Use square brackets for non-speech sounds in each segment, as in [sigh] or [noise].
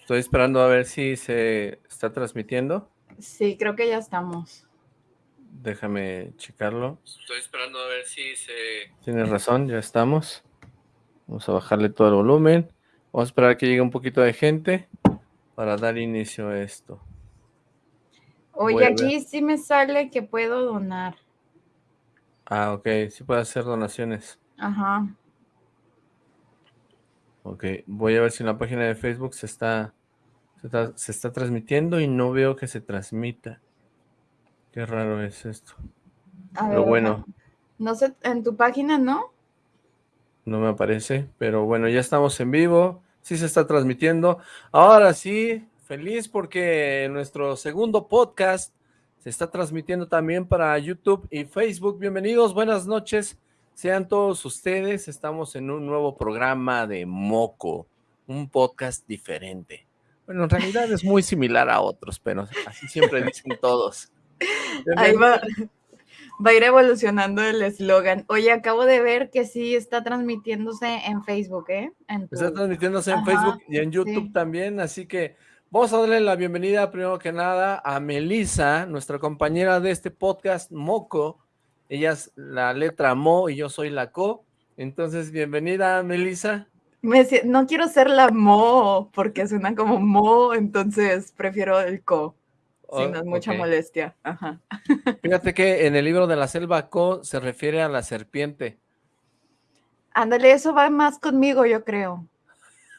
Estoy esperando a ver si se está transmitiendo. Sí, creo que ya estamos. Déjame checarlo. Estoy esperando a ver si se... Tienes razón, ya estamos. Vamos a bajarle todo el volumen. Vamos a esperar a que llegue un poquito de gente para dar inicio a esto. Oye, aquí sí me sale que puedo donar. Ah, ok, sí puede hacer donaciones. Ajá. Ok, voy a ver si en la página de Facebook se está, se está, transmitiendo y no veo que se transmita. Qué raro es esto. pero bueno. No sé, en tu página, ¿no? No me aparece, pero bueno, ya estamos en vivo. Sí se está transmitiendo. Ahora sí, feliz porque nuestro segundo podcast se está transmitiendo también para YouTube y Facebook. Bienvenidos, buenas noches. Sean todos ustedes, estamos en un nuevo programa de Moco, un podcast diferente. Bueno, en realidad es muy similar a otros, pero así siempre dicen [laughs] todos. Ahí va, va a ir evolucionando el eslogan. Oye, acabo de ver que sí está transmitiéndose en Facebook, ¿eh? Está transmitiéndose en Facebook y en YouTube también, así que Vamos a darle la bienvenida primero que nada a Melisa, nuestra compañera de este podcast, Moco. Ella es la letra Mo y yo soy la Co. Entonces, bienvenida, Melisa. no quiero ser la Mo porque suena como Mo, entonces prefiero el Co. Si no es mucha molestia. [laughs] Fíjate que en el libro de la selva Co se refiere a la serpiente. Ándale, eso va más conmigo, yo creo.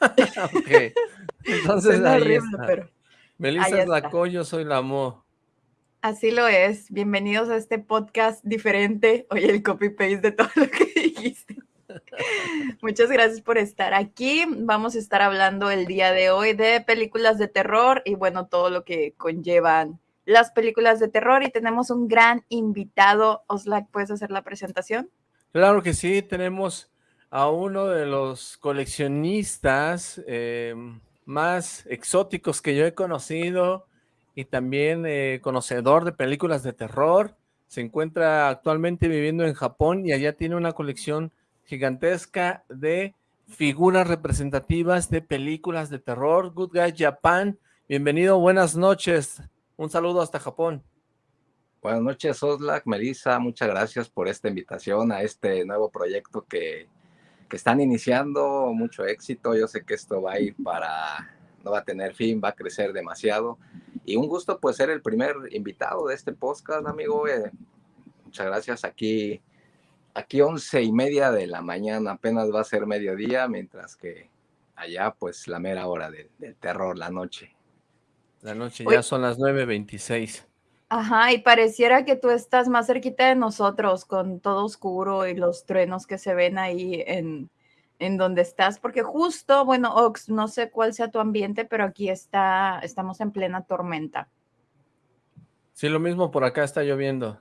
[laughs] ok. [laughs] Entonces ahí está. Pero Melissa es la co, yo soy la mo. Así lo es. Bienvenidos a este podcast diferente. Oye, el copy-paste de todo [laughs] lo que dijiste. Muchas gracias por estar aquí. Vamos a estar hablando el día de hoy de películas de terror y bueno, todo lo que conllevan las películas de terror y tenemos un gran invitado. Oslak, ¿puedes hacer la presentación? Claro que sí, tenemos a uno de los coleccionistas eh, más exóticos que yo he conocido y también eh, conocedor de películas de terror. Se encuentra actualmente viviendo en Japón y allá tiene una colección gigantesca de figuras representativas de películas de terror. Good Guy Japan, bienvenido, buenas noches. Un saludo hasta Japón. Buenas noches, Oslak, Melissa, muchas gracias por esta invitación a este nuevo proyecto que que están iniciando, mucho éxito. Yo sé que esto va a ir para, no va a tener fin, va a crecer demasiado. Y un gusto pues ser el primer invitado de este podcast, amigo. Eh, muchas gracias. Aquí, aquí once y media de la mañana, apenas va a ser mediodía, mientras que allá pues la mera hora del, terror, la noche. La noche, ya son las 9.26. Ajá, y pareciera que tú estás más cerquita de nosotros con todo oscuro y los truenos que se ven ahí en, en donde estás, porque justo, bueno, Ox, no sé cuál sea tu ambiente, pero aquí está, estamos en plena tormenta. Sí, lo mismo por acá está lloviendo.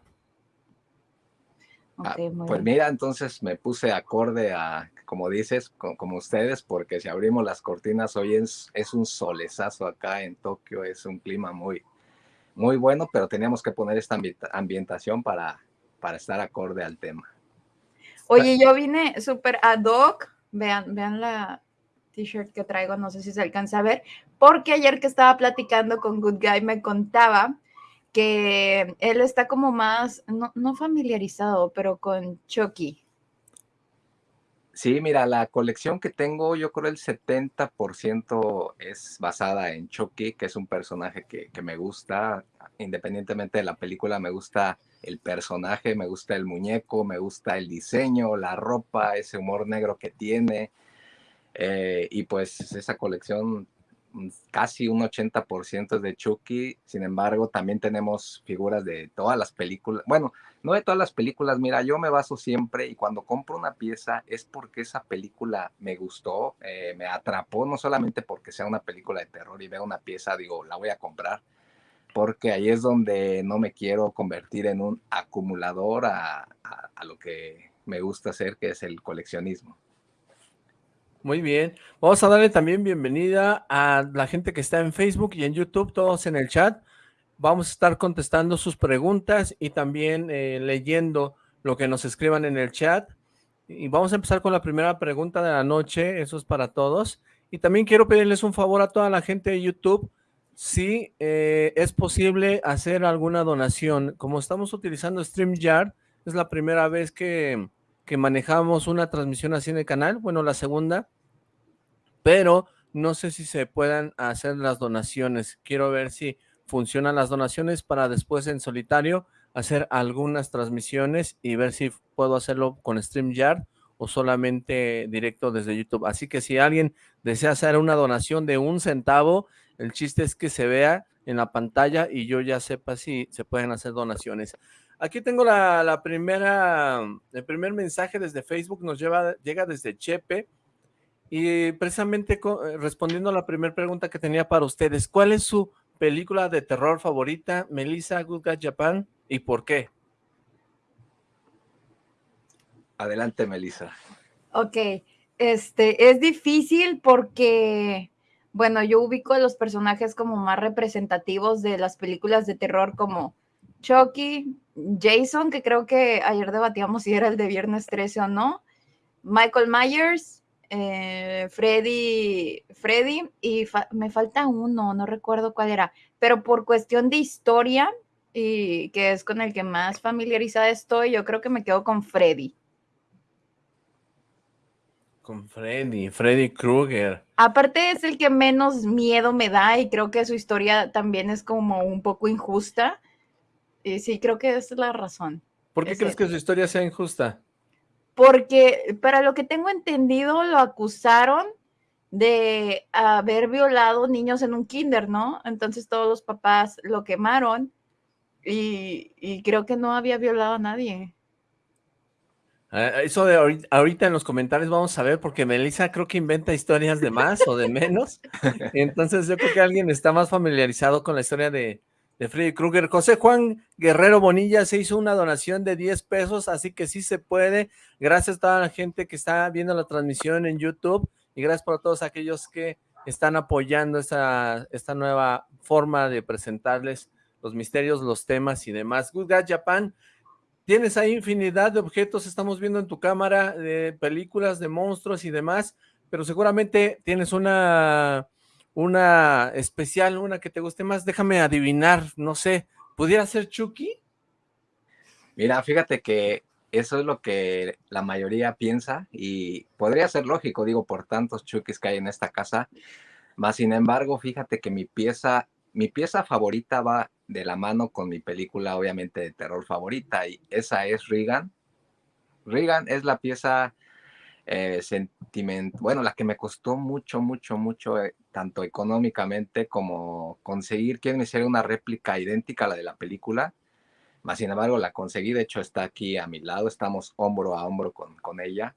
Ah, pues mira, entonces me puse acorde a, como dices, como ustedes, porque si abrimos las cortinas hoy es, es un solezazo acá en Tokio, es un clima muy, muy bueno, pero teníamos que poner esta ambientación para, para estar acorde al tema. Oye, yo vine súper ad hoc, vean, vean la t-shirt que traigo, no sé si se alcanza a ver, porque ayer que estaba platicando con Good Guy me contaba que él está como más, no, no familiarizado, pero con Chucky. Sí, mira, la colección que tengo, yo creo el 70% es basada en Chucky, que es un personaje que, me gusta, independientemente de la película, me gusta el personaje, me gusta el muñeco, me gusta el diseño, la ropa, ese humor negro que tiene. Eh, y pues esa colección casi un 80% de Chucky, sin embargo, también tenemos figuras de todas las películas, bueno, no de todas las películas, mira, yo me baso siempre y cuando compro una pieza es porque esa película me gustó, eh, me atrapó, no solamente porque sea una película de terror y veo una pieza, digo, la voy a comprar, porque ahí es donde no me quiero convertir en un acumulador a lo que me gusta hacer, que es el coleccionismo. Muy bien. Vamos a darle también bienvenida a la gente que está en Facebook y en YouTube, todos en el chat. Vamos a estar contestando sus preguntas y también eh, leyendo lo que nos escriban en el chat. Y vamos a empezar con la primera pregunta de la noche, eso es para todos. Y también quiero pedirles un favor a toda la gente de YouTube, si eh, es posible hacer alguna donación. Como estamos utilizando StreamYard, es la primera vez que, que manejamos una transmisión así en el canal, bueno, la segunda, pero no sé si se puedan hacer las donaciones. Quiero ver si funcionan las donaciones para después en solitario hacer algunas transmisiones y ver si puedo hacerlo con StreamYard o solamente directo desde YouTube. Así que si alguien desea hacer una donación de un centavo, el chiste es que se vea en la pantalla y yo ya sepa si se pueden hacer donaciones. Aquí tengo la, primera, el primer mensaje desde Facebook, nos lleva, llega desde Chepe, y precisamente eh, respondiendo a la primera pregunta que tenía para ustedes, ¿cuál es su película de terror favorita, Melissa Good Guy Japan, y por qué? Adelante, Melissa. Ok, este, es difícil porque, bueno, yo ubico a los personajes como más representativos de las películas de terror como Chucky, Jason, que creo que ayer debatíamos si era el de Viernes 13 o no, Michael Myers, eh, Freddy, Freddy, y me falta uno, no recuerdo cuál era, pero por cuestión de historia, y que es con el que más familiarizada estoy, yo creo que me quedo con Freddy. Con Freddy, Freddy Krueger. Aparte es el que menos miedo me da y creo que su historia también es como un poco injusta. Y sí, creo que esa es la razón. ¿Por qué crees que su historia sea injusta? Porque para lo que tengo entendido lo acusaron de haber violado niños en un kinder, ¿no? Entonces todos los papás lo quemaron y, y creo que no había violado a nadie. Ah, eso de ahorita, en los comentarios vamos a ver, porque Melissa creo que inventa historias de más o de menos. [laughs] Entonces yo creo que alguien está más familiarizado con la historia de, de Freddy Krueger. José Juan Guerrero Bonilla se hizo una donación de 10 pesos, así que sí se puede. Gracias a toda la gente que está viendo la transmisión en YouTube y gracias por todos aquellos que están apoyando esta, esta nueva forma de presentarles los misterios, los temas y demás. Good God Japan Tienes ahí infinidad de objetos, estamos viendo en tu cámara de películas, de monstruos y demás, pero seguramente tienes una, una especial, una que te guste más. Déjame adivinar, no sé, ¿pudiera ser Chucky? Mira, fíjate que eso es lo que la mayoría piensa y podría ser lógico, digo, por tantos Chuckys que hay en esta casa. Más sin embargo, fíjate que mi pieza, mi pieza favorita va de la mano con mi película, obviamente, de terror favorita, y esa es Regan. Regan es la pieza eh, sentiment, bueno, la que me costó mucho, mucho, mucho, eh, tanto económicamente como conseguir que me hiciera una réplica idéntica a la de la película. Más sin embargo, la conseguí, de hecho está aquí a mi lado, estamos hombro a hombro con, con ella.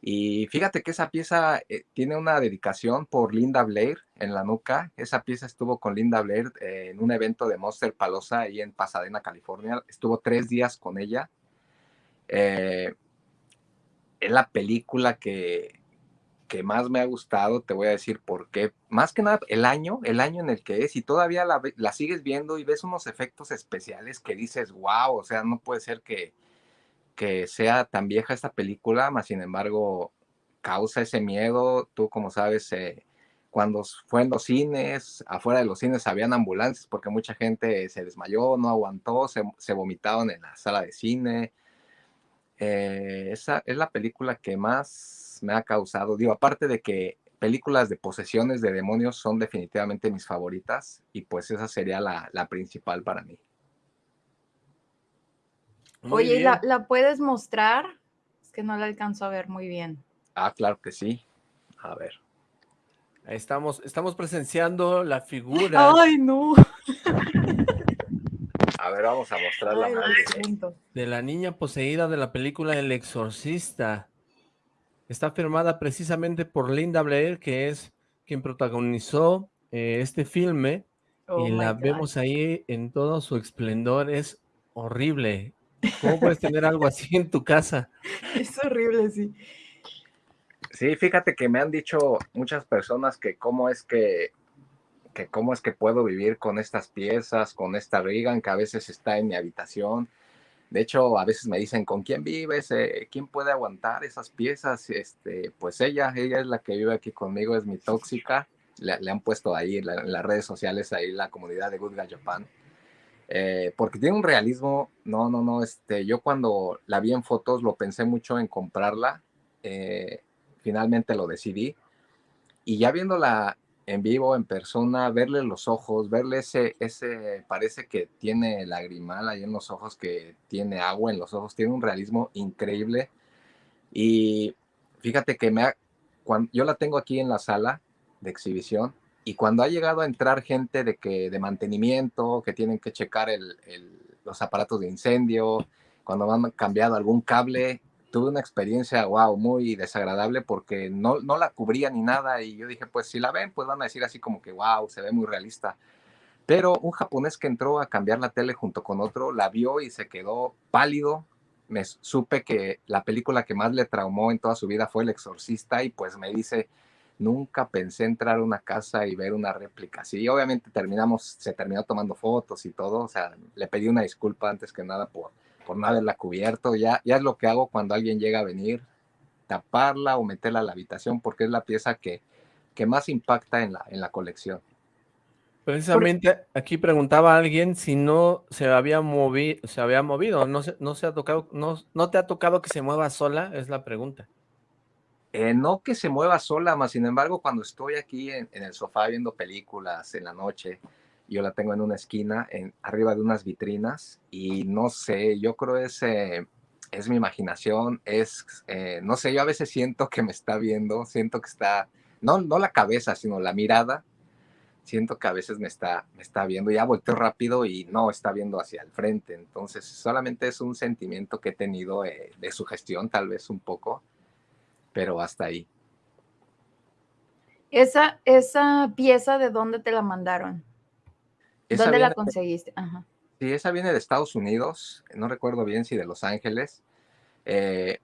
Y fíjate que esa pieza eh, tiene una dedicación por Linda Blair en la nuca. Esa pieza estuvo con Linda Blair eh, en un evento de Monster Palosa ahí en Pasadena, California. Estuvo tres días con ella. Eh, es la película que, que más me ha gustado, te voy a decir por qué. Más que nada, el año, el año en el que es, y todavía la, la sigues viendo y ves unos efectos especiales que dices, wow, o sea, no puede ser que, que sea tan vieja esta película, más sin embargo causa ese miedo. Tú, como sabes, eh, cuando fue en los cines, afuera de los cines habían ambulancias porque mucha gente se desmayó, no aguantó, se, se vomitaron en la sala de cine. Eh, esa es la película que más me ha causado, digo, aparte de que películas de posesiones de demonios son definitivamente mis favoritas y pues esa sería la, la principal para mí. Oye, ¿la, ¿la, puedes mostrar? Es que no la alcanzo a ver muy bien. Ah, claro que sí. A ver. Ahí estamos, estamos presenciando la figura. ¡Ay, no! A ver, vamos a mostrar la De la niña poseída de la película El Exorcista. Está firmada precisamente por Linda Blair, que es quien protagonizó eh, este filme. Oh y la vemos ahí en todo su esplendor. Es horrible. ¿Cómo puedes tener algo así en tu casa? [laughs] Es horrible, sí. Sí, fíjate que me han dicho muchas personas que cómo es que, que cómo es que puedo vivir con estas piezas, con esta Regan que a veces está en mi habitación. De hecho, a veces me dicen, ¿con quién vives? Eh, ¿Quién puede aguantar esas piezas? Este, pues ella, ella es la que vive aquí conmigo, es mi tóxica. Le, han puesto ahí en, las redes sociales, ahí la comunidad de Good Guy Japan. Eh, porque tiene un realismo, no, no, no, este, yo cuando la vi en fotos lo pensé mucho en comprarla, eh, finalmente lo decidí, y ya viéndola en vivo, en persona, verle los ojos, verle ese, ese, parece que tiene lagrimal ahí en los ojos, que tiene agua en los ojos, tiene un realismo increíble. Y fíjate que me ha, cuando, yo la tengo aquí en la sala de exhibición y cuando ha llegado a entrar gente de, que, de mantenimiento, que tienen que checar el, los aparatos de incendio, cuando han cambiado algún cable, tuve una experiencia, wow, muy desagradable porque no, no la cubría ni nada y yo dije, pues si la ven, pues van a decir así como que, wow, se ve muy realista. Pero un japonés que entró a cambiar la tele junto con otro, la vio y se quedó pálido. Me supe que la película que más le traumó en toda su vida fue El Exorcista y pues me dice, nunca pensé entrar a una casa y ver una réplica. Sí, obviamente terminamos, se terminó tomando fotos y todo, o sea, le pedí una disculpa antes que nada por, por no haberla cubierto. Ya, ya es lo que hago cuando alguien llega a venir, taparla o meterla a la habitación, porque es la pieza que, que más impacta en la, en la colección. Precisamente aquí preguntaba alguien si no se había movido, se había movido, no se, no se ha tocado, no, no te ha tocado que se mueva sola, es la pregunta. Eh, no que se mueva sola, más sin embargo, cuando estoy aquí en, en, el sofá viendo películas en la noche, yo la tengo en una esquina, arriba de unas vitrinas, y no sé, yo creo es, es mi imaginación, es, eh, no sé, yo a veces siento que me está viendo, siento que está, no, no la cabeza, sino la mirada, siento que a veces me está, me está viendo, ya volteo rápido y no está viendo hacia el frente, entonces solamente es un sentimiento que he tenido eh, de sugestión, tal vez un poco, pero hasta ahí. Esa, esa pieza, ¿de dónde te la mandaron? ¿Dónde la conseguiste? Sí, esa viene de Estados Unidos, no recuerdo bien si de Los Ángeles. Eh,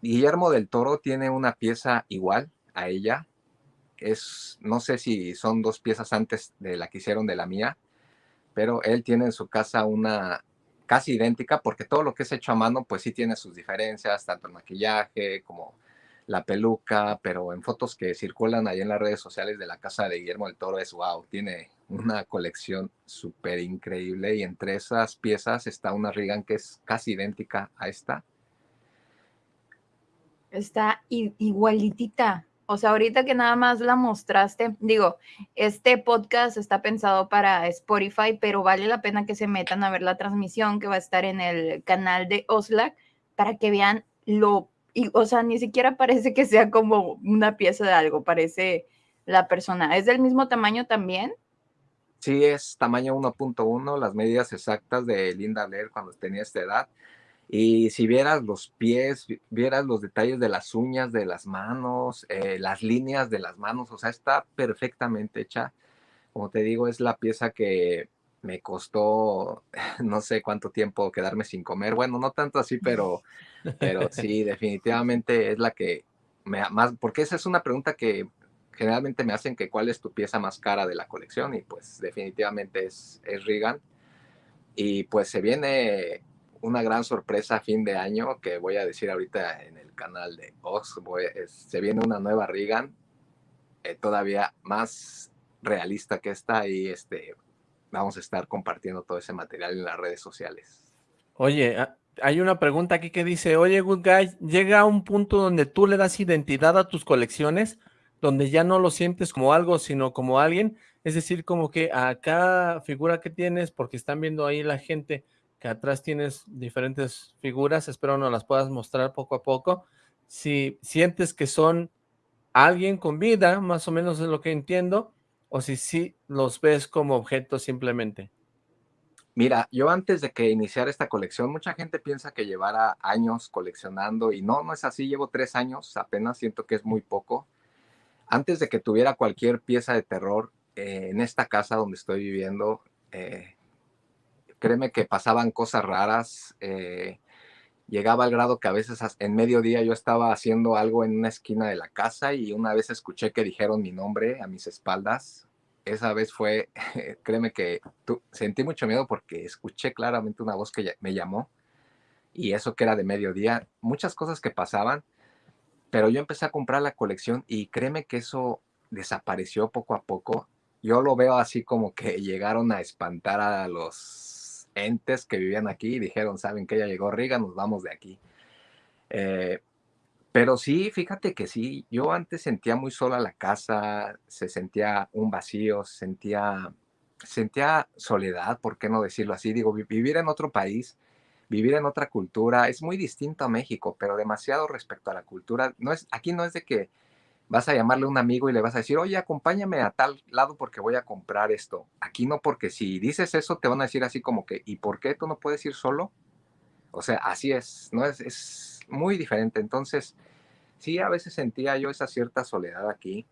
Guillermo del Toro tiene una pieza igual a ella. Es, no sé si son dos piezas antes de la que hicieron de la mía, pero él tiene en su casa una casi idéntica, porque todo lo que es hecho a mano, pues sí tiene sus diferencias, tanto el maquillaje como la peluca, pero en fotos que circulan ahí en las redes sociales de la casa de Guillermo del Toro es wow, tiene una colección súper increíble y entre esas piezas está una Regan que es casi idéntica a esta. Está igualitita. O sea, ahorita que nada más la mostraste, digo, este podcast está pensado para Spotify, pero vale la pena que se metan a ver la transmisión que va a estar en el canal de Oslac para que vean lo y, o sea, ni siquiera parece que sea como una pieza de algo, parece la persona. ¿Es del mismo tamaño también? Sí, es tamaño 1.1, las medidas exactas de Linda Blair cuando tenía esta edad. Y si vieras los pies, vieras los detalles de las uñas de las manos, eh, las líneas de las manos, o sea, está perfectamente hecha. Como te digo, es la pieza que me costó [laughs] no sé cuánto tiempo quedarme sin comer. Bueno, no tanto así, pero, [laughs] pero sí, definitivamente es la que me más, porque esa es una pregunta que generalmente me hacen que cuál es tu pieza más cara de la colección y pues definitivamente es, es Regan. Y pues se viene una gran sorpresa a fin de año que voy a decir ahorita en el canal de Ox. se viene una nueva Regan, eh, todavía más realista que esta y este, vamos a estar compartiendo todo ese material en las redes sociales. Oye, ah, hay una pregunta aquí que dice, oye, Good Guy, llega a un punto donde tú le das identidad a tus colecciones, donde ya no lo sientes como algo, sino como alguien, es decir, como que a cada figura que tienes, porque están viendo ahí la gente que atrás tienes diferentes figuras, espero no las puedas mostrar poco a poco, si sientes que son alguien con vida, más o menos es lo que entiendo, o si sí los ves como objetos simplemente. Mira, yo antes de que iniciara esta colección, mucha gente piensa que llevara años coleccionando y no, no es así, llevo tres años, apenas siento que es muy poco. Antes de que tuviera cualquier pieza de terror eh, en esta casa donde estoy viviendo, eh, créeme que pasaban cosas raras, eh, llegaba al grado que a veces en mediodía yo estaba haciendo algo en una esquina de la casa y una vez escuché que dijeron mi nombre a mis espaldas. Esa vez fue, [laughs] créeme que sentí mucho miedo porque escuché claramente una voz que me llamó. y eso que era de mediodía, muchas cosas que pasaban, pero yo empecé a comprar la colección y créeme que eso desapareció poco a poco. Yo lo veo así como que [laughs] llegaron a espantar a los entes que vivían aquí y dijeron, saben que ya llegó Riga, nos vamos de aquí. Eh, pero sí, fíjate que sí, yo antes sentía muy sola la casa, se sentía un vacío, sentía, sentía soledad, ¿por qué no decirlo así? Digo, vivir en otro país, vivir en otra cultura es muy distinto a México, pero demasiado respecto a la cultura. No es, aquí no es de que vas a llamarle a un amigo y le vas a decir, oye, acompáñame a tal lado porque voy a comprar esto. Aquí no, porque si dices eso, te van a decir así como que, ¿y por qué tú no puedes ir solo? O sea, así es, ¿no? Es, es muy diferente. Entonces, sí, a veces sentía yo esa cierta soledad aquí.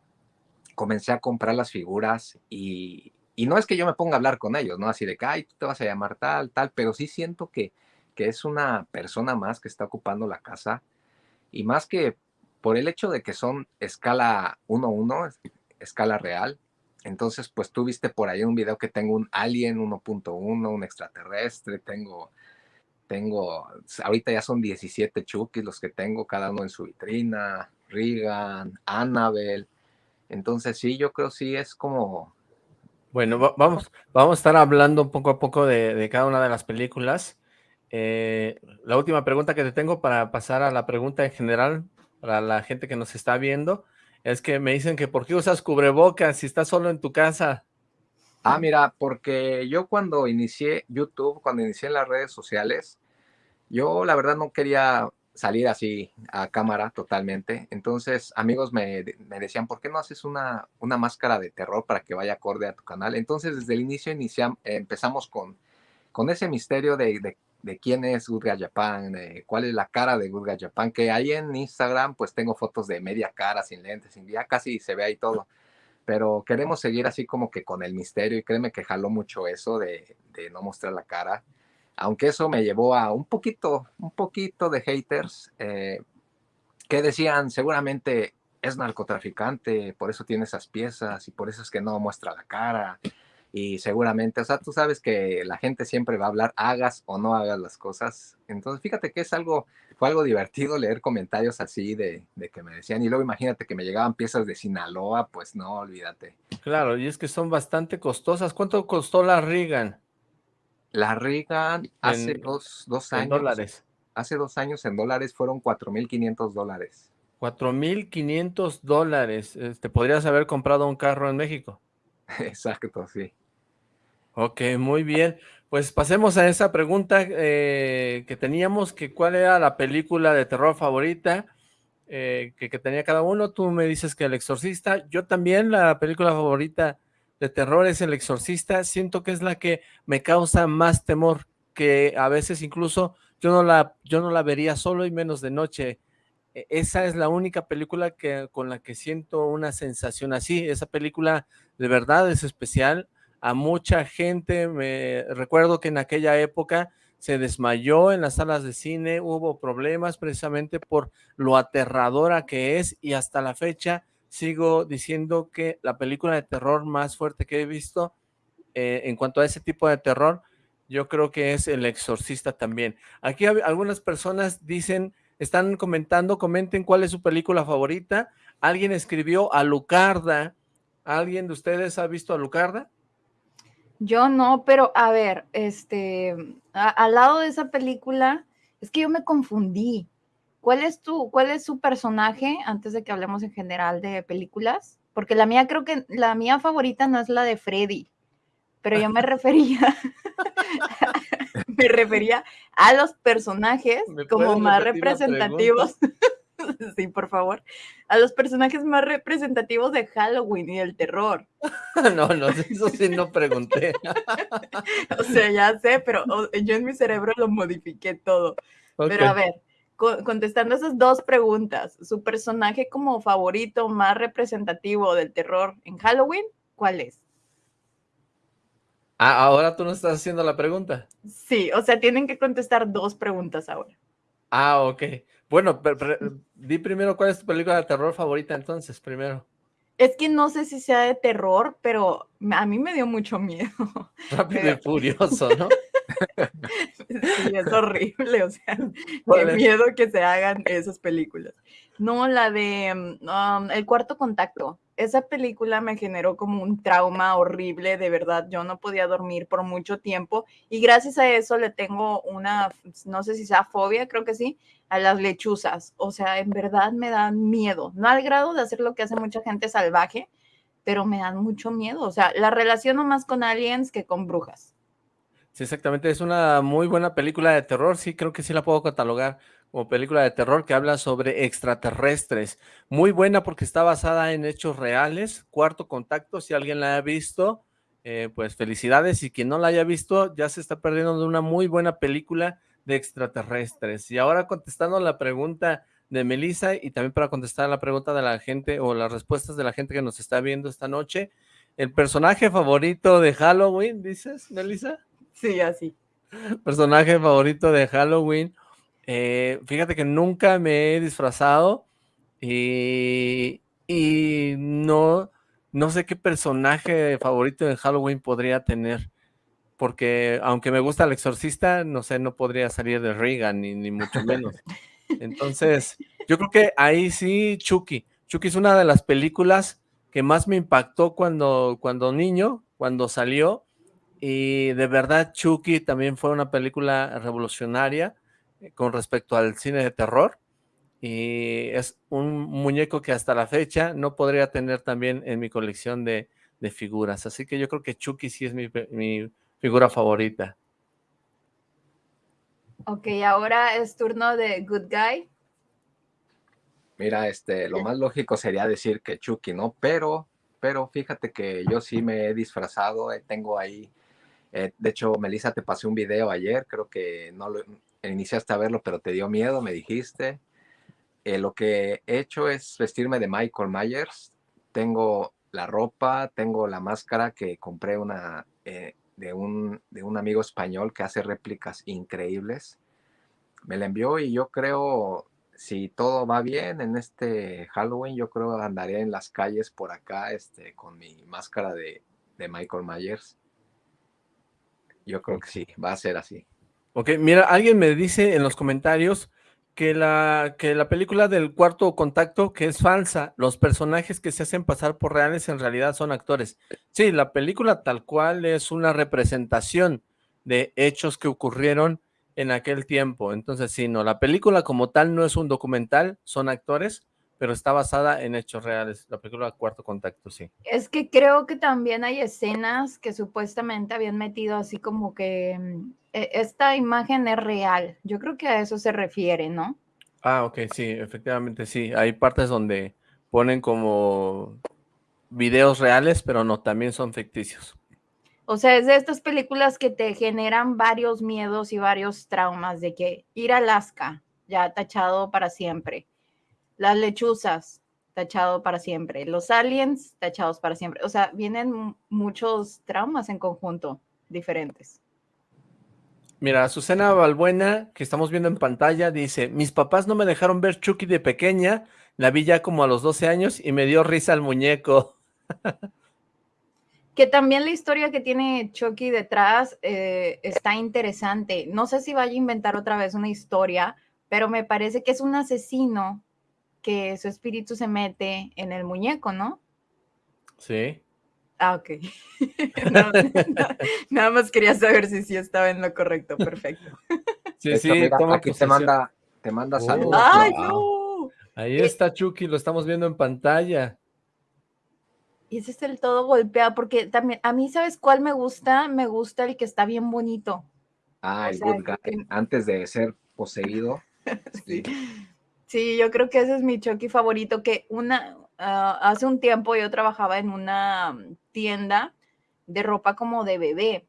Comencé a comprar las figuras y, no es que yo me ponga a hablar con ellos, ¿no? Así de que, ay, tú te vas a llamar tal, tal, pero sí siento que, que es una persona más que está ocupando la casa y más que por el hecho de que son escala 1-1, escala real, entonces pues tú viste por ahí un video que tengo un Alien 1.1, un extraterrestre, tengo tengo, ahorita ya son 17 Chukis los que tengo, cada uno en su vitrina, Regan, Annabelle. Entonces sí, yo creo sí es como... Bueno, vamos, vamos a estar hablando poco a poco de, cada una de las películas. Eh, la última pregunta que te tengo para pasar a la pregunta en general, para la gente que nos está viendo, es que me dicen que ¿por qué usas cubrebocas si estás solo en tu casa? Ah, mira, porque yo cuando inicié YouTube, cuando inicié en las redes sociales, yo la verdad no quería salir así a cámara totalmente. Entonces, amigos me, decían, ¿por qué no haces una, una, máscara de terror para que vaya acorde a tu canal? Entonces, desde el inicio empezamos con, con ese misterio de, quién es Gurga Japan, de cuál es la cara de Gurga Japan, que ahí en Instagram pues tengo fotos de media cara, sin lentes, sin, ya casi se ve ahí todo. Pero queremos seguir así como que con el misterio y créeme que jaló mucho eso de, no mostrar la cara, aunque eso me llevó a un poquito, un poquito de haters eh, que decían seguramente es narcotraficante, por eso tiene esas piezas y por eso es que no muestra la cara y seguramente, o sea, tú sabes que la gente siempre va a hablar, hagas o no hagas las cosas. Entonces, fíjate que es algo, fue algo divertido leer comentarios así de, de, que me decían, y luego imagínate que me llegaban piezas de Sinaloa, pues no, olvídate. Claro, y es que son bastante costosas. ¿Cuánto costó la Reagan? La Reagan hace dos, dos años. dólares. Hace dos años en dólares fueron 4.500 dólares. 4.500 dólares. Te este, podrías haber comprado un carro en México. [laughs] Exacto, sí. Ok, muy bien. Pues pasemos a esa pregunta eh, que teníamos, que cuál era la película de terror favorita eh, que, tenía cada uno. Tú me dices que El Exorcista. Yo también la película favorita de terror es El Exorcista. Siento que es la que me causa más temor, que a veces incluso yo no la, yo no la vería solo y menos de noche. E, esa es la única película que, con la que siento una sensación así. Esa película de verdad es especial. A mucha gente, me recuerdo que en aquella época se desmayó en las salas de cine, hubo problemas precisamente por lo aterradora que es y hasta la fecha sigo diciendo que la película de terror más fuerte que he visto eh, en cuanto a ese tipo de terror, yo creo que es El Exorcista también. Aquí algunas personas dicen están comentando, comenten cuál es su película favorita. Alguien escribió a Lucarda. ¿Alguien de ustedes ha visto a Lucarda? Yo no, pero a ver, este, al lado de esa película, es que yo me confundí. ¿Cuál es tu, cuál es su personaje antes de que hablemos en general de películas? Porque la mía creo que la mía favorita no es la de Freddy, pero yo me [laughs] refería [laughs] me refería a los personajes como más representativos. [laughs] [laughs] sí, por favor. A los personajes más representativos de Halloween y del terror. [laughs] no, no, eso sí no pregunté. [laughs] o sea, ya sé, pero yo en mi cerebro lo modifiqué todo. Pero a ver, contestando esas dos preguntas, ¿su personaje como favorito más representativo del terror en Halloween, cuál es? Ah, ahora tú no estás haciendo la pregunta. Sí, o sea, tienen que contestar dos preguntas ahora. Ah, ok. Bueno, di primero cuál es tu película de terror favorita entonces, primero. Es que no sé si sea de terror, pero a mí me dio mucho miedo. Rápido y furioso, ¿no? [laughs] Sí, es horrible, o sea, qué miedo que se hagan esas películas. No, la de um, El Cuarto Contacto. Esa película me generó como un trauma horrible, de verdad. Yo no podía dormir por mucho tiempo y gracias a eso le tengo una, no sé si sea fobia, creo que sí, a las lechuzas. O sea, en verdad me dan miedo. No al grado de hacer lo que hace mucha gente salvaje, pero me dan mucho miedo. O sea, la relaciono más con aliens que con brujas. Sí, exactamente. Es una muy buena película de terror. Sí, creo que sí la puedo catalogar como película de terror que habla sobre extraterrestres. Muy buena porque está basada en hechos reales. Cuarto Contacto, si alguien la ha visto, eh, pues felicidades. Y quien no la haya visto, ya se está perdiendo de una muy buena película de extraterrestres. Y ahora contestando la pregunta de Melissa y también para contestar la pregunta de la gente o las respuestas de la gente que nos está viendo esta noche. ¿El personaje favorito de Halloween, dices, Melissa? Sí, así. Personaje favorito de Halloween. Eh, fíjate que nunca me he disfrazado y, y no, no sé qué personaje favorito de Halloween podría tener porque aunque me gusta el exorcista, no sé, no podría salir de Reagan, ni, ni mucho menos. [laughs] Entonces, yo creo que ahí sí, Chucky. Chucky es una de las películas que más me impactó cuando, cuando niño, cuando salió, y de verdad Chucky también fue una película revolucionaria eh, con respecto al cine de terror, y es un muñeco que hasta la fecha no podría tener también en mi colección de, figuras, así que yo creo que Chucky sí es mi, mi figura favorita. Ok, ahora es turno de Good Guy. Mira, este, lo más lógico sería decir que Chucky, ¿no? Pero, pero fíjate que yo sí me he disfrazado, eh, tengo ahí, eh, de hecho, Melissa, te pasé un video ayer, creo que no lo iniciaste a verlo, pero te dio miedo, me dijiste. Eh, lo que he hecho es vestirme de Michael Myers. Tengo la ropa, tengo la máscara que compré una, de un, de un amigo español que hace réplicas increíbles. Me la envió y yo creo, si todo va bien en este Halloween, yo creo andaré en las calles por acá este, con mi máscara de Michael Myers. Yo creo que sí, va a ser así. Ok, mira, alguien me dice en los comentarios que la, que la película del cuarto contacto, que es falsa, los personajes que se hacen pasar por reales en realidad son actores. Sí, la película tal cual es una representación de hechos que ocurrieron en aquel tiempo. Entonces, sí, no, la película como tal no es un documental, son actores, pero está basada en hechos reales. La película Cuarto Contacto, sí. Es que creo que también hay escenas que supuestamente habían metido así como que mm, e, esta imagen es real. Yo creo que a eso se refiere, ¿no? Ah, ok, sí, efectivamente sí. Hay partes donde ponen como videos reales, pero no, también son ficticios. O sea, es de estas películas que te generan varios miedos y varios traumas de que ir a Alaska, ya tachado para siempre. Las lechuzas, tachado para siempre. Los aliens, tachados para siempre. O sea, vienen muchos traumas en conjunto diferentes. Mira, Azucena Balbuena, que estamos viendo en pantalla, dice, mis papás no me dejaron ver Chucky de pequeña, la vi ya como a los 12 años y me dio risa el muñeco. [laughs] que también la historia que tiene Chucky detrás eh, está interesante. No sé si vaya a inventar otra vez una historia, pero me parece que es un asesino que su espíritu se mete en el muñeco, ¿no? Sí. Ah, ok. [laughs] nada más quería saber si sí estaba en lo correcto. Perfecto. [laughs] Sí, sí, aquí te manda, te manda oh, saludos. ¡Ay, no! Ahí está Chucky, lo estamos viendo en pantalla. Y ese es el todo golpeado, porque también, a mí, ¿sabes cuál me gusta? Me gusta el que está bien bonito. Ah, el good guy, antes de ser poseído. [laughs] sí. sí, yo creo que ese es mi Chucky favorito, que una, Ah, hace un tiempo yo trabajaba en una mm, tienda de ropa como de bebé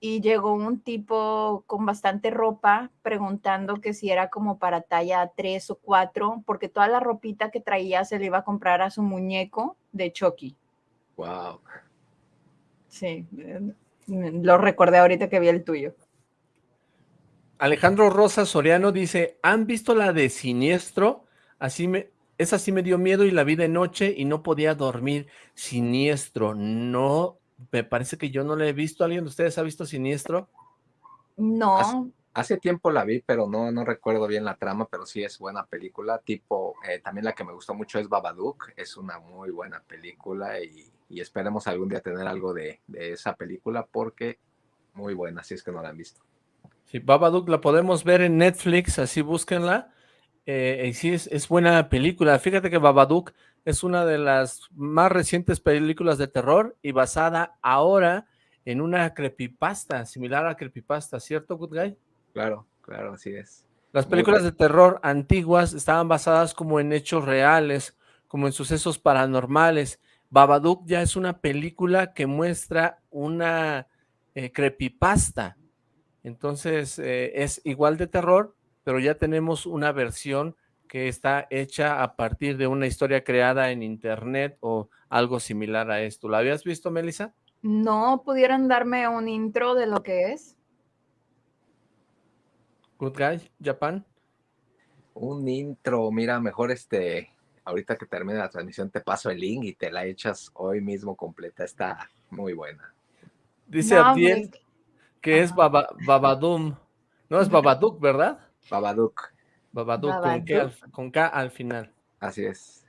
y llegó un tipo con bastante ropa preguntando que si era como para talla 3 o 4, porque toda la ropita que traía se le iba a comprar a su muñeco de Chucky. Wow. Sí, eh, lo recordé ahorita que vi el tuyo. Alejandro Rosa Soriano dice, ¿han visto la de Siniestro? Así me, esa sí me dio miedo y la vi de noche y no podía dormir. Siniestro, no, me parece que yo no la he visto. ¿Alguien de ustedes ha visto Siniestro? No. Hace, tiempo la vi, pero no, no recuerdo bien la trama, pero sí es buena película. Tipo, eh, también la que me gustó mucho es Babadook. Es una muy buena película y, esperemos algún día tener algo de, de, esa película porque muy buena, si es que no la han visto. Sí, Babadook la podemos ver en Netflix, así búsquenla. Eh, y sí, es, buena película. Fíjate que Babadook es una de las más recientes películas de terror y basada ahora en una creepypasta, similar a creepypasta, ¿cierto, Good Guy? Claro, claro, así es. Las películas de terror antiguas estaban basadas como en hechos reales, como en sucesos paranormales. Babadook ya es una película que muestra una eh, creepypasta. Entonces eh, es igual de terror, pero ya tenemos una versión que está hecha a partir de una historia creada en internet o algo similar a esto. ¿La habías visto, Melissa? No, ¿pudieran darme un intro de lo que es? Good Guy, Japan. Un intro, mira, mejor este, ahorita que termine la transmisión te paso el link y te la echas hoy mismo completa, está muy buena. Dice Abdiel que es Babadum, no es Babadook, ¿verdad? Babadook. Babadook, Con, K al, final. Así es.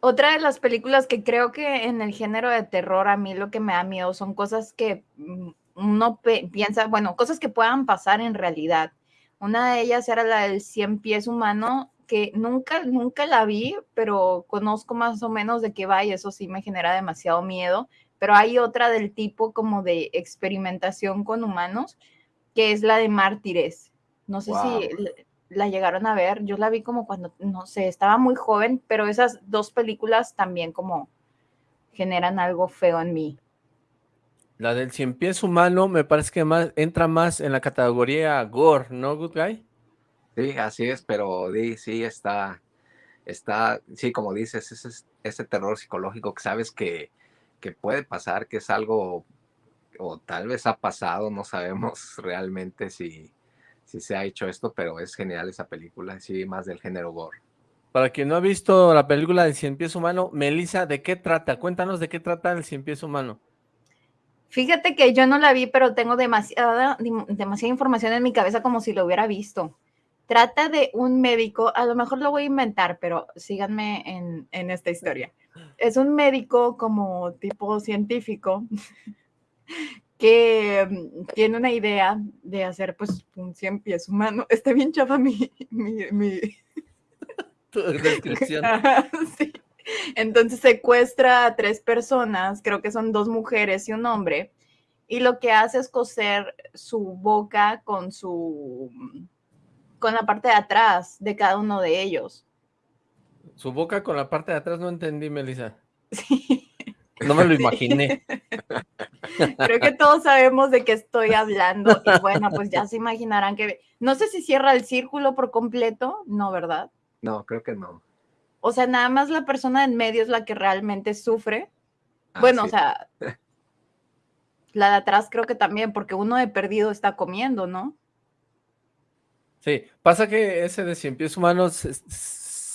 Otra de las películas que creo que en el género de terror a mí lo que me da miedo son cosas que mm, uno piensa, bueno, cosas que puedan pasar en realidad. Una de ellas era la del 100 pies humano, que nunca, nunca la vi, pero conozco más o menos de qué va y eso sí me genera demasiado miedo. Pero hay otra del tipo como de experimentación con humanos, que es la de mártires. No sé si la llegaron a ver, yo la vi como cuando, no sé, estaba muy joven, pero esas dos películas también como generan algo feo en mí. La del cien pies humano me parece que más, entra más en la categoría gore, ¿no, Good Guy? Sí, así es, pero sí, está, está, sí, como dices, ese, ese terror psicológico que sabes que, que puede pasar, que es algo, o tal vez ha pasado, no sabemos [laughs] realmente si, si se ha hecho esto, pero es genial esa película, sí, más del género gore. Para quien no ha visto la película del Cien Pies Humano, Melissa, ¿de qué trata? Cuéntanos de qué trata el Cien Pies Humano. Fíjate que yo no la vi, pero tengo demasiada, demasiada información en mi cabeza como si lo hubiera visto. Trata de un médico, a lo mejor lo voy a inventar, pero síganme en, en esta historia. Es un médico como tipo científico [laughs] que mm, tiene una idea de hacer pues un 100 pies humano. [laughs] Está bien chafa mi... mi, [laughs] descripción. sí. Entonces secuestra a tres personas, creo que son dos mujeres y un hombre, y lo que hace es coser su boca con su con la parte de atrás de cada uno de ellos. Su boca con la parte de atrás no entendí, Melissa. Sí. No me lo imaginé. [laughs] Creo que todos sabemos de qué estoy hablando. Y bueno, pues ya se imaginarán que... No sé si cierra el círculo por completo. No, ¿verdad? No, creo que no. O sea, nada más la persona en medio es la que realmente sufre. Ah, bueno, o sea, [laughs] la de atrás creo que también, porque uno de perdido está comiendo, ¿no? Sí, pasa que ese de cien pies humanos,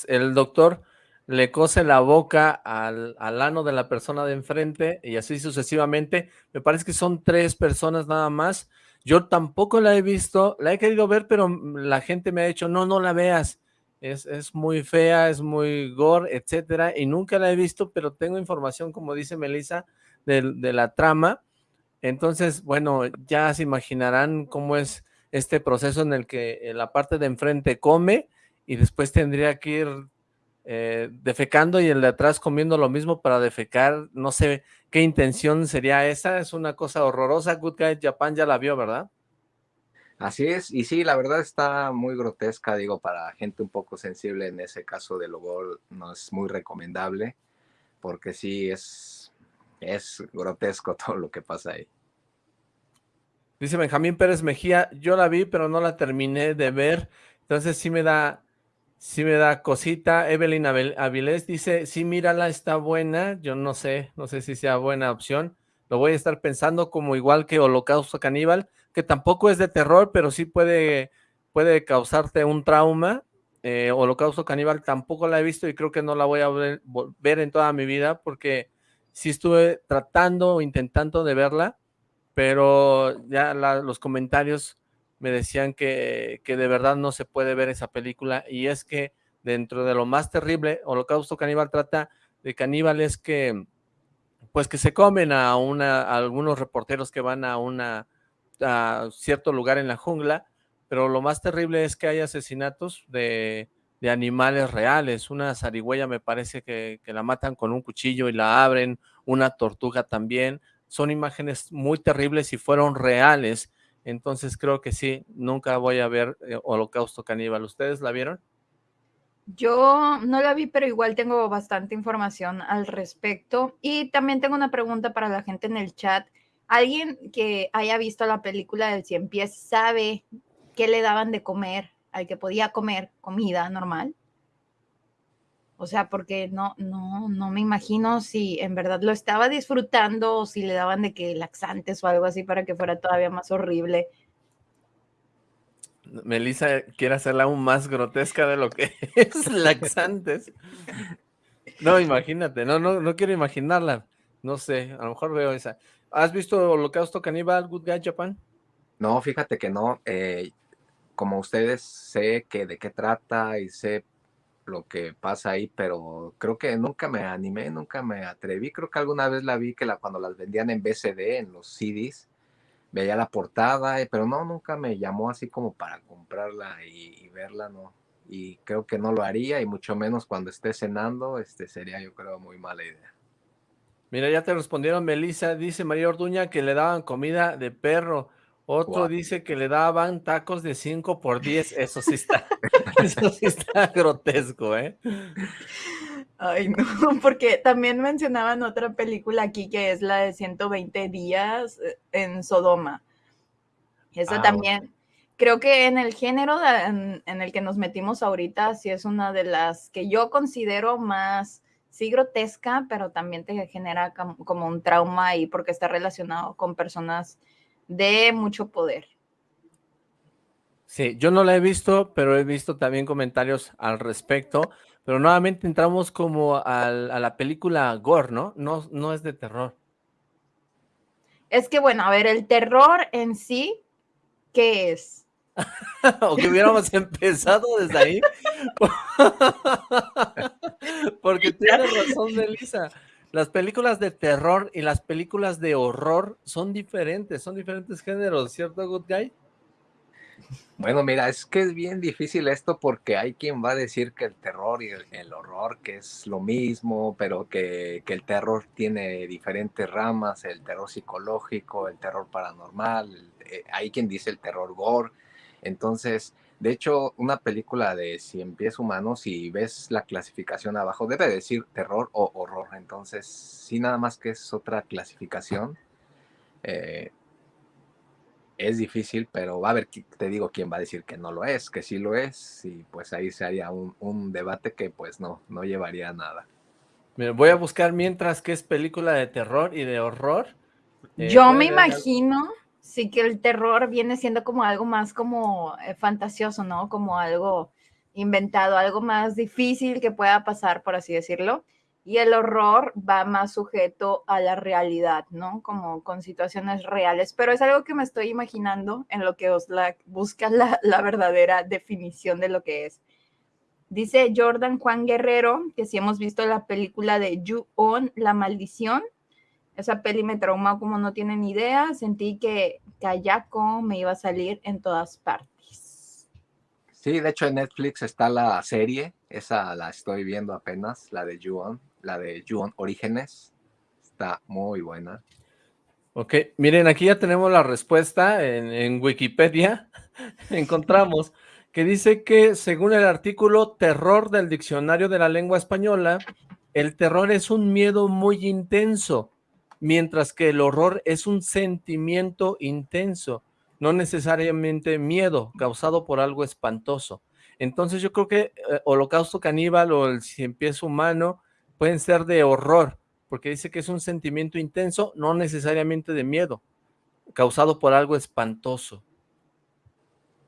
el doctor le cose la boca al, al, ano de la persona de enfrente y así sucesivamente. Me parece que son tres personas nada más. Yo tampoco la he visto, la he querido ver, pero la gente me ha dicho, no, no la veas. Es, es muy fea, es muy gore, etcétera, y nunca la he visto, pero tengo información, como dice Melissa, de, de la trama. Entonces, bueno, ya se imaginarán cómo es este proceso en el que la parte de enfrente come y después tendría que ir eh, defecando y el de atrás comiendo lo mismo para defecar, no sé qué intención sería esa, es una cosa horrorosa, Good Guy Japan ya la vio, ¿verdad? Así es, y sí, la verdad está muy grotesca, digo, para gente un poco sensible en ese caso del Logol no es muy recomendable, porque sí es, es grotesco [laughs] todo lo que pasa ahí. Dice Benjamín Pérez Mejía, yo la vi, pero no la terminé de ver, entonces sí me da Sí me da cosita. Evelyn Avilés dice, sí, mírala, está buena. Yo no sé, no sé si sea buena opción. Lo voy a estar pensando como igual que Holocausto Caníbal, que tampoco es de terror, pero sí puede, puede causarte un trauma. Eh, Holocausto Caníbal tampoco la he visto y creo que no la voy a ver, en toda mi vida porque sí estuve tratando o intentando de verla pero ya los comentarios me decían que, que de verdad no se puede ver esa película y es que dentro de lo más terrible, Holocausto Caníbal trata de caníbales que pues que se comen a una algunos reporteros que van a una a cierto lugar en la jungla, pero lo más terrible es que hay asesinatos de, de animales reales, una zarigüeya me parece que, que, la matan con un cuchillo y la abren, una tortuga también, son imágenes muy terribles y fueron reales, entonces creo que sí, nunca voy a ver eh, Holocausto Caníbal, ¿ustedes la vieron? Yo no la vi, pero igual tengo bastante información al respecto. Y también tengo una pregunta para la gente en el chat. ¿Alguien que haya visto la película del Cien Pies sabe qué le daban de comer al que podía comer comida normal? O sea, porque no, no, no me imagino si en verdad lo estaba disfrutando o si le daban de que laxantes o algo así para que fuera todavía más horrible. Melissa quiere hacerla aún más grotesca de lo que [laughs] es laxantes. No, imagínate, no, no, no quiero imaginarla. No sé, a lo mejor veo esa. ¿Has visto Holocausto Caníbal, Good Guy Japan? No, fíjate que no. Eh, como ustedes sé que de qué trata y sé lo que pasa ahí, pero creo que nunca me animé, nunca me atreví. Creo que alguna vez la vi que la, cuando las vendían en BCD, en los CDs, veía la portada, eh, pero no, nunca me llamó así como para comprarla y, verla, no. Y creo que no lo haría, y mucho menos cuando esté cenando, este sería yo creo muy mala idea. Mira, ya te respondieron, Melissa, dice María Orduña que le daban comida de perro. Otro dice que le daban tacos de 5 por 10. Eso sí está, [laughs] [laughs] eso sí está grotesco, ¿eh? Ay, no, [laughs] porque también mencionaban otra película aquí que es la de 120 días eh, en Sodoma. Esa ah, también, creo que en el género en, el que nos metimos ahorita, sí es una de las que yo considero más, sí grotesca, pero también te genera como, un trauma y porque está relacionado con personas de mucho poder. Sí, yo no la he visto, pero he visto también comentarios al respecto. Pero nuevamente entramos como a la película gore, ¿no? ¿no? No es de terror. Es que, bueno, a ver, el terror en sí, ¿qué es? [laughs] o que hubiéramos empezado desde ahí. [laughs] Porque tienes razón, Melissa. Las películas de terror y las películas de horror son diferentes, son diferentes géneros, ¿cierto, Good Guy? Bueno, mira, es que es bien difícil esto porque hay quien va a decir que el terror y el, horror que es lo mismo, pero que, el terror tiene diferentes ramas, el terror psicológico, el terror paranormal, eh, hay quien dice el terror gore. Entonces, de hecho, una película de Cien Pies Humanos, si ves la clasificación abajo, debe decir terror o horror. Entonces, sí, nada más que es otra clasificación. Eh, es difícil, pero va a haber, te digo, quién va a decir que no lo es, que sí lo es, y pues ahí se haría un, debate que pues no, no llevaría a nada. voy a buscar mientras que es película de terror y de horror. Eh, Yo me imagino, sí que el terror viene siendo como algo más como eh, fantasioso, ¿no? Como algo inventado, algo más difícil que pueda pasar, por así decirlo y el horror va más sujeto a la realidad, ¿no? Como con situaciones reales, pero es algo que me estoy imaginando en lo que os busca la, la, verdadera definición de lo que es. Dice Jordan Juan Guerrero que si hemos visto la película de Ju-On, La Maldición, esa peli me traumó como no tienen idea, sentí que Kayako me iba a salir en todas partes. Sí, de hecho en Netflix está la serie, esa la estoy viendo apenas, la de Ju-On la de Juon Orígenes. Está muy buena. Ok, miren, aquí ya tenemos la respuesta en, Wikipedia. [laughs] Encontramos que dice que según el artículo Terror del Diccionario de la Lengua Española, el terror es un miedo muy intenso, mientras que el horror es un sentimiento intenso, no necesariamente miedo causado por algo espantoso. Entonces yo creo que eh, Holocausto Caníbal o el Cien Pies Humano pueden ser de horror, porque dice que es un sentimiento intenso, no necesariamente de miedo, causado por algo espantoso.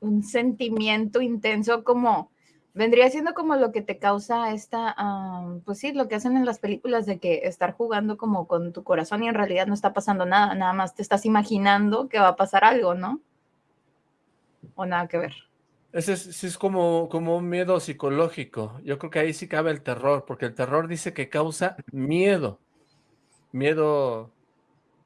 Un sentimiento intenso como, vendría siendo como lo que te causa esta, pues sí, lo que hacen en las películas de que estar jugando como con tu corazón y en realidad no está pasando nada, nada más te estás imaginando que va a pasar algo, ¿no? O nada que ver. Ese es, es como, como un miedo psicológico. Yo creo que ahí sí cabe el terror, porque el terror dice que causa miedo. Miedo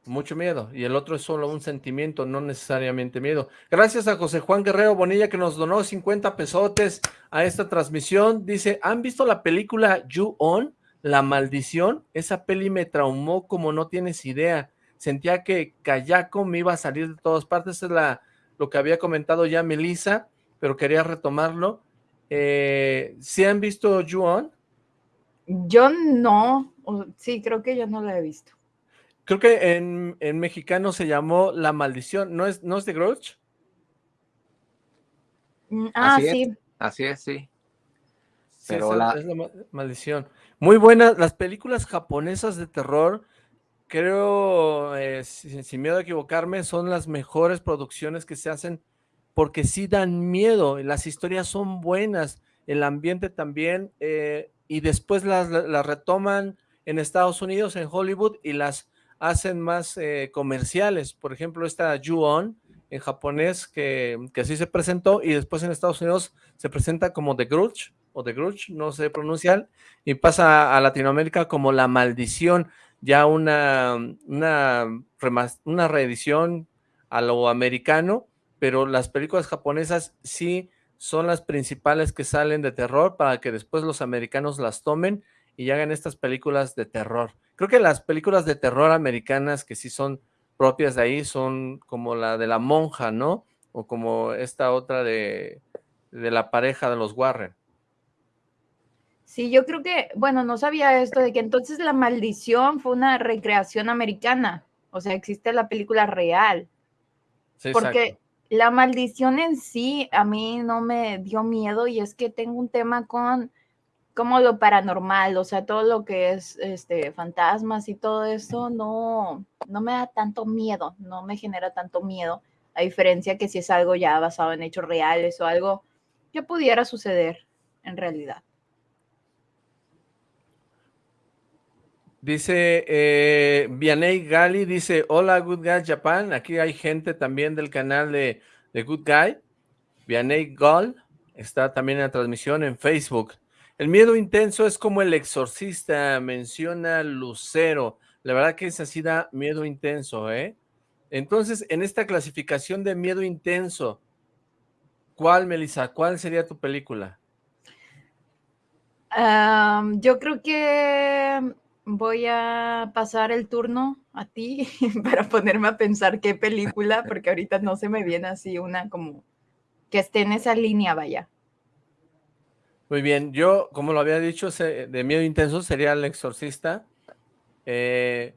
mucho miedo, y el otro es solo un sentimiento, no necesariamente miedo. Gracias a José Juan Guerrero Bonilla que nos donó 50 pesotes a esta transmisión. Dice, ¿han visto la película You On? La maldición, esa peli me traumó como no tienes idea. Sentía que Kayako me iba a salir de todas partes, es la, lo que había comentado ya Melissa, pero quería retomarlo. Eh, ¿Sí han visto You On? Yo no, sí, creo que yo no la he visto. Creo que en, en, mexicano se llamó La Maldición, ¿no es, no es de Grudge? Mm, ah, Así sí. Es. Así es, sí. Pero la... es la maldición. Muy buenas, las películas japonesas de terror, creo, eh, sin, sin, miedo a equivocarme, son las mejores producciones que se hacen porque sí dan miedo, las historias son buenas, el ambiente también, eh, y después las, retoman en Estados Unidos, en Hollywood, y las hacen más eh, comerciales. Por ejemplo, esta Ju-On en japonés que, que, así se presentó y después en Estados Unidos se presenta como The Grudge o The Grudge, no sé pronunciar, y pasa a Latinoamérica como La Maldición, ya una, una, una reedición a lo americano, pero las películas japonesas sí son las principales que salen de terror para que después los americanos las tomen y hagan estas películas de terror. Creo que las películas de terror americanas que sí son propias de ahí son como la de la monja, ¿no? O como esta otra de, de la pareja de los Warren. Sí, yo creo que, bueno, no sabía esto de que entonces la maldición fue una recreación americana. O sea, existe la película real. Sí, porque. La maldición en sí a mí no me dio miedo y es que tengo un tema con como lo paranormal, o sea, todo lo que es este fantasmas y todo eso no no me da tanto miedo, no me genera tanto miedo, a diferencia que si es algo ya basado en hechos reales o algo que pudiera suceder en realidad. Dice eh, Vianey Gali, dice, hola Good Guy Japan, aquí hay gente también del canal de, de Good Guy, Vianey Gal, está también en la transmisión en Facebook. El miedo intenso es como el exorcista, menciona Lucero. La verdad que esa sí da miedo intenso, ¿eh? Entonces, en esta clasificación de miedo intenso, ¿cuál, Melissa? ¿Cuál sería tu película? Yo creo que voy a pasar el turno a ti [laughs] para ponerme a pensar qué película, porque ahorita no se me viene así una como que esté en esa línea, vaya. Muy bien, yo, como lo había dicho, de miedo intenso sería El Exorcista, eh,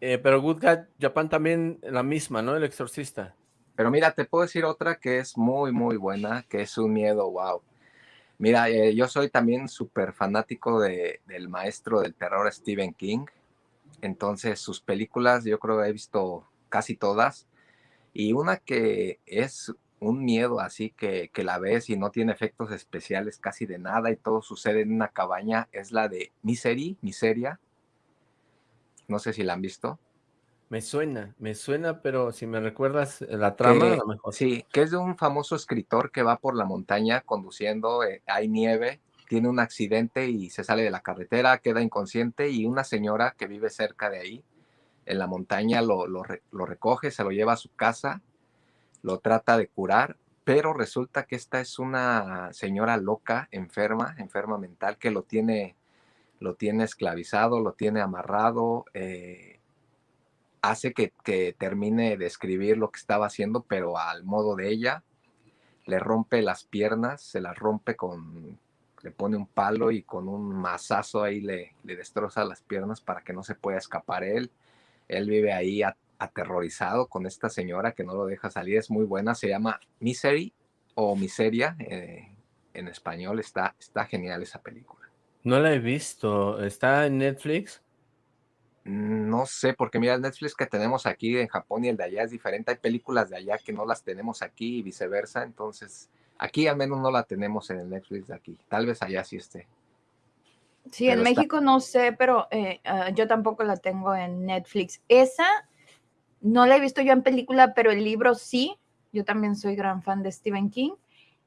eh, pero Good God Japan también la misma, ¿no? El Exorcista. Pero mira, te puedo decir otra que es muy, muy buena, que es un miedo, wow. Mira, eh, yo soy también súper fanático de, del maestro del terror Stephen King, entonces sus películas yo creo que he visto casi todas, y una que es un miedo así que, que, la ves y no tiene efectos especiales casi de nada y todo sucede en una cabaña es la de Misery, Miseria. No sé si la han visto. Me suena, me suena, pero si me recuerdas la trama, que, a lo mejor. Sí, que es de un famoso escritor que va por la montaña conduciendo, eh, hay nieve, tiene un accidente y se sale de la carretera, queda inconsciente y una señora que vive cerca de ahí, en la montaña, lo, lo, lo recoge, se lo lleva a su casa lo trata de curar, pero resulta que esta es una señora loca, enferma, enferma mental, que lo tiene, lo tiene esclavizado, lo tiene amarrado, eh, hace que, que, termine de escribir lo que estaba haciendo, pero al modo de ella, le rompe las piernas, se las rompe con, le pone un palo y con un mazazo ahí le, le destroza las piernas para que no se pueda escapar él. Él vive ahí aterrorizado con esta señora que no lo deja salir, es muy buena, se llama Misery o Miseria, eh, en español, está, está genial esa película. No la he visto, ¿está en Netflix? No sé, porque mira, el Netflix que tenemos aquí en Japón y el de allá es diferente, hay películas de allá que no las tenemos aquí y viceversa, entonces Aquí al menos no la tenemos en el Netflix de aquí. Tal vez allá sí esté. Sí, en México no sé, pero eh, ah, yo tampoco la tengo en Netflix. Esa no la he visto yo en película, pero el libro sí. Yo también soy gran fan de Stephen King.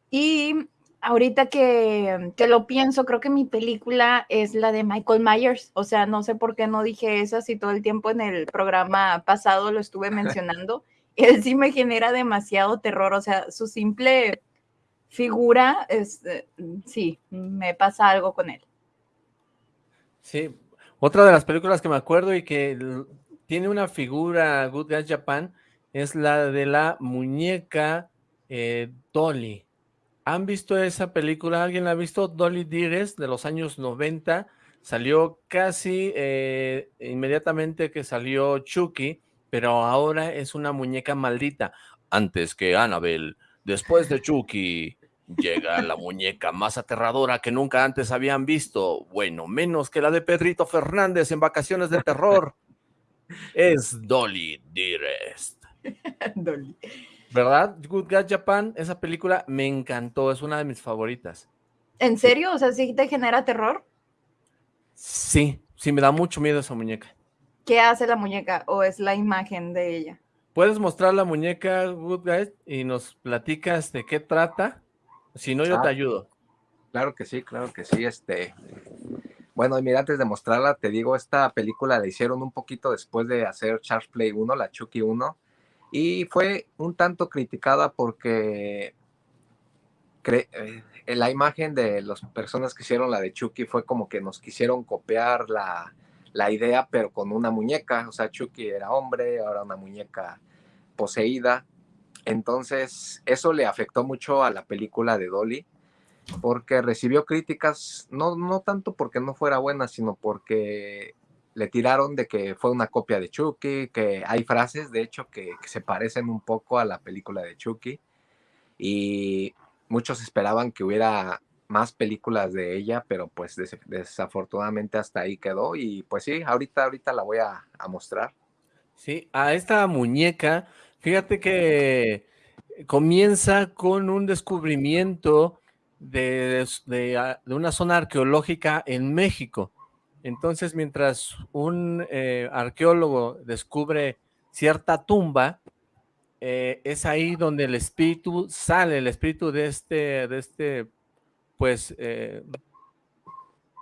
Y ahorita que, que, lo pienso, creo que mi película es la de Michael Myers. O sea, no sé por qué no dije eso si todo el tiempo en el programa pasado lo estuve [laughs] mencionando. Él sí me genera demasiado terror. O sea, su simple figura, es, eh, sí, me pasa algo con él. Sí, otra de las películas que me acuerdo y que tiene una figura Good Guys Japan es la de la muñeca eh, Dolly. ¿Han visto esa película? ¿Alguien la ha visto? Dolly Dires de los años 90. Salió casi eh, inmediatamente que salió Chucky, pero ahora es una muñeca maldita. Antes que Annabelle, después de Chucky, Llega la muñeca más aterradora que nunca antes habían visto. Bueno, menos que la de Pedrito Fernández en Vacaciones de Terror. [laughs] Es Dolly Dearest. Dolly. ¿Verdad? Good God Japan, esa película me encantó, es una de mis favoritas. ¿En serio? O sea, ¿sí te genera terror? Sí, sí, me da mucho miedo esa muñeca. ¿Qué hace la muñeca o es la imagen de ella? ¿Puedes mostrar la muñeca, Good Guys, y nos platicas de qué trata? Si no, yo te ah, ayudo. Claro que sí, claro que sí. Este, bueno, mira, antes de mostrarla, te digo, esta película la hicieron un poquito después de hacer Charles Play 1, la Chucky 1, y fue un tanto criticada porque eh, la imagen de las personas que hicieron la de Chucky fue como que nos quisieron copiar la, la idea, pero con una muñeca. O sea, Chucky era hombre, ahora una muñeca poseída. Entonces, eso le afectó mucho a la película de Dolly, porque recibió críticas, no, no tanto porque no fuera buena, sino porque le tiraron de que fue una copia de Chucky, que hay frases, de hecho, que, se parecen un poco a la película de Chucky, y muchos esperaban que hubiera más películas de ella, pero pues desafortunadamente hasta ahí quedó, y pues sí, ahorita, ahorita la voy a, mostrar. Sí, a esta muñeca Fíjate que comienza con un descubrimiento de, ah, una zona arqueológica en México. Entonces, mientras un eh, arqueólogo descubre cierta tumba, eh, es ahí donde el espíritu sale, el espíritu de este, de este, pues, eh,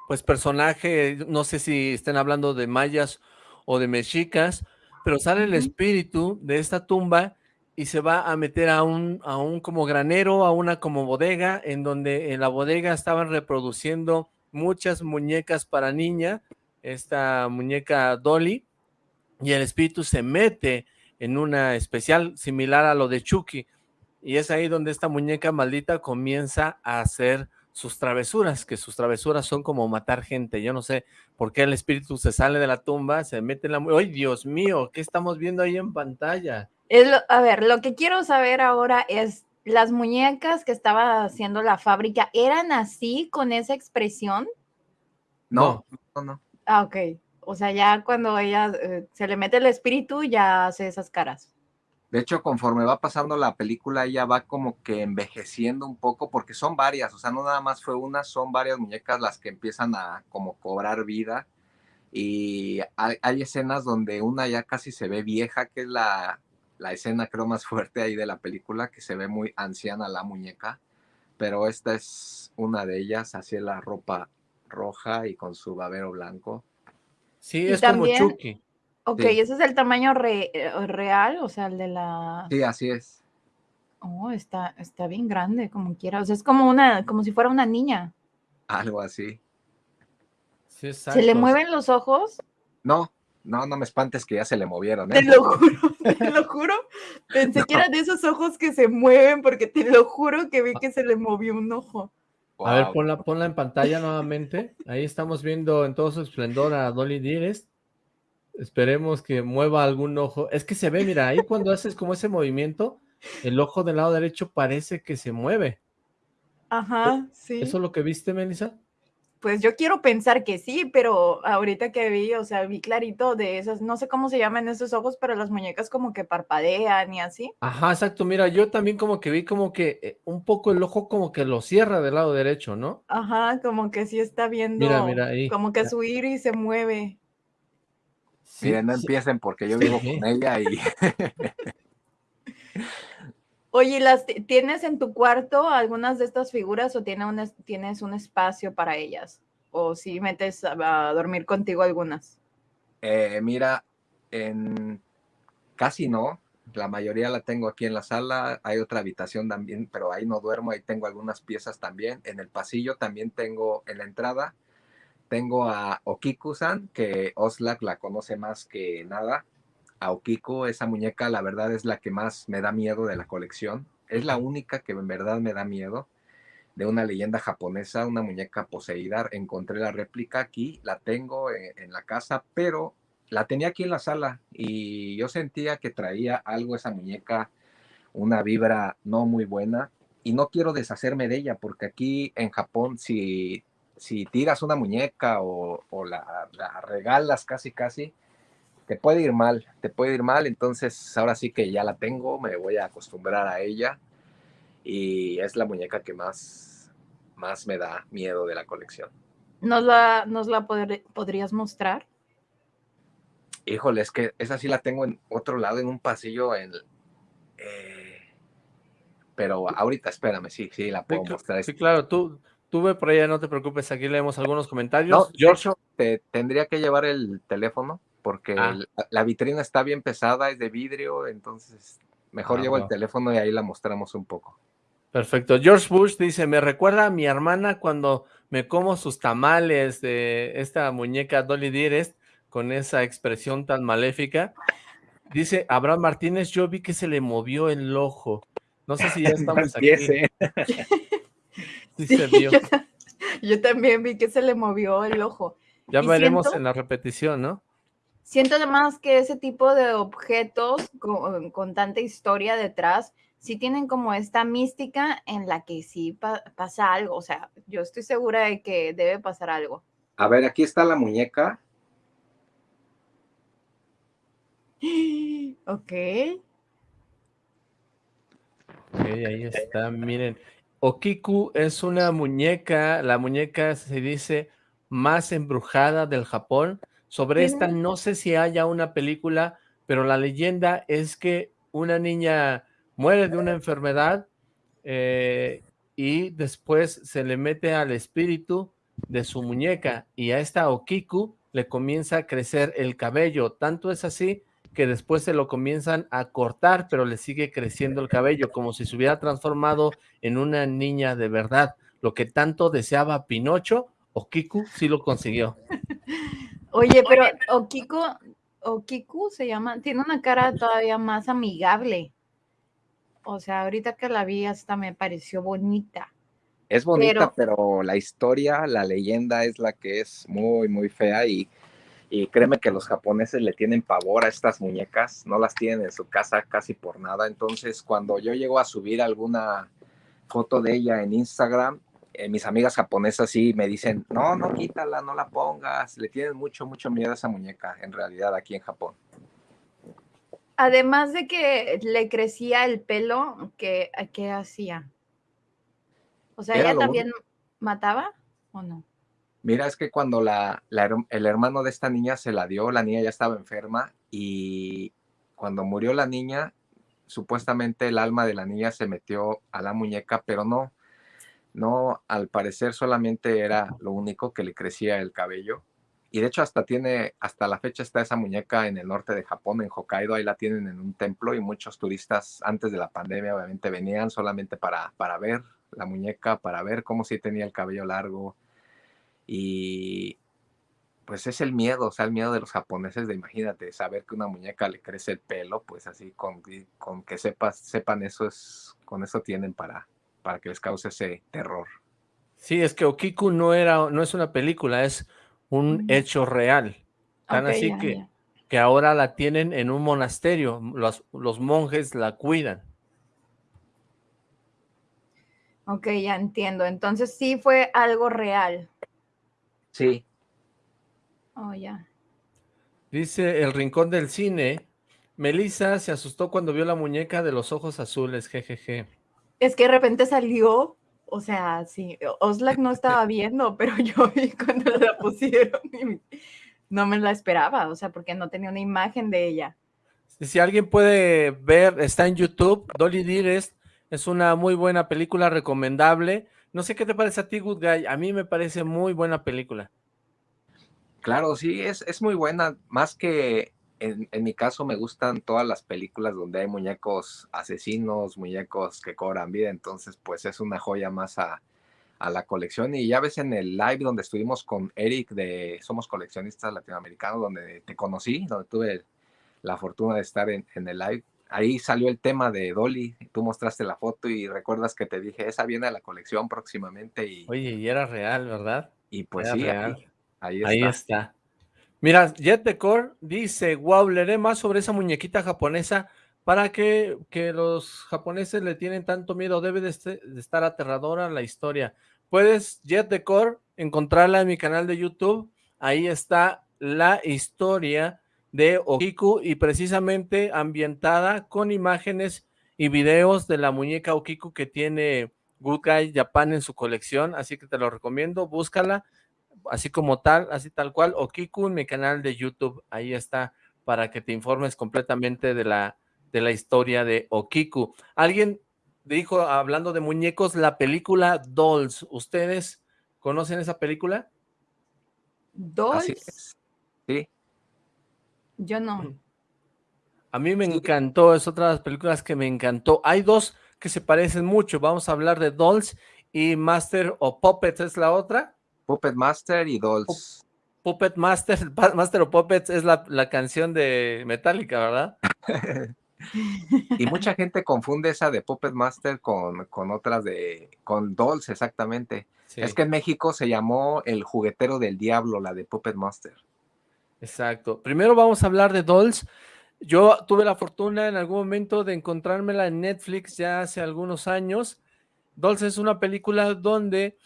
pues personaje, no sé si estén hablando de mayas o de mexicas, pero sale el espíritu de esta tumba y se va a meter a un, a un como granero, a una como bodega, en donde en la bodega estaban reproduciendo muchas muñecas para niña, esta muñeca Dolly, y el espíritu se mete en una especial similar a lo de Chucky, y es ahí donde esta muñeca maldita comienza a hacer sus travesuras, que sus travesuras son como matar gente. Yo no sé por qué el espíritu se sale de la tumba, se mete en la... ¡Ay, Dios mío! ¿Qué estamos viendo ahí en pantalla? a ver, lo que quiero saber ahora es, ¿las muñecas que estaba haciendo la fábrica eran así, con esa expresión? No, no, no. Ah, ok. O sea, ya cuando ella eh, se le mete el espíritu, ya hace esas caras. De hecho, conforme va pasando la película, ella va como que envejeciendo un poco, porque son varias, o sea, no nada más fue una, son varias muñecas las que empiezan a como cobrar vida. Y hay, escenas donde una ya casi se ve vieja, que es la, la escena creo más fuerte ahí de la película, que se ve muy anciana la muñeca, pero esta es una de ellas, así la ropa roja y con su babero blanco. Sí, es como Chucky. Ok, ese es el tamaño eh, real, o sea, el de la... Sí, así es. Oh, está, está bien grande, como quiera. O sea, es como una, como si fuera una niña. Algo así. Sí, ¿Se le mueven los ojos? No, no, no me espantes que ya se le movieron. ¿eh? Te lo juro, [laughs] [laughs] te lo juro. Pensé que eran de esos ojos que se mueven, porque te lo juro que vi que se le movió un ojo. A ver, ponla, ponla en pantalla nuevamente. Ahí estamos viendo en todo su esplendor a Dolly Dires. Esperemos que mueva algún ojo. Es que se ve, mira, ahí cuando haces como ese movimiento, el ojo del lado derecho parece que se mueve. Ajá, sí. ¿Eso es lo que viste, Melissa? Pues yo quiero pensar que sí, pero ahorita que vi, o sea, vi clarito de esas, no sé cómo se llaman esos ojos, pero las muñecas como que parpadean y así. Ajá, exacto, mira, yo también como que vi como que eh, un poco el ojo como que lo cierra del lado derecho, ¿no? Ajá, como que sí está viendo, mira, mira ahí. como que su iris se mueve. Sí, no empiecen porque yo vivo con ella y... [laughs] [laughs] [laughs] Oye, ¿las ¿tienes en tu cuarto algunas de estas figuras o tienes un espacio para ellas? ¿O si metes a, dormir contigo algunas? Eh, mira, en casi no. La mayoría la tengo aquí en la sala. Hay otra habitación también, pero ahí no duermo. Ahí tengo algunas piezas también. En el pasillo también tengo en la entrada. Tengo a Okiku-san, que Oslak la conoce más que nada a Okiko, esa muñeca la verdad es la que más me da miedo de la colección. Es la única que en verdad me da miedo de una leyenda japonesa, una muñeca poseída. Encontré la réplica aquí, la tengo en, la casa, pero la tenía aquí en la sala y yo sentía que traía algo esa muñeca, una vibra no muy buena y no quiero deshacerme de ella porque aquí en Japón si, si tiras una muñeca o, la, la, regalas casi casi, te puede ir mal, te puede ir mal, entonces ahora sí que ya la tengo, me voy a acostumbrar a ella y es la muñeca que más, más me da miedo de la colección. ¿Nos la, nos la podrías mostrar? Híjole, es que esa sí la tengo en otro lado, en un pasillo, en, eh, pero ahorita espérame, sí, sí, la puedo mostrar. Sí, claro, tú, tú ve por allá, no te preocupes, aquí leemos algunos comentarios. No, George, te tendría que llevar el teléfono porque ah. la, vitrina está bien pesada, es de vidrio, entonces mejor ah, llevo el teléfono y ahí la mostramos un poco. Perfecto. George Bush dice, me recuerda a mi hermana cuando me como sus tamales de esta muñeca Dolly Dearest con esa expresión tan maléfica. Dice Abraham Martínez, yo vi que se le movió el ojo. No sé si ya [laughs] estamos aquí. [laughs] sí, se [laughs] vio. Yo, también vi que se le movió el ojo. Ya veremos en la repetición, ¿no? Siento además que ese tipo de objetos con, tanta historia detrás, sí tienen como esta mística en la que sí pasa algo. O sea, yo estoy segura de que debe pasar algo. A ver, aquí está la muñeca. [gasps] Ok. Ok, ahí está, miren. Okiku es una muñeca, la muñeca se dice más embrujada del Japón. Sobre esta no sé si haya una película, pero la leyenda es que una niña muere de una enfermedad eh, y después se le mete al espíritu de su muñeca y a esta Okiku le comienza a crecer el cabello. Tanto es así que después se lo comienzan a cortar, pero le sigue creciendo el cabello, como si se hubiera transformado en una niña de verdad. Lo que tanto deseaba Pinocho, Okiku sí lo consiguió. [laughs] Oye, pero Okiku, Okiku se llama, tiene una cara todavía más amigable. O sea, ahorita que la vi hasta me pareció bonita. Es bonita, pero, la historia, la leyenda es la que es muy, muy fea y, y créeme que los japoneses le tienen pavor a estas muñecas, no las tienen en su casa casi por nada. Entonces, cuando yo llego a subir alguna foto de ella en Instagram, eh, mis amigas japonesas sí me dicen, no, no quítala, no la pongas, le tienen mucho, mucho miedo a esa muñeca, en realidad, aquí en Japón. Además de que le crecía el pelo, ¿qué, qué hacía? O sea, ¿ella también mataba o no? Mira, es que cuando la, el hermano de esta niña se la dio, la niña ya estaba enferma y cuando murió la niña, supuestamente el alma de la niña se metió a la muñeca, pero no, no, al parecer solamente era lo único que le crecía el cabello. Y de hecho hasta tiene, hasta la fecha está esa muñeca en el norte de Japón, en Hokkaido, ahí la tienen en un templo y muchos turistas antes de la pandemia obviamente venían solamente para, para ver la muñeca, para ver cómo sí tenía el cabello largo. Y pues es el miedo, o sea, el miedo de los japoneses de imagínate, saber que una muñeca le crece el pelo, pues así con, con que sepan eso es, con eso tienen para, para que les cause ese terror. Sí, es que Okiku no era, no es una película, es un mm. hecho real. Tan así que, que ahora la tienen en un monasterio, los, los monjes la cuidan. Ok, ya entiendo. Entonces sí fue algo real. Sí. Oh, ya. Dice El Rincón del Cine, Melissa se asustó cuando vio la muñeca de los ojos azules, jejeje. Es que de repente salió, o sea, sí, Oslak no estaba viendo, pero [laughs] yo vi cuando la pusieron y no me la esperaba, o sea, porque no tenía una imagen de ella. Si alguien puede ver, está en YouTube, Dolly Dearest, es una muy buena película, recomendable. No sé qué te parece a ti, Good Guy, a mí me parece muy buena película. Claro, sí, es, es muy buena, más que en, en, mi caso me gustan todas las películas donde hay muñecos asesinos, muñecos que cobran vida, entonces pues es una joya más a, a la colección y ya ves en el live donde estuvimos con Eric de Somos Coleccionistas Latinoamericanos, donde te conocí, donde tuve la fortuna de estar en, en, el live. Ahí salió el tema de Dolly, tú mostraste la foto y recuerdas que te dije, esa viene a la colección próximamente. Y, Oye, y era real, ¿verdad? Y pues era sí, real. Ahí, ahí, está. ahí, está. Mira, Jet Decor dice, wow, leeré más sobre esa muñequita japonesa para que, que los japoneses le tienen tanto miedo, debe de, este, estar aterradora la historia. Puedes, Jet Decor, encontrarla en mi canal de YouTube, ahí está la historia de Okiku y precisamente ambientada con imágenes y videos de la muñeca Okiku que tiene Good Guy Japan en su colección, así que te lo recomiendo, búscala, así como tal, así tal cual, Okiku en mi canal de YouTube, ahí está, para que te informes completamente de la, de la historia de Okiku. Alguien dijo, hablando de muñecos, la película Dolls, ¿ustedes conocen esa película? ¿Dolls? Sí. Yo no. A mí me encantó, es otra de las películas que me encantó. Hay dos que se parecen mucho, vamos a hablar de Dolls y Master o Puppets es la otra. Puppet Master y Dolls. Puppet Master, [laughs] Master o Puppets es la, la canción de Metallica, ¿verdad? [laughs] y mucha gente confunde esa de Puppet Master con, con otras de, con Dolls exactamente. Sí. Es que en México se llamó El Juguetero del Diablo, la de Puppet Master. Exacto. Primero vamos a hablar de Dolls. Yo tuve la fortuna en algún momento de encontrármela en Netflix ya hace algunos años. Dolls es una película donde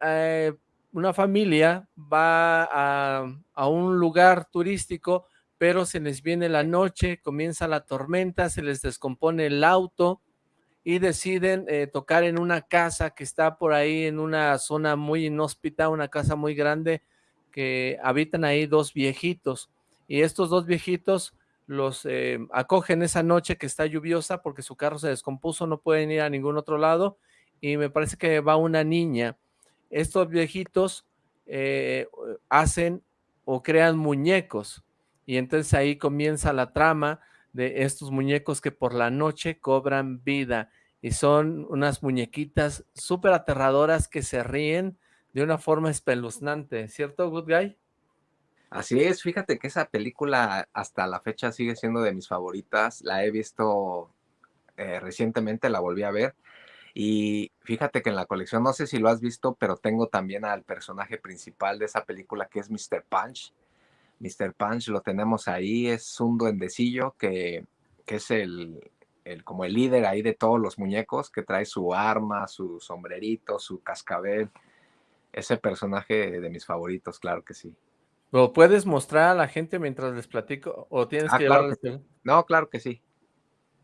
eh, una familia va a, a, un lugar turístico, pero se les viene la noche, comienza la tormenta, se les descompone el auto y deciden eh, tocar en una casa que está por ahí en una zona muy inhóspita, una casa muy grande, que habitan ahí dos viejitos. Y estos dos viejitos los eh, acogen esa noche que está lluviosa porque su carro se descompuso, no pueden ir a ningún otro lado y me parece que va una niña. Estos viejitos eh, hacen o crean muñecos y entonces ahí comienza la trama de estos muñecos que por la noche cobran vida y son unas muñequitas súper aterradoras que se ríen de una forma espeluznante, ¿cierto, Good Guy? Así es, fíjate que esa película hasta la fecha sigue siendo de mis favoritas, la he visto eh, recientemente, la volví a ver, y fíjate que en la colección, no sé si lo has visto, pero tengo también al personaje principal de esa película que es Mr. Punch. Mr. Punch lo tenemos ahí, es un duendecillo que, que es el, el, como el líder ahí de todos los muñecos, que trae su arma, su sombrerito, su cascabel. Ese personaje de mis favoritos, claro que sí. ¿Lo puedes mostrar a la gente mientras les platico? ¿O tienes ah, que claro que. No, claro que sí.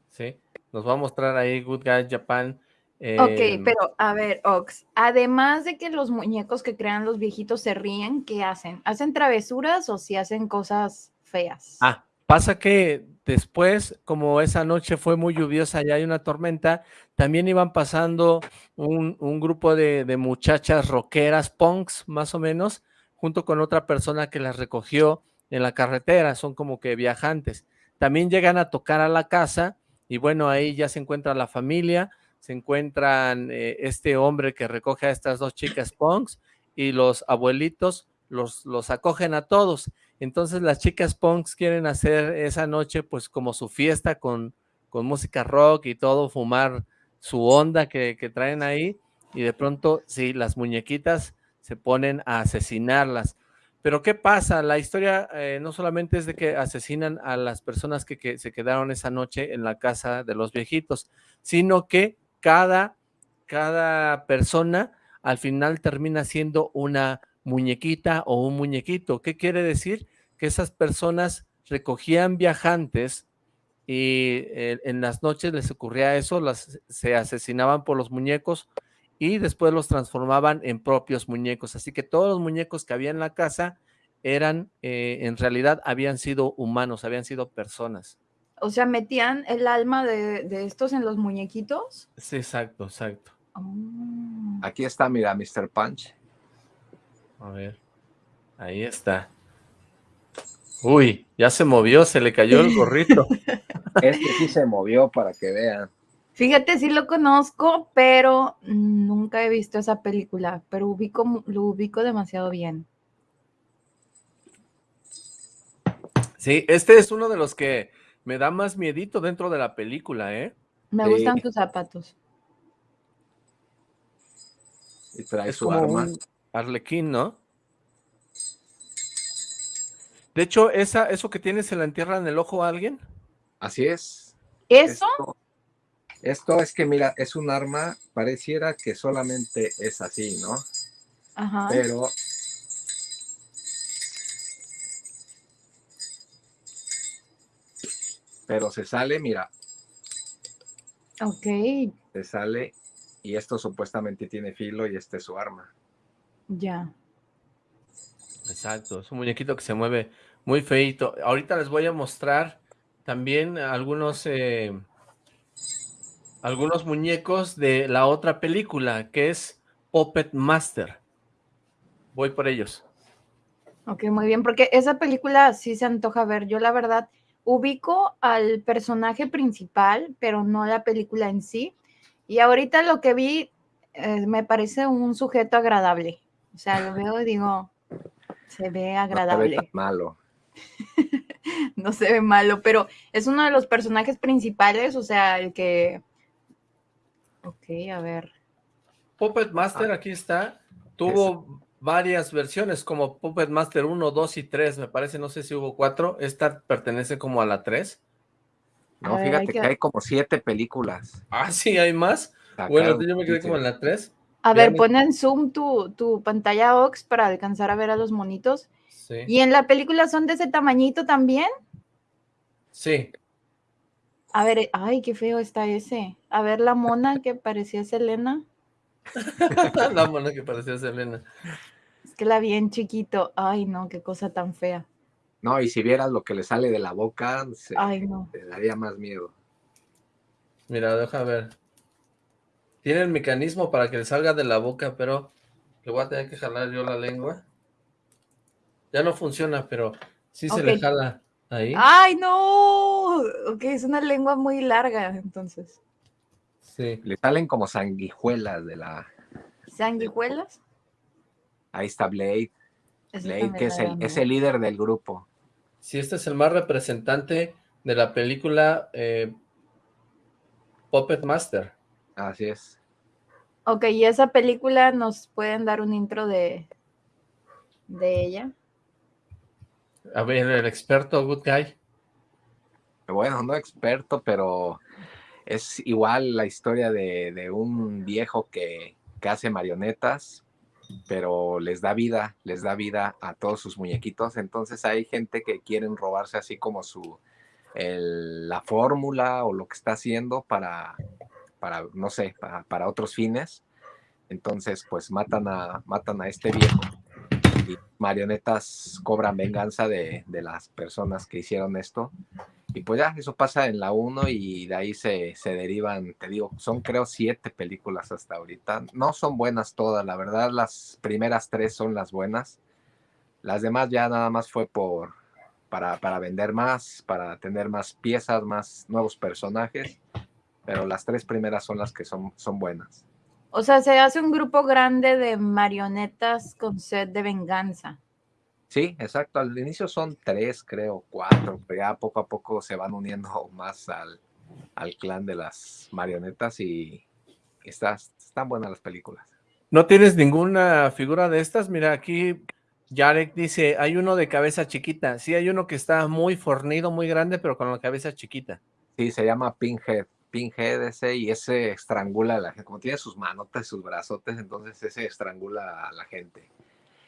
Sí, nos va a mostrar ahí Good Guy Japan. Eh... Ok, pero a ver, Ox, además de que los muñecos que crean los viejitos se ríen, ¿qué hacen? ¿Hacen travesuras o si hacen cosas feas? Ah, pasa que después, como esa noche fue muy lluviosa y hay una tormenta, también iban pasando un, un grupo de, de muchachas rockeras, punks más o menos, junto con otra persona que las recogió en la carretera, son como que viajantes. También llegan a tocar a la casa y bueno, ahí ya se encuentra la familia, se encuentran eh, este hombre que recoge a estas dos chicas punks y los abuelitos los, los acogen a todos. Entonces las chicas punks quieren hacer esa noche pues como su fiesta con, con música rock y todo, fumar su onda que, que traen ahí y de pronto, sí, las muñequitas se ponen a asesinarlas. Pero ¿qué pasa? La historia eh, no solamente es de que asesinan a las personas que, que, se quedaron esa noche en la casa de los viejitos, sino que cada, cada persona al final termina siendo una muñequita o un muñequito. ¿Qué quiere decir? Que esas personas recogían viajantes y eh, en las noches les ocurría eso, las, se asesinaban por los muñecos y después los transformaban en propios muñecos. Así que todos los muñecos que había en la casa eran, eh, en realidad, habían sido humanos, habían sido personas. O sea, metían el alma de, estos en los muñequitos. Sí, exacto, exacto. Oh. Aquí está, mira, Mr. Punch. A ver, ahí está. Uy, ya se movió, se le cayó el gorrito. [laughs] este sí se movió para que vean. Fíjate, sí lo conozco, pero nunca he visto esa película, pero ubico, lo ubico demasiado bien. Sí, este es uno de los que me da más miedito dentro de la película, ¿eh? Me gustan tus zapatos. Y trae su arma. arlequín, ¿no? De hecho, esa, eso que tiene se la entierra en el ojo a alguien. Así es. ¿Eso? Esto, es que, mira, es un arma, pareciera que solamente es así, ¿no? Ajá. Pero... Pero se sale, mira. Ok. Se sale y esto supuestamente tiene filo y este es su arma. Ya. Exacto, es un muñequito que se mueve muy feito. Ahorita les voy a mostrar también algunos, eh, algunos muñecos de la otra película, que es Puppet Master. Voy por ellos. Ok, muy bien, porque esa película sí se antoja ver. Yo la verdad ubico al personaje principal, pero no la película en sí. Y ahorita lo que vi eh, me parece un sujeto agradable. O sea, lo veo y digo, se ve agradable. No se ve malo. [laughs] no se ve malo, pero es uno de los personajes principales, o sea, el que... Ok, a ver. Puppet Master, aquí está. Tuvo varias versiones, como Puppet Master 1, 2 y 3, me parece, no sé si hubo 4. Esta pertenece como a la 3. No, fíjate que... hay como 7 películas. Ah, sí, hay más. bueno, yo me quedé como en la 3. A ver, pon en zoom tu, tu pantalla Ox para alcanzar a ver a los monitos. Sí. ¿Y en la película son de ese tamañito también? Sí. A ver, ay, qué feo está ese. A ver la mona que parecía Selena. [laughs] la mona que parecía Selena. Es que la vi en chiquito. Ay, no, qué cosa tan fea. No, y si vieras lo que le sale de la boca, ay, no. te daría más miedo. Mira, deja ver. Tiene el mecanismo para que le salga de la boca, pero le voy a tener que jalar yo la lengua. Ya no funciona, pero sí se le jala ahí. ¡Ay, no! Ok, es una lengua muy larga, entonces. Sí. Le salen como sanguijuelas de la... ¿Sanguijuelas? Ahí está Blade. Blade, que es el, es el, líder del grupo. Sí, este es el más representante de la película eh, Puppet Master. Así es. Ok, ¿y esa película nos pueden dar un intro de, de ella? A ver, el experto Good Guy. Bueno, no experto, pero es igual la historia de, un viejo que, que, hace marionetas, pero les da vida, les da vida a todos sus muñequitos. Entonces hay gente que quieren robarse así como su la fórmula o lo que está haciendo para, para, no sé, para, otros fines. Entonces, pues matan a, matan a este viejo y marionetas cobran venganza de, las personas que hicieron esto. Y pues ya, eso pasa en la 1 y de ahí se, se, derivan, te digo, son creo siete películas hasta ahorita. No son buenas todas, la verdad, las primeras tres son las buenas. Las demás ya nada más fue por, para, para vender más, para tener más piezas, más nuevos personajes pero las tres primeras son las que son, son buenas. O sea, se hace un grupo grande de marionetas con sed de venganza. Sí, exacto. Al inicio son tres, creo, cuatro, pero ya poco a poco se van uniendo más al, clan de las marionetas y están buenas las películas. ¿No tienes ninguna figura de estas? Mira, aquí Jarek dice, hay uno de cabeza chiquita. Sí, hay uno que está muy fornido, muy grande, pero con la cabeza chiquita. Sí, se llama Pinhead. Pinhead ese y ese estrangula a la gente, como tiene sus manotas y sus brazotes, entonces ese estrangula a la gente.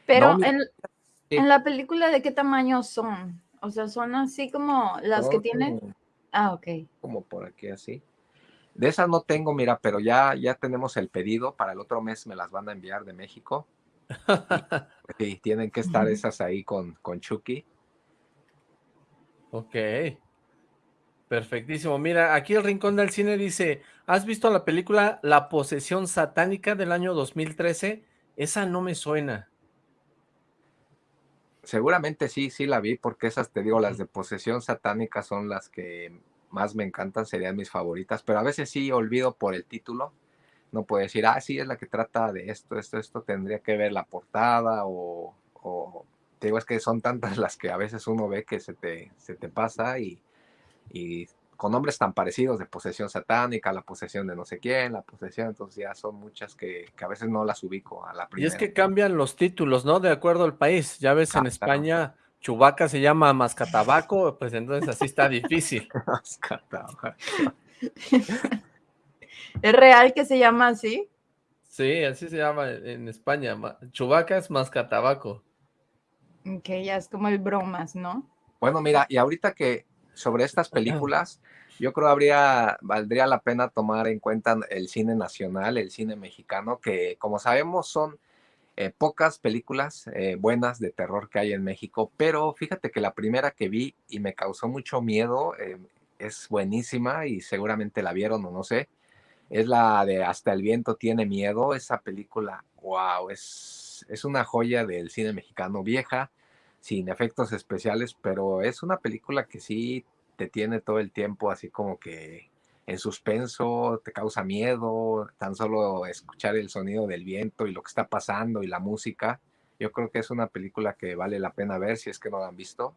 Pero en, la película, ¿de qué tamaño son? O sea, son así como las que tienen. Ah, ok. Como por aquí así. De esas no tengo, mira, pero ya, ya tenemos el pedido. Para el otro mes me las van a enviar de México. [laughs] y, tienen que estar esas ahí con, con Chucky. Ok. Perfectísimo. Mira, aquí el Rincón del Cine dice, ¿has visto la película La Posesión Satánica del año 2013? Esa no me suena. Seguramente sí, sí la vi, porque esas, te digo, las de Posesión Satánica son las que más me encantan, serían mis favoritas, pero a veces sí olvido por el título. No puedo decir, ah, sí, es la que trata de esto, esto, esto, tendría que ver la portada o, o te digo, es que son tantas [laughs] las que a veces uno ve que se te, se te pasa y y con nombres tan parecidos de posesión satánica, la posesión de no sé quién, la posesión, entonces ya son muchas que, a veces no las ubico a la primera. Y es que cambian los títulos, ¿no? De acuerdo al país. Ya ves, en España, Chubaca se llama Mascatabaco, pues entonces así está difícil. [laughs] Mascatabaco. ¿Es real que se llama así? Sí, así se llama en España. Chubaca es Mascatabaco. Ok, ya es como el bromas, ¿no? Bueno, mira, y ahorita que sobre estas películas, yo creo habría, valdría la pena tomar en cuenta el cine nacional, el cine mexicano, que como sabemos son eh, pocas películas eh, buenas de terror que hay en México, pero fíjate que la primera que vi y me causó mucho miedo, eh, es buenísima y seguramente la vieron o no sé, es la de Hasta el viento tiene miedo, esa película, wow, es, es una joya del cine mexicano vieja, sin efectos especiales, pero es una película que sí te tiene todo el tiempo así como que en suspenso, te causa miedo, tan solo escuchar el sonido del viento y lo que está pasando y la música. Yo creo que es una película que vale la pena ver si es que no la han visto.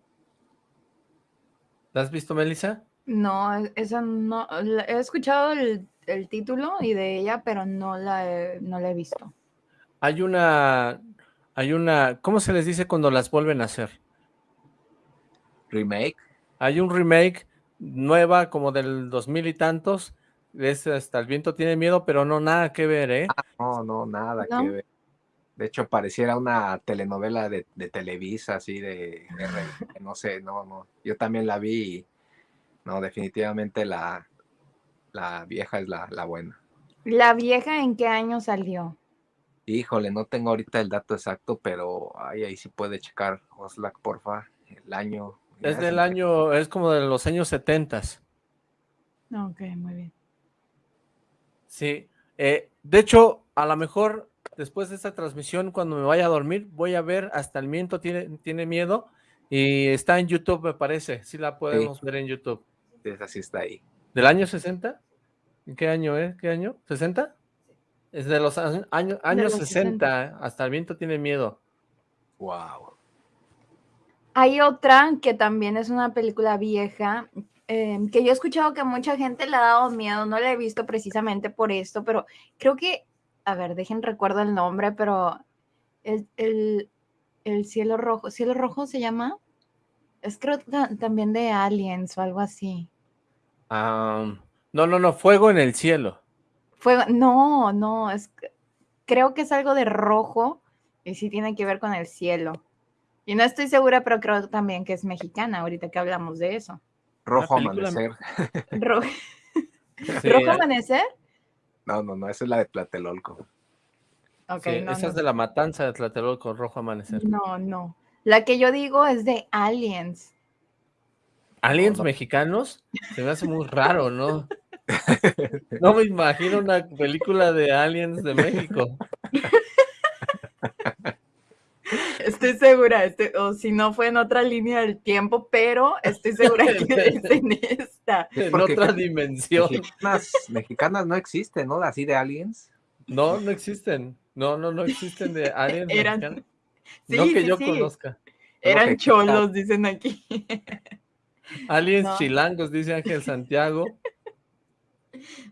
¿La has visto, Melissa? No, e, esa no. He escuchado el, título y de ella, pero no la, no la he visto. Hay una hay una, ¿cómo se les dice cuando las vuelven a hacer? Remake. Hay un remake nueva como del dos mil y tantos, es hasta el viento tiene miedo, pero no nada que ver, ¿eh? Ah, no, no, nada que ver. De hecho, pareciera una telenovela de, Televisa, así de, no sé, no, no. Yo también la vi y, no, definitivamente la, la vieja es la, la buena. ¿La vieja en qué año salió? Híjole, no tengo ahorita el dato exacto, pero ahí, ahí sí puede checar, Oslac, porfa, el año. Es del año, es como de los años setentas. Ok, muy bien. Sí, eh, de hecho, a lo mejor después de esta transmisión, cuando me vaya a dormir, voy a ver Hasta el Miento tiene, tiene miedo y está en YouTube, me parece. Sí la podemos ver en YouTube. Esa sí está ahí. ¿Del año 60? ¿En qué año es? ¿Qué año? ¿60? Es de los años, años 60, hasta el viento tiene miedo. Wow. Hay otra que también es una película vieja, em, que yo he escuchado que mucha gente le ha dado miedo, no la he visto precisamente por esto, pero creo que, a ver, dejen recuerdo el nombre, pero el, el, cielo rojo, cielo rojo se llama, es creo también de Aliens o algo así. no, no, no, Fuego en el cielo. Fuego, no, no, es, creo que es algo de rojo y sí tiene que ver con el cielo. Y no estoy segura, pero creo también que es mexicana, ahorita que hablamos de eso. Rojo Amanecer. [laughs] ¿Rojo. Amanecer? No, no, no, esa es la de Tlatelolco. Okay, esa es de la matanza de Tlatelolco, Rojo Amanecer. No, no. La que yo digo es de Aliens. ¿Aliens mexicanos? Se me hace muy raro, ¿no? No me imagino una película de aliens de México. Estoy segura, o si no fue en otra línea del tiempo, pero estoy segura que [laughs] es en esta. En otra dimensión. Mexicanas, no existen, ¿no? Así de aliens. No, no existen. No, no, no existen de aliens Eran... no que yo conozca. Eran cholos, dicen aquí. Aliens chilangos, dice Ángel Santiago.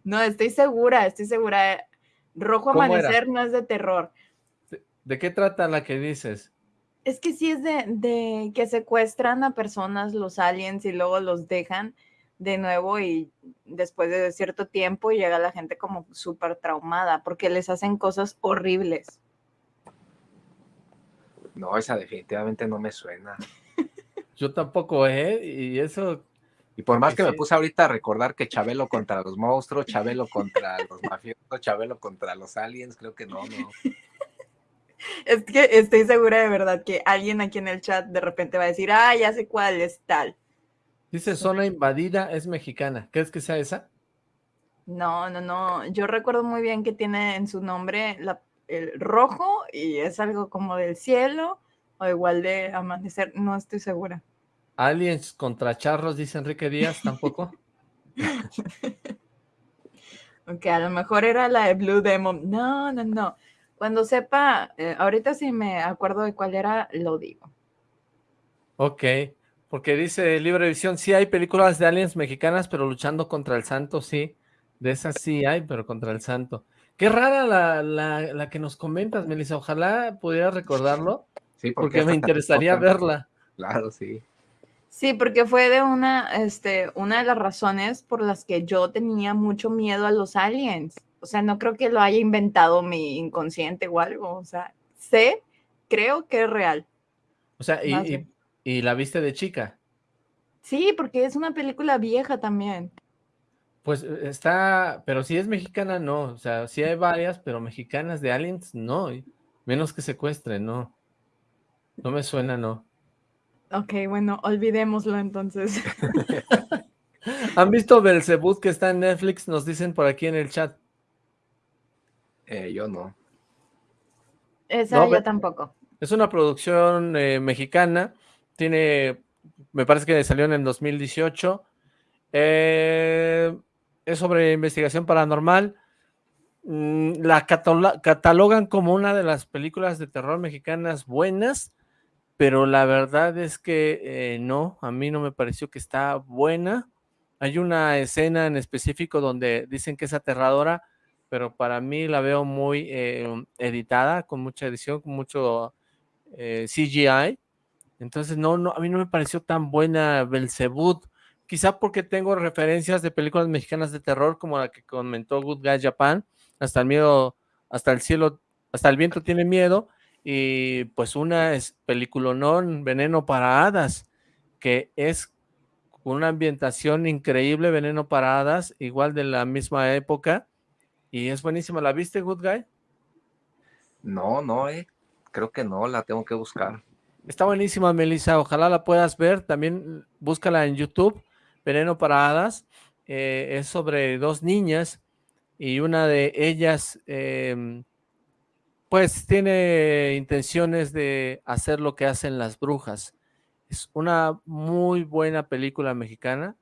No, estoy segura, estoy segura. Rojo Amanecer no es de terror. ¿De qué trata la que dices? Es que sí es de, que secuestran a personas los aliens y luego los dejan de nuevo y después de cierto tiempo llega la gente como súper traumada porque les hacen cosas horribles. No, esa definitivamente no me suena. [laughs] Yo tampoco, ¿eh? Y eso... Y por más que me puse ahorita a recordar que Chabelo contra los monstruos, Chabelo contra los mafiosos, Chabelo contra los aliens, creo que no, no. Es que estoy segura de verdad que alguien aquí en el chat de repente va a decir, ah, ya sé cuál es tal. Dice zona invadida es mexicana. ¿Crees que sea esa? No, no, no. Yo recuerdo muy bien que tiene en su nombre el rojo y es algo como del cielo o igual de amanecer. No estoy segura. Aliens contra charros, dice Enrique Díaz, tampoco. [laughs] ok, a lo mejor era la de Blue Demon. No, no, no. Cuando sepa, eh, ahorita sí me acuerdo de cuál era, lo digo. Ok, porque dice Libre Visión, sí hay películas de aliens mexicanas, pero luchando contra el santo, sí. De esas sí hay, pero contra el santo. Qué rara la, la, que nos comentas, Melissa. Ojalá pudiera recordarlo, sí, porque, me interesaría verla. Claro, sí. Sí, porque fue de una, este, una de las razones por las que yo tenía mucho miedo a los aliens. O sea, no creo que lo haya inventado mi inconsciente o algo. O sea, sé, creo que es real. O sea, y, y, la viste de chica. Sí, porque es una película vieja también. Pues eh, está, pero si es mexicana, no. O sea, sí hay varias, pero mexicanas de aliens, no. Menos que secuestren, no. No me suena, no. Ok, bueno, olvidémoslo entonces. [laughs] ¿Han visto Belzebud que está en Netflix? Nos dicen por aquí en el chat. Eh, yo no. Esa yo tampoco. Es una producción eh, mexicana. Tiene, me parece que salió en el 2018. Eh, es sobre investigación paranormal. Mm, la catalogan como una de las películas de terror mexicanas buenas, pero la verdad es que no, a mí no me pareció que está buena. Hay una escena en específico donde dicen que es aterradora, pero para mí la veo muy eh, editada, con mucha edición, con mucho eh, CGI. Entonces, no, no, a mí no me pareció tan buena Belzebud. Quizá porque tengo referencias de películas mexicanas de terror, como la que comentó Good Guy Japan, hasta el miedo, hasta el cielo, hasta el viento tiene miedo, y pues una es peliculonón, Veneno para Hadas, que es una ambientación increíble, Veneno para Hadas, igual de la misma época, y es buenísima. ¿La viste, Good Guy? No, no, eh. Creo que no, la tengo que buscar. Está buenísima, Melissa. Ojalá la puedas ver. También búscala en YouTube. Veneno para Hadas. Eh, es sobre dos niñas y una de ellas, em, pues, tiene intenciones de hacer lo que hacen las brujas. Es una muy buena película mexicana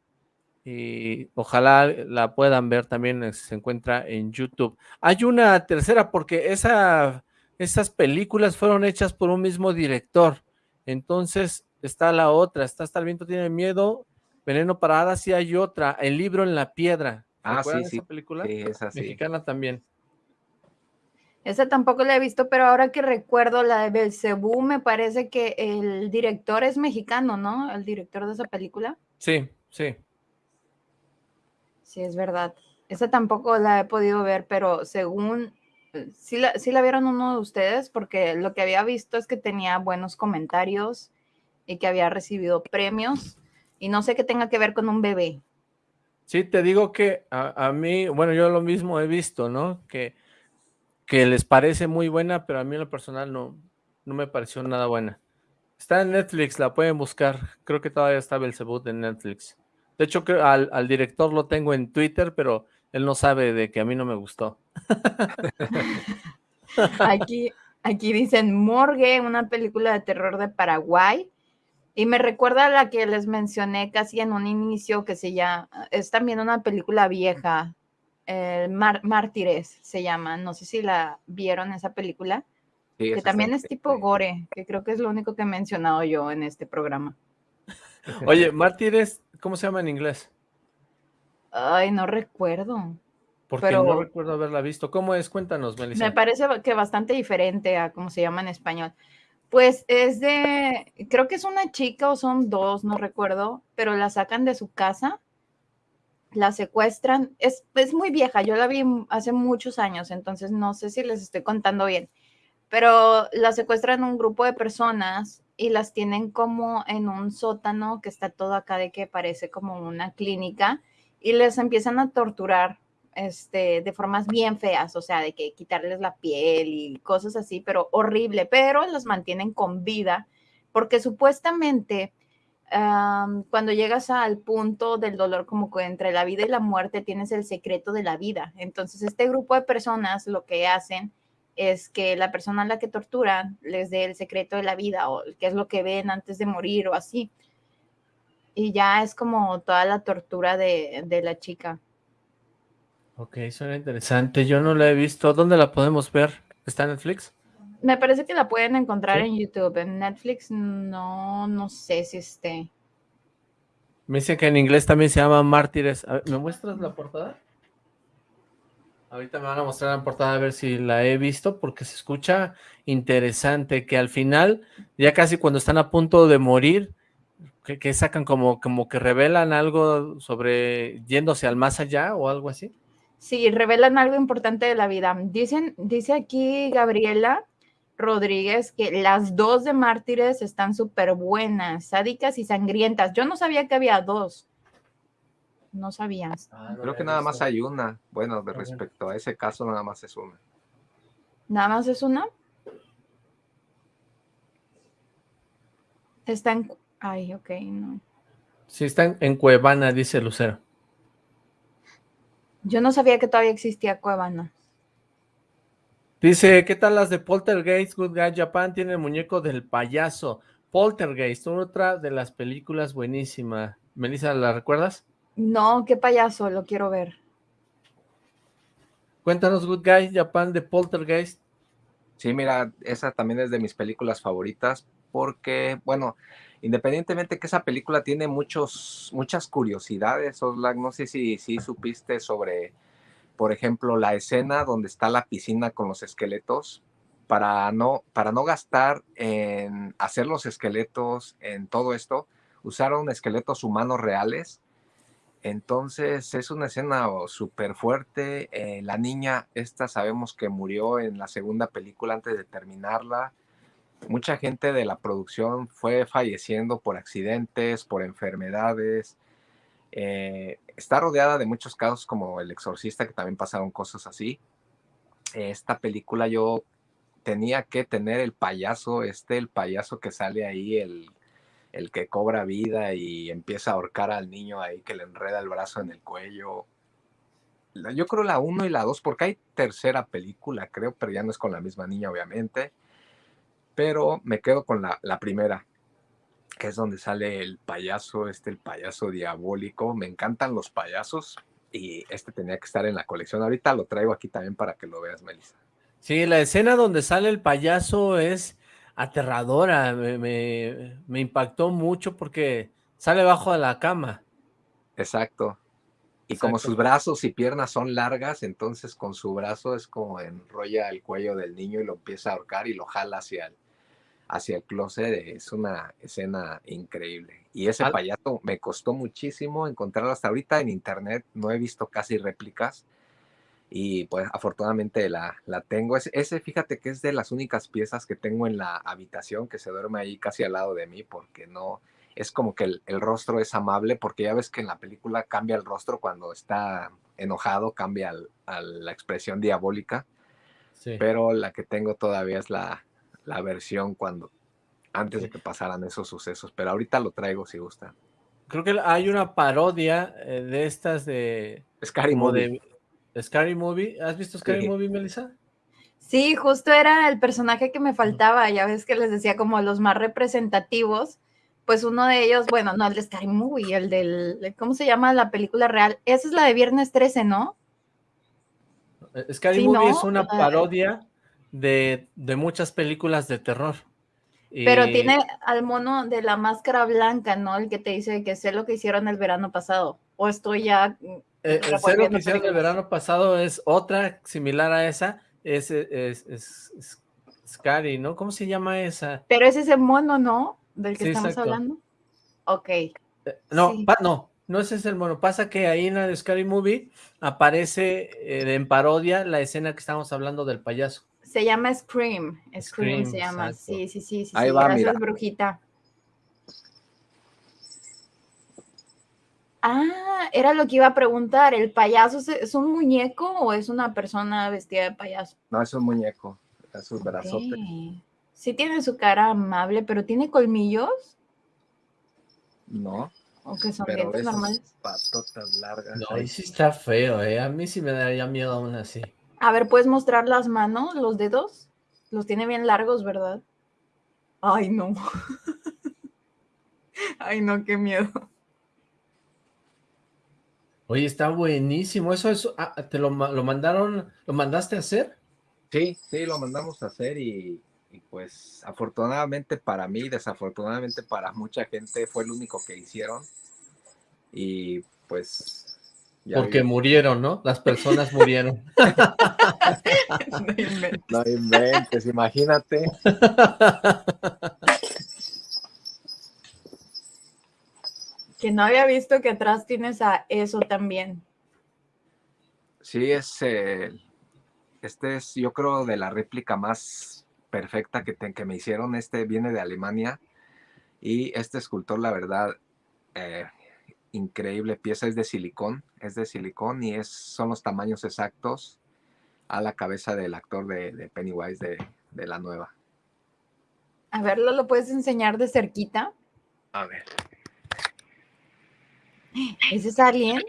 y ojalá la puedan ver también, eh, se encuentra en YouTube. Hay una tercera porque esa, esas películas fueron hechas por un mismo director, entonces está la otra, está Hasta el viento tiene miedo, Veneno para Hadas y hay otra, El libro en la piedra. Ah, sí, sí. Esa película? Sí, esa sí. Mexicana también. Esa tampoco la he visto, pero ahora que recuerdo la de Belcebú, me parece que el director es mexicano, ¿no? El director de esa película. Sí, sí. Sí, es verdad. Esa tampoco la he podido ver, pero según, sí la, sí la vieron uno de ustedes, porque lo que había visto es que tenía buenos comentarios y que había recibido premios, y no sé qué tenga que ver con un bebé. Sí, te digo que a, mí, bueno, yo lo mismo he visto, ¿no? Que, que les parece muy buena, pero a mí en lo personal no, no me pareció nada buena. Está en Netflix, la pueden buscar. Creo que todavía está Belzebut en Netflix. De hecho, al, al director lo tengo en Twitter, pero él no sabe de que a mí no me gustó. [laughs] aquí, aquí dicen Morgue, una película de terror de Paraguay. Y me recuerda a la que les mencioné casi en un inicio, que se llama, es también una película vieja, Mártires se llama, no sé si la vieron esa película, que también es tipo gore, que creo que es lo único que he mencionado yo en este programa. Oye, Mártires ¿Cómo se llama en inglés? Ay, no recuerdo. Porque no recuerdo haberla visto. ¿Cómo es? Cuéntanos, Melissa. Me parece que bastante diferente a cómo se llama en español. Pues es de, creo que es una chica o son dos, no recuerdo, pero la sacan de su casa, la secuestran. Es, es muy vieja, yo la vi hace muchos años, entonces no sé si les estoy contando bien pero las secuestran un grupo de personas y las tienen como en un sótano que está todo acá de que parece como una clínica y les empiezan a torturar este, de formas bien feas, o sea, de que quitarles la piel y cosas así, pero horrible, pero los mantienen con vida porque supuestamente cuando llegas al punto del dolor como que entre la vida y la muerte tienes el secreto de la vida. Entonces este grupo de personas lo que hacen es que la persona a la que torturan les dé el secreto de la vida o qué es lo que ven antes de morir o así. Y ya es como toda la tortura de, de la chica. Ok, suena interesante. Yo no la he visto. ¿Dónde la podemos ver? ¿Está en Netflix? Me parece que la pueden encontrar en YouTube. En Netflix no, no sé si esté. Me dicen que en inglés también se llama Mártires. ¿Me muestras la portada? Ahorita me van a mostrar la portada a ver si la he visto, porque se escucha interesante, que al final, ya casi cuando están a punto de morir, que, sacan como, como que revelan algo sobre yéndose al más allá o algo así. Sí, revelan algo importante de la vida. Dicen, dice aquí Gabriela Rodríguez que las dos de Mártires están súper buenas, sádicas y sangrientas. Yo no sabía que había dos no sabías. Ah, Creo que nada más hay una. Bueno, de respecto a ese caso, nada más es una. ¿Nada más es una? Está en... Ay, ok, no. Sí, está en, Cuevana, dice Lucero. Yo no sabía que todavía existía Cuevana. Dice, ¿qué tal las de Poltergeist? Good Guy Japan tiene el muñeco del payaso. Poltergeist, otra de las películas buenísima. Melissa, ¿la recuerdas? No, qué payaso, lo quiero ver. Cuéntanos, Good Guy, Japan de Poltergeist. Sí, mira, esa también es de mis películas favoritas porque, bueno, independientemente que esa película tiene muchos, muchas curiosidades, Oslak, no sé si, si supiste sobre, por ejemplo, la escena donde está la piscina con los esqueletos, para no, para no gastar en hacer los esqueletos, en todo esto, usaron esqueletos humanos reales entonces es una escena oh, súper fuerte. Eh, la niña, esta sabemos que murió en la segunda película antes de terminarla. Mucha gente de la producción fue falleciendo por accidentes, por enfermedades. Eh, está rodeada de muchos casos como El Exorcista, que también pasaron cosas así. Esta película yo tenía que tener el payaso, este, el payaso que sale ahí, el que cobra vida y empieza a ahorcar al niño ahí que le enreda el brazo en el cuello. Yo creo la 1 y la 2, porque hay tercera película, creo, pero ya no es con la misma niña, obviamente. Pero me quedo con la primera, que es donde sale el payaso, este, el payaso diabólico. Me encantan los payasos y este tenía que estar en la colección. Ahorita lo traigo aquí también para que lo veas, Melissa. Sí, la escena donde sale el payaso es aterradora, me, impactó mucho porque sale bajo de la cama. Exacto. Y como sus brazos y piernas son largas, entonces con su brazo es como enrolla el cuello del niño y lo empieza a ahorcar y lo jala hacia el, hacia el closet. Es una escena increíble. Y ese payaso me costó muchísimo encontrarlo hasta ahorita en internet. No he visto casi réplicas y pues afortunadamente la, la tengo. Ese, ese, fíjate que es de las únicas piezas que tengo en la habitación que se duerme ahí casi al lado de mí porque no, es como que el, el, rostro es amable porque ya ves que en la película cambia el rostro cuando está enojado, cambia a la expresión diabólica, pero la que tengo todavía es la, la versión cuando antes de que pasaran esos sucesos, pero ahorita lo traigo si gusta. Creo que hay una parodia eh, de estas de... Scary Movie. Scary Movie. ¿Has visto Scary Movie, Melissa? Sí, justo era el personaje que me faltaba. Ya ves que les decía como los más representativos. Pues uno de ellos, bueno, no el de Scary Movie, el del, ¿cómo se llama la película real? Esa es la de Viernes 13, ¿no? Eh, Scary Movie es una parodia de, muchas películas de terror. Pero tiene al mono de la máscara blanca, ¿no? El que te dice que sé lo que hicieron el verano pasado. O estoy ya eh, el cero que hicieron el verano pasado es otra similar a esa, es, es, Scary, ¿no? ¿Cómo se llama esa? Pero es ese mono, ¿no? Del que estamos hablando. Ok. Eh, no, no, no ese es el mono. Pasa que ahí en la de Scary Movie aparece eh, en parodia la escena que estamos hablando del payaso. Se llama Scream. Scream, se llama. Sí, sí, sí, sí. Ahí va, Gracias, brujita. Ah, era lo que iba a preguntar. ¿El payaso es un muñeco o es una persona vestida de payaso? No, es un muñeco. Es un brazote. Sí tiene su cara amable, pero ¿tiene colmillos? No. ¿O que son dientes normales? Patotas largas. No, ahí sí está feo, ¿eh? A mí sí me daría miedo aún así. A ver, ¿puedes mostrar las manos, los dedos? Los tiene bien largos, ¿verdad? Ay, no. [laughs] Ay, no, qué miedo. Oye, está buenísimo. ¿Eso, eso ah, te lo, mandaron, lo mandaste a hacer? Sí, sí, lo mandamos a hacer y, pues afortunadamente para mí, desafortunadamente para mucha gente fue el único que hicieron. Y pues... Porque murieron, ¿no? Las personas murieron. [laughs] no inventes, imagínate. Que no había visto que atrás tienes a eso también. Sí, es este es, yo creo, de la réplica más perfecta que, que me hicieron. Este viene de Alemania y este escultor, la verdad, eh, increíble pieza, es de silicón, es de silicón y es, son los tamaños exactos a la cabeza del actor de, Pennywise de, de, la nueva. A verlo, ¿lo puedes enseñar de cerquita? A ver. ¿Ese es alguien?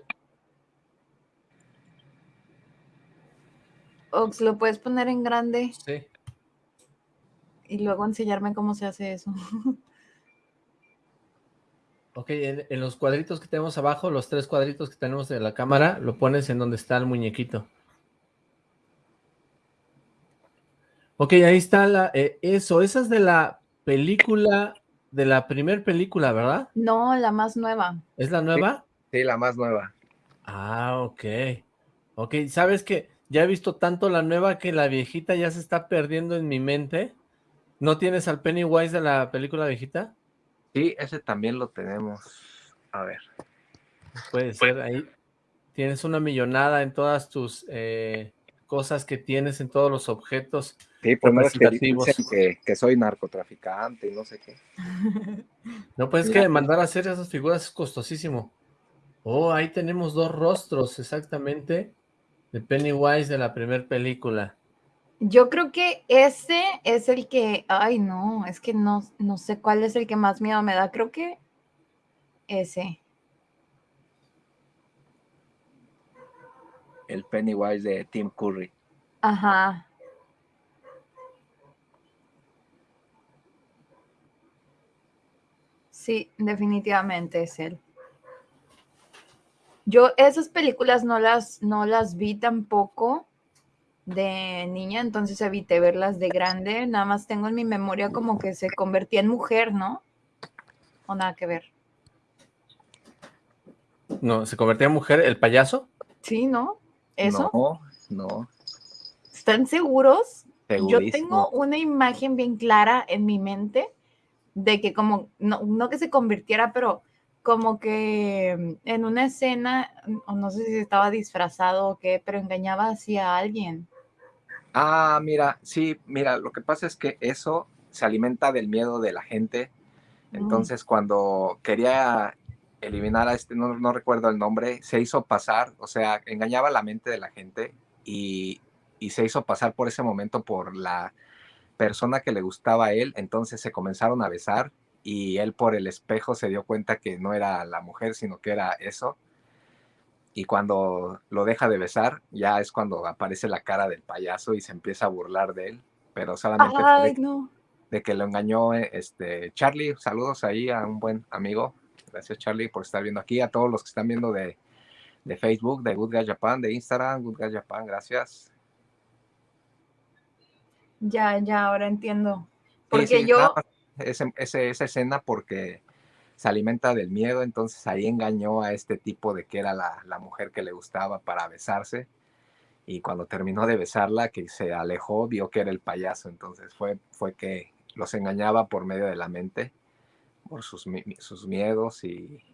Ox, ¿lo puedes poner en grande? Sí. Y luego enseñarme cómo se hace eso. [laughs] Ok, en, los cuadritos que tenemos abajo, los tres cuadritos que tenemos de la cámara, lo pones en donde está el muñequito. Ok, ahí está la, eh, eso, esa es de la película, de la primer película, ¿verdad? No, la más nueva. ¿Es la nueva? Sí, la más nueva. Ah, ok. Ok, ¿sabes qué? Ya he visto tanto la nueva que la viejita ya se está perdiendo en mi mente. ¿No tienes al Pennywise de la película viejita? Sí, ese también lo tenemos. A ver. Puede ser, ahí tienes una millonada en todas tus eh, cosas que tienes, en todos los objetos Sí, pues que, que, soy narcotraficante y no sé qué. No, pues es que mandar a hacer esas figuras es costosísimo. Oh, ahí tenemos dos rostros, exactamente de Pennywise de la primera película. Yo creo que ese es el que, ay no, es que no, no sé cuál es el que más miedo me da, creo que ese. El Pennywise de Tim Curry. Ajá. Sí, definitivamente es él. Yo esas películas no las, no las vi tampoco de niña, entonces evité verlas de grande. Nada más tengo en mi memoria como que se convertía en mujer, ¿no? O nada que ver. No, ¿se convertía en mujer el payaso? Sí, ¿no? ¿Eso? No, no. ¿Están seguros? Yo tengo una imagen bien clara en mi mente de que como, no, no que se convirtiera, pero como que en una escena, o no sé si estaba disfrazado o qué, pero engañaba hacia a alguien. Ah, mira, sí, mira, lo que pasa es que eso se alimenta del miedo de la gente. Mm. Entonces, cuando quería eliminar a este, no, no, recuerdo el nombre, se hizo pasar, o sea, engañaba la mente de la gente y, y se hizo pasar por ese momento por la persona que le gustaba a él. Entonces se comenzaron a besar y él por el espejo se dio cuenta que no era la mujer, sino que era eso. Y cuando lo deja de besar, ya es cuando aparece la cara del payaso y se empieza a burlar de él, pero solamente de, que lo engañó este Charlie. Saludos ahí a un buen amigo. Gracias Charlie por estar viendo aquí, a todos los que están viendo de, Facebook, de Good Guy Japan, de Instagram, Good Guy Japan, gracias. Ya, ya, ahora entiendo. Porque yo esa, esa escena porque se alimenta del miedo, entonces ahí engañó a este tipo de que era la, la, mujer que le gustaba para besarse y cuando terminó de besarla, que se alejó, vio que era el payaso, entonces fue, fue que los engañaba por medio de la mente, por sus, sus miedos y...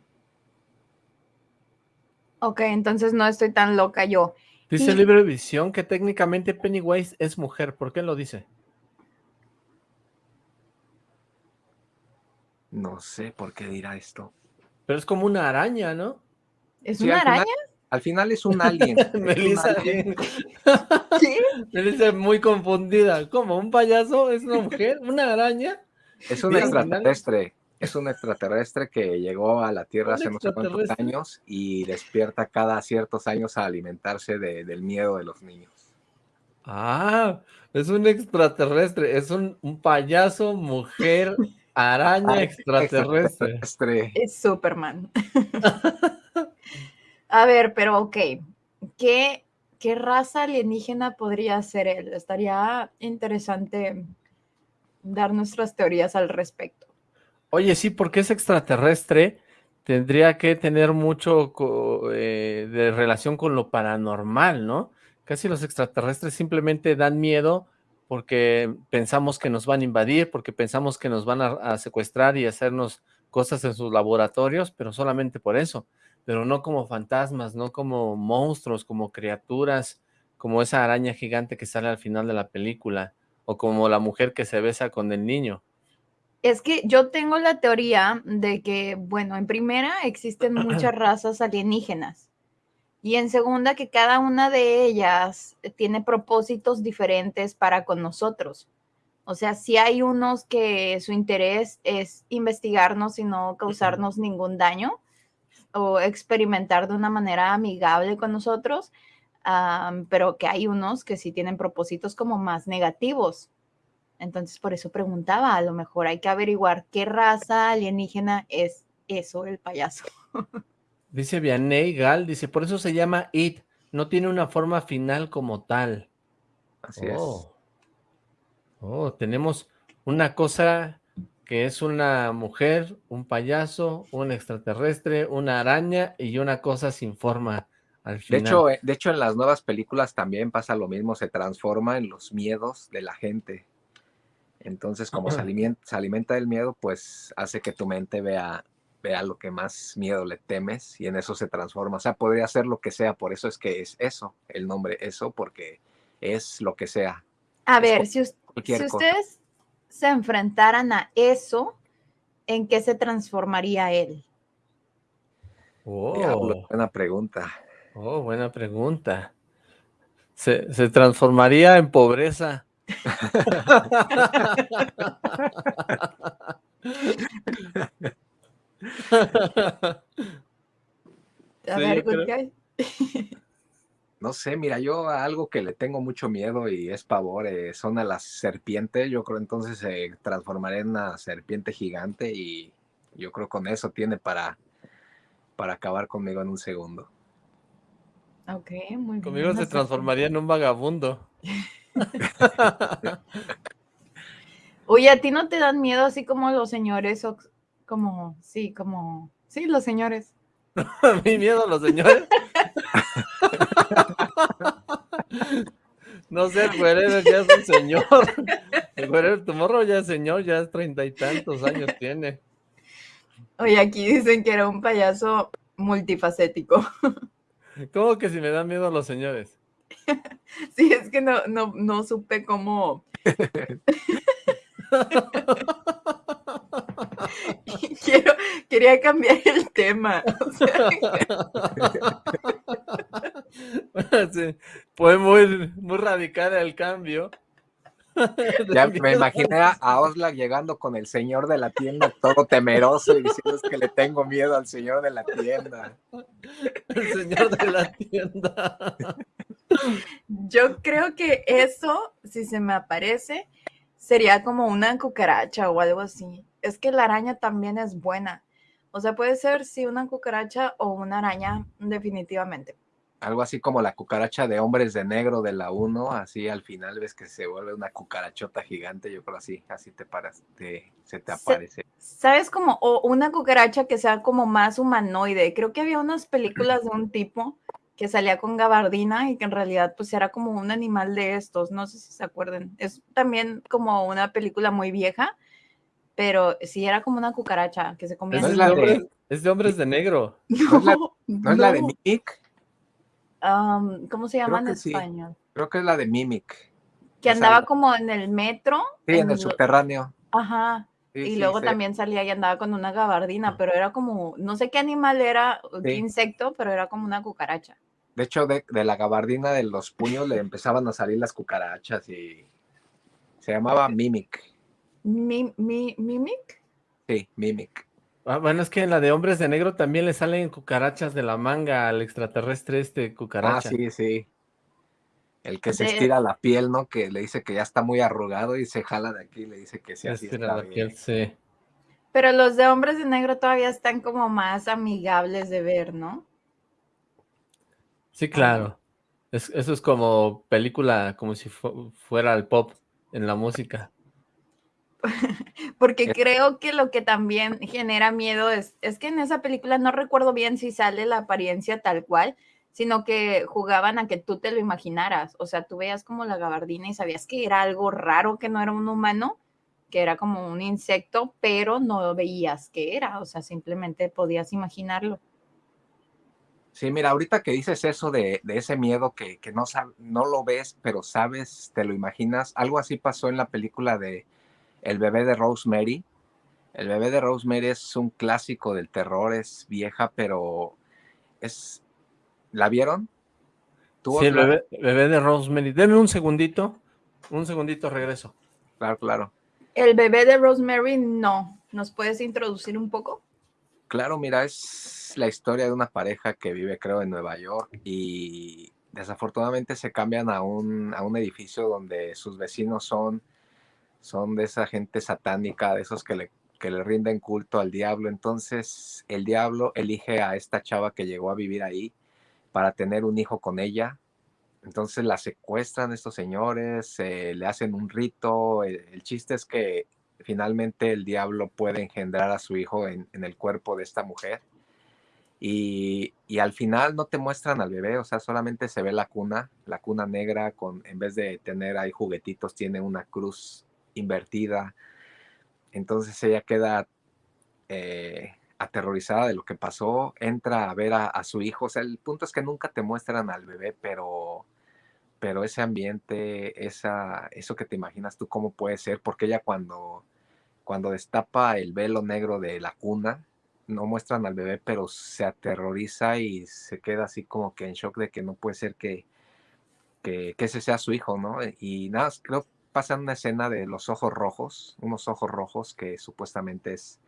Ok, entonces no estoy tan loca yo. Dice el libro de visión que técnicamente Pennywise es mujer. ¿Por qué lo dice? No sé por qué dirá esto. Pero es como una araña, ¿no? ¿Es una araña? al final es un alien. [laughs] Melissa, ¿Qué? [laughs] [laughs] Melissa muy confundida. ¿Cómo? ¿Un payaso? ¿Es una mujer? ¿Una araña? Es un extraterrestre. Es un extraterrestre que llegó a la Tierra hace no sé cuántos años y despierta cada ciertos años a alimentarse del miedo de los niños. Ah, es un extraterrestre, es un, payaso, mujer, araña extraterrestre. Es Superman. [laughs] A ver, pero ok, ¿qué, ¿qué raza alienígena podría ser él? Estaría interesante dar nuestras teorías al respecto. Oye, sí, porque es extraterrestre, tendría que tener mucho eh, de relación con lo paranormal, ¿no? Casi los extraterrestres simplemente dan miedo porque pensamos que nos van a invadir, porque pensamos que nos van a secuestrar y hacernos cosas en sus laboratorios, pero solamente por eso pero no como fantasmas, no como monstruos, como criaturas, como esa araña gigante que sale al final de la película, o como la mujer que se besa con el niño. Es que yo tengo la teoría de que, bueno, en primera existen muchas [clears throat] razas alienígenas y en segunda que cada una de ellas tiene propósitos diferentes para con nosotros. O sea, si hay unos que su interés es investigarnos y no causarnos ningún daño, o experimentar de una manera amigable con nosotros, pero que hay unos que sí tienen propósitos como más negativos. Entonces, por eso preguntaba, a lo mejor hay que averiguar qué raza alienígena es eso, el payaso. [laughs] Dice Vianney Gal, dice, por eso se llama It, no tiene una forma final como tal. Así es. Oh, oh tenemos una cosa que es una mujer, un payaso, un extraterrestre, una araña y una cosa sin forma al final. De hecho, eh, de hecho, en las nuevas películas también pasa lo mismo, se transforma en los miedos de la gente. Entonces, como se [clears throat] alimenta, del miedo, pues hace que tu mente vea, vea lo que más miedo le temes y en eso se transforma. O sea, podría ser lo que sea, por eso es que es eso, el nombre eso, porque es lo que sea. A ver, si, si ustedes se enfrentaran a eso, ¿en qué se transformaría él? Oh, buena pregunta. Oh, buena pregunta. Se, transformaría en pobreza. [laughs] [laughs] a [laughs] ver, ¿qué [laughs] no sé, mira, yo a algo que le tengo mucho miedo y es pavor eh, son a las serpientes. Yo creo entonces se transformaré en una serpiente gigante y yo creo con eso tiene para, para acabar conmigo en un segundo. Ok, muy bien. Conmigo se transformaría en un vagabundo. [laughs] Oye, ¿a ti no te dan miedo así como los señores como, sí, como, sí, los señores? [laughs] ¿Mi miedo a los señores? No sé, el ya es un señor. El güerero, tu morro ya es señor, ya es treinta y tantos años tiene. Oye, aquí dicen que era un payaso multifacético. ¿Cómo que si me da miedo a los señores? [laughs] Sí, es que no, no, no supe cómo... [laughs] Quiero, quería cambiar el tema. fue muy, muy radical el cambio. Ya me imaginé a Osla llegando con el señor de la tienda todo temeroso y diciendo que le tengo miedo al señor de la tienda. El señor de la tienda. Yo creo que eso, si se me aparece, sería como una cucaracha o algo así. Es que la araña también es buena. O sea, puede ser sí una cucaracha o una araña, definitivamente. Algo así como la cucaracha de hombres de negro de la 1, así al final ves que se vuelve una cucarachota gigante, yo creo así, así te paras, se te aparece. ¿Sabes como o una cucaracha que sea como más humanoide? Creo que había unas películas de un tipo que salía con gabardina y que en realidad pues era como un animal de estos, no sé si se acuerdan. Es también como una película muy vieja, pero sí era como una cucaracha que se comía. Es, de, hombres, de negro. [laughs] No, es la, de Mick. am, ¿cómo se llama en que sí. español? Creo que es la de Mimic. Que andaba la- como en el metro. Sí, en el lo- subterráneo. Ajá. Sí, y sí, luego sí. también salía y andaba con una gabardina, pero era como, no sé qué animal era, qué insecto, pero era como una cucaracha. De hecho, de, de la gabardina de los puños le empezaban a salir las cucarachas y se llamaba Mimic. Mi, mi, ¿Mimic? Sí, Mimic. Ah, bueno, es que en la de Hombres de Negro también le salen cucarachas de la manga al extraterrestre este Ah, cucaracha. sí, sí. El que se estira la piel, ¿no? Que le dice que ya está muy arrugado y se jala de aquí y le dice que sí, así era está la piel, bien. sí. Pero los de hombres de negro todavía están como más amigables de ver, ¿no? Sí, claro. Es- eso es como película, como si fu- fuera el pop en la música. [laughs] Porque creo que lo que también genera miedo es, es que en esa película no recuerdo bien si sale la apariencia tal cual, sino que jugaban a que tú te lo imaginaras. O sea, tú veías como la gabardina y sabías que era algo raro, que no era un humano, que era como un insecto, pero no veías qué era. O sea, simplemente podías imaginarlo. Sí, mira, ahorita que dices eso de, de ese miedo que, que no, sab- no lo ves, pero sabes, te lo imaginas, algo así pasó en la película de El bebé de Rosemary. El bebé de Rosemary es un clásico del terror, es vieja, pero es... ¿La vieron? ¿Tú, Sí, el bebé, bebé de Rosemary. Deme un segundito. Un segundito, regreso. Claro, claro. El bebé de Rosemary, no. ¿Nos puedes introducir un poco? Claro, mira, es la historia de una pareja que vive, creo, en Nueva York y desafortunadamente se cambian a un, a un edificio donde sus vecinos son, son de esa gente satánica, de esos que le, que le rinden culto al diablo. Entonces, el diablo elige a esta chava que llegó a vivir ahí para tener un hijo con ella. Entonces la secuestran estos señores, eh, le hacen un rito. El, chiste es que finalmente el diablo puede engendrar a su hijo en el cuerpo de esta mujer. Y, al final no te muestran al bebé, o sea, solamente se ve la cuna, la cuna negra, con, en vez de tener ahí juguetitos, tiene una cruz invertida. Entonces ella queda eh, aterrorizada de lo que pasó, entra a ver a, a, su hijo. O sea, el punto es que nunca te muestran al bebé, pero, pero ese ambiente, esa, eso que te imaginas tú cómo puede ser, porque ella cuando, cuando destapa el velo negro de la cuna, no muestran al bebé, pero se aterroriza y se queda así como que en shock de que no puede ser que, que, que ese sea su hijo, ¿no? Y nada, creo pasa una escena de los ojos rojos, unos ojos rojos que supuestamente es,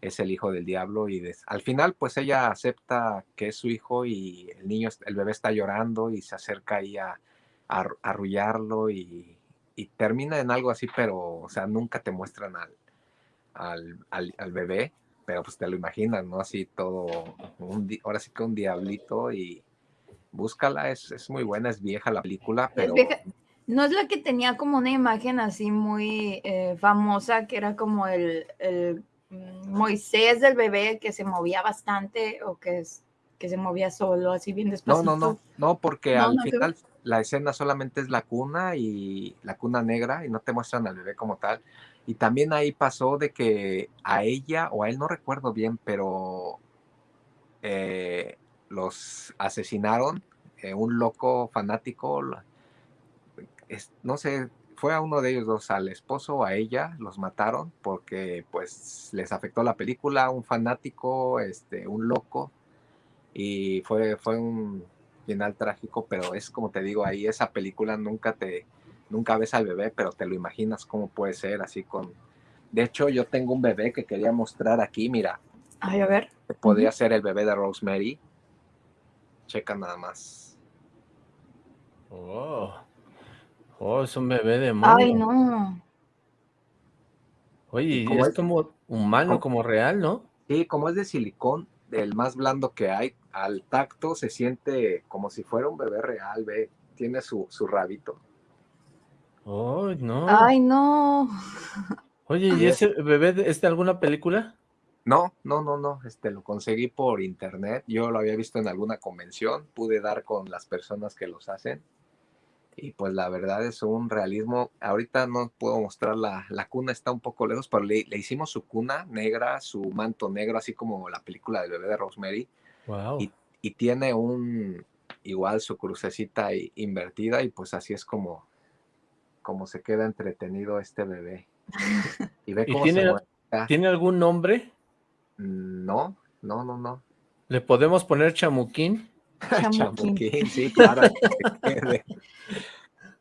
es el hijo del diablo y al final pues ella acepta que es su hijo y el niño, el bebé está llorando y se acerca ahí a, arrullarlo y, y, termina en algo así, pero o sea, nunca te muestran al, al, al bebé, pero pues te lo imaginas, ¿no? Así todo, un, ahora sí que un diablito y búscala, es, es muy buena, es vieja la película, pero... Es vieja. No es la que tenía como una imagen así muy eh, famosa, que era como el, el, Moisés del bebé que se movía bastante o que, es, que se movía solo, así bien despacito. No, no, no, no, porque No, al no, final la escena solamente es la cuna y la cuna negra y no te muestran al bebé como tal. Y también ahí pasó de que a ella o a él no recuerdo bien, pero eh, los asesinaron, eh, un loco fanático, es, no sé, fue a uno de ellos dos, al esposo o a ella, los mataron porque pues les afectó la película, un fanático, este, un loco, y fue, fue un final trágico, pero es como te digo, ahí esa película nunca te, nunca ves al bebé, pero te lo imaginas cómo puede ser, así con... De hecho, yo tengo un bebé que quería mostrar aquí, mira. Ay, a ver. Podría uh -huh. ser el bebé de Rosemary. Checa nada más. Oh. Oh, es un bebé de mono. Ay, no. Oye, es, es, como humano, como, como real, ¿no? Sí, como es de silicón, el más blando que hay, al tacto se siente como si fuera un bebé real, ve, tiene su, su rabito. Oh, no. Ay, no. Oye, [laughs] ¿y ese bebé es de alguna película? No, no, no, no, este lo conseguí por internet, yo lo había visto en alguna convención, pude dar con las personas que los hacen y pues la verdad es un realismo, ahorita no puedo mostrar la, la cuna, está un poco lejos, pero le, le, hicimos su cuna negra, su manto negro, así como la película del bebé de Rosemary wow. y, y, tiene un, igual su crucecita invertida y pues así es como, como se queda entretenido este bebé. [laughs] Y ve cómo tiene, ¿Tiene algún nombre? No, no, no, no. ¿Le podemos poner chamuquín? [laughs] chamuquín, sí, claro. [laughs]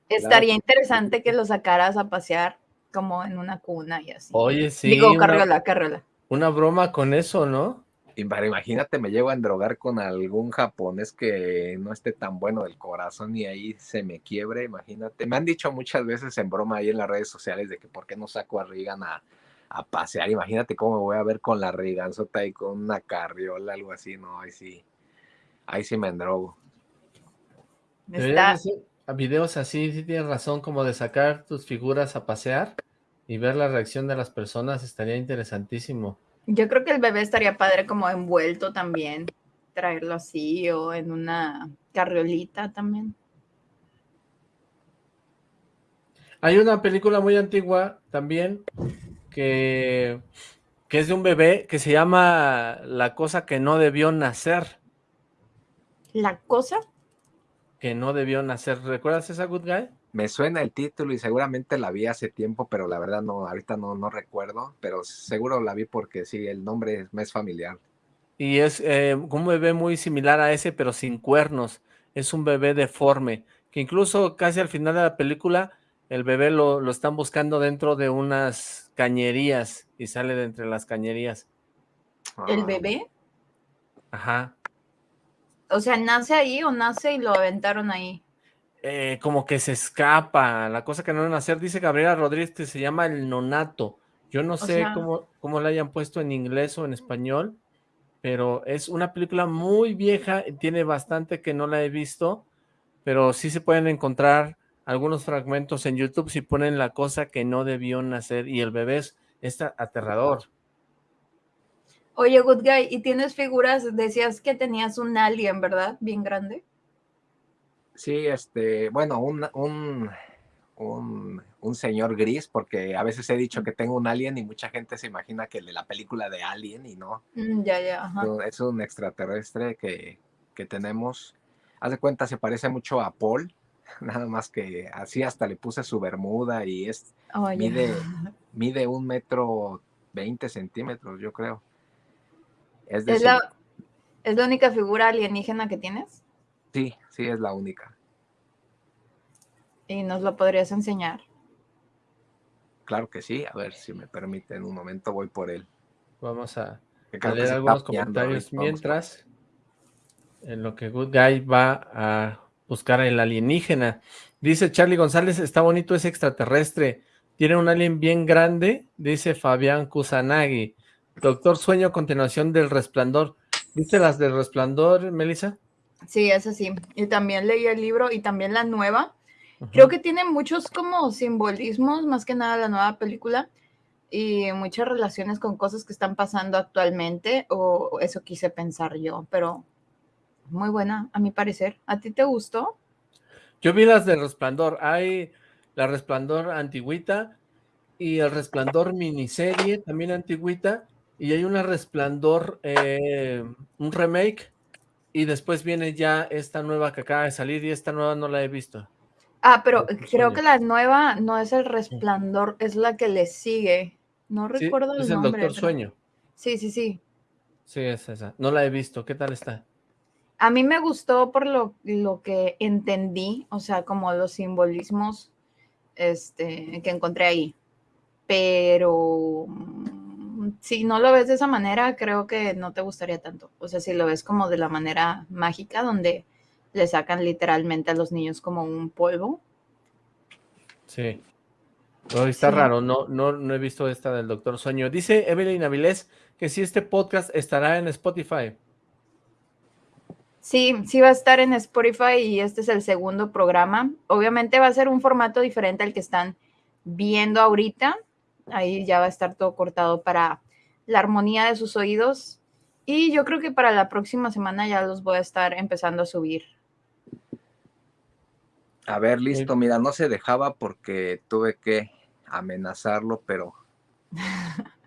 Estaría interesante que lo sacaras a pasear como en una cuna y así. Oye, sí. Digo, carriola, carriola. Una broma con eso, ¿no? Imagínate, me llevo a endrogar con algún japonés que no esté tan bueno del corazón y ahí se me quiebre, imagínate. Me han dicho muchas veces en broma ahí en las redes sociales de que por qué no saco a Reagan a, pasear. Imagínate cómo me voy a ver con la Reaganzota y con una carriola, algo así, no, ahí sí, ahí sí me endrogo. Está... A videos así, sí tienes razón, como de sacar tus figuras a pasear y ver la reacción de las personas estaría interesantísimo. Yo creo que el bebé estaría padre como envuelto también, traerlo así o en una carriolita también. Hay una película muy antigua también que, que es de un bebé que se llama La cosa que no debió nacer. ¿La cosa? Que no debió nacer. ¿Recuerdas esa Good Guy? Me suena el título y seguramente la vi hace tiempo, pero la verdad no, ahorita no, no recuerdo, pero seguro la vi porque sí, el nombre me es familiar. Y es eh, un bebé muy similar a ese, pero sin cuernos. Es un bebé deforme, que incluso casi al final de la película, el bebé lo, lo están buscando dentro de unas cañerías y sale de entre las cañerías. ¿El ah. bebé? Ajá. O sea, ¿nace ahí o nace y lo aventaron ahí? Eh, como que se escapa, la cosa que no a hacer, dice Gabriela Rodríguez que se llama el nonato. Yo no sé cómo, cómo la hayan puesto en inglés o en español, pero es una película muy vieja, tiene bastante que no la he visto, pero sí se pueden encontrar algunos fragmentos en YouTube si ponen la cosa que no debió nacer y el bebé es, es aterrador. Oye, Good Guy, ¿y tienes figuras? Decías que tenías un alien, ¿verdad? Bien grande. Sí, este, bueno, un, un, un, señor gris, porque a veces he dicho que tengo un alien y mucha gente se imagina que de la película de Alien y no. Mm, ya, ya. Es un extraterrestre que, que tenemos. Haz de cuenta, se parece mucho a Paul, [laughs] nada más que así hasta le puse su bermuda y es mide, [laughs] mide un metro veinte centímetros, yo creo. Es, ¿Es, la, ¿Es la única figura alienígena que tienes? Sí, sí, es la única. ¿Y nos lo podrías enseñar? Claro que sí, a ver si me permite, en un momento voy por él. Vamos a, leer algunos comentarios mientras, en lo que Good Guy va a buscar el alienígena. Dice Charlie González, está bonito ese extraterrestre, tiene un alien bien grande, dice Fabián Kusanagi. Doctor Sueño, continuación del Resplandor. ¿Viste las del Resplandor, Melissa? Sí, es así. Y también leí el libro y también la nueva. Creo que tiene muchos como simbolismos, más que nada la nueva película, y muchas relaciones con cosas que están pasando actualmente, o eso quise pensar yo, pero muy buena, a mi parecer. ¿A ti te gustó? Yo vi las de Resplandor. Hay la Resplandor antigüita y el Resplandor miniserie, también antigüita, y hay una Resplandor, eh, un remake y después viene ya esta nueva que acaba de salir y esta nueva no la he visto. Ah, pero creo que la nueva no es el resplandor, es la que le sigue. No recuerdo el nombre. Es el Doctor Sueño. Sí, sí, sí. Sí, es esa. No la he visto. ¿Qué tal está? A mí me gustó por lo, lo que entendí, o sea, como los simbolismos este, que encontré ahí. Pero si no lo ves de esa manera, creo que no te gustaría tanto. O sea, si lo ves como de la manera mágica, donde le sacan literalmente a los niños como un polvo. Sí. está raro, no, no, no he visto esta del Doctor Sueño. Dice Evelyn Avilés que si este podcast estará en Spotify. Sí, sí va a estar en Spotify y este es el segundo programa. Obviamente va a ser un formato diferente al que están viendo ahorita, Ahí ya va a estar todo cortado para la armonía de sus oídos. Y yo creo que para la próxima semana ya los voy a estar empezando a subir. A ver, listo. Mira, no se dejaba porque tuve que amenazarlo, pero... [laughs]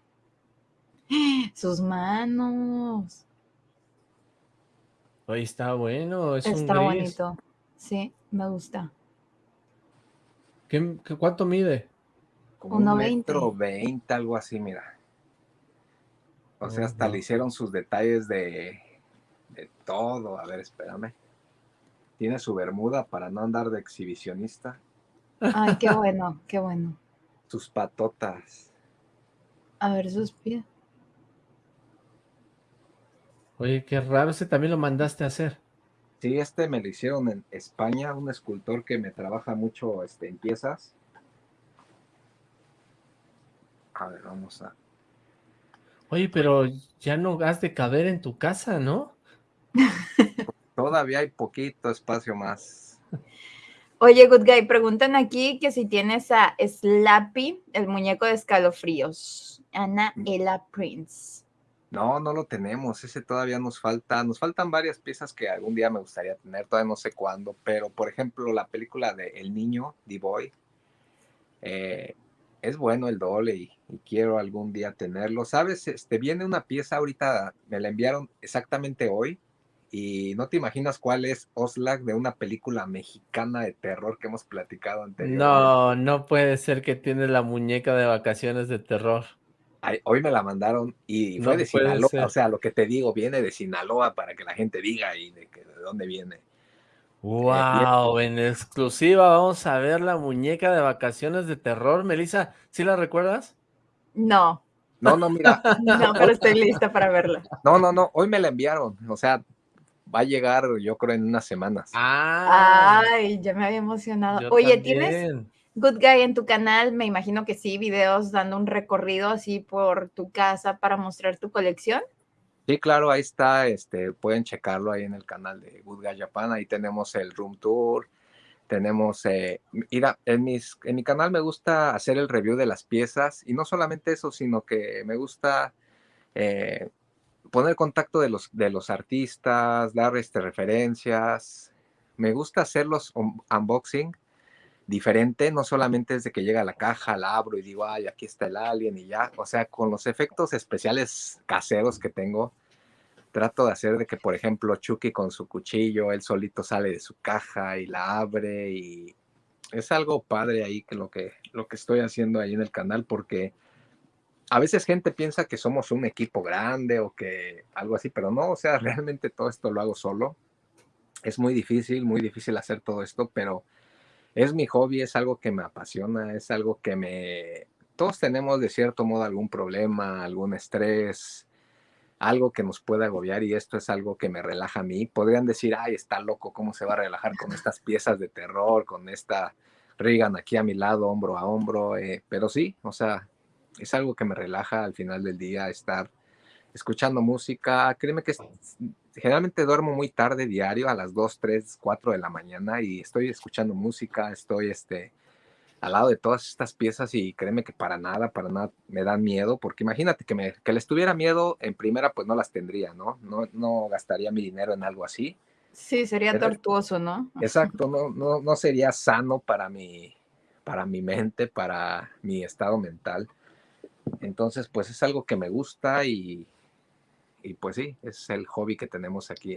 Sus manos. Oye, está bueno, es está un gris. bonito. Sí, me gusta. ¿Qué, cuánto mide? Como un metro veinte, algo así, mira. O sea, hasta le hicieron sus detalles de, de todo. A ver, espérame. Tiene su bermuda para no andar de exhibicionista. Ay, qué [laughs] bueno, qué bueno. Sus patotas. A ver sus pies. Oye, qué raro, ese también lo mandaste a hacer. Sí, este me lo hicieron en España, un escultor que me trabaja mucho este, en piezas. A ver, vamos a... Oye, pero ya no has de caber en tu casa, ¿no? [laughs] Todavía hay poquito espacio más. Oye, Good Guy, preguntan aquí que si tienes a Slappy, el muñeco de escalofríos. Ana mm. Ella Prince. No, no lo tenemos. Ese todavía nos falta. Nos faltan varias piezas que algún día me gustaría tener. Todavía no sé cuándo. Pero, por ejemplo, la película de El Niño, The Boy. Eh, es bueno el doble y, quiero algún día tenerlo. ¿Sabes? Este, viene una pieza ahorita, me la enviaron exactamente hoy y no te imaginas cuál es Oslac de una película mexicana de terror que hemos platicado anteriormente. No, no puede ser que tiene la muñeca de vacaciones de terror. hoy me la mandaron y fue de Sinaloa, o sea, lo que te digo, viene de Sinaloa para que la gente diga y de, que, de dónde viene. Wow, en exclusiva vamos a ver la muñeca de vacaciones de terror. Melissa, ¿sí la recuerdas? No. No, no, mira. [laughs] no, pero estoy lista para verla. No, no, no, hoy me la enviaron. O sea, va a llegar, yo creo, en unas semanas. Ah, Ay, ya me había emocionado. Oye, ¿tienes Good Guy en tu canal? Me imagino que sí, videos dando un recorrido así por tu casa para mostrar tu colección. Sí, claro, ahí está, este, pueden checarlo ahí en el canal de Good Guy Japan, ahí tenemos el room tour, tenemos, eh, mira, en, mis, en mi canal me gusta hacer el review de las piezas y no solamente eso, sino que me gusta eh, poner contacto de los, de los artistas, dar este, referencias. Me gusta hacer los unboxing diferente, no solamente desde que llega a la caja, la abro y digo, ay, aquí está el alien y ya. O sea, con los efectos especiales caseros que tengo, trato de hacer de que, por ejemplo, Chucky con su cuchillo, él solito sale de su caja y la abre y es algo padre ahí que lo que, lo que estoy haciendo ahí en el canal porque a veces gente piensa que somos un equipo grande o que algo así, pero no, o sea, [laughs] realmente todo esto lo hago solo. Es muy difícil, muy difícil hacer todo esto, pero es mi hobby, es algo que me apasiona, es algo que me... Todos tenemos de cierto modo algún problema, algún estrés, algo que nos puede agobiar y esto es algo que me relaja a mí. Podrían decir, ay, está loco, ¿cómo se va a relajar con estas piezas de terror, con esta Regan aquí a mi lado, hombro a hombro? Eh, pero sí, o sea, es algo que me relaja al final del día estar escuchando música. Créeme que generalmente duermo muy tarde diario, a las 2, 3, 4 de la mañana y estoy escuchando música, estoy este, al lado de todas estas piezas y créeme que para nada, para nada me dan miedo, porque imagínate que, me, que les tuviera miedo, en primera pues no las tendría, ¿no? No, no gastaría mi dinero en algo así. Sí, sería tortuoso, ¿no? [laughs] Exacto, no, no, no sería sano para mi, para mi mente, para mi estado mental. Entonces, pues es algo que me gusta y, y pues sí, es el hobby que tenemos aquí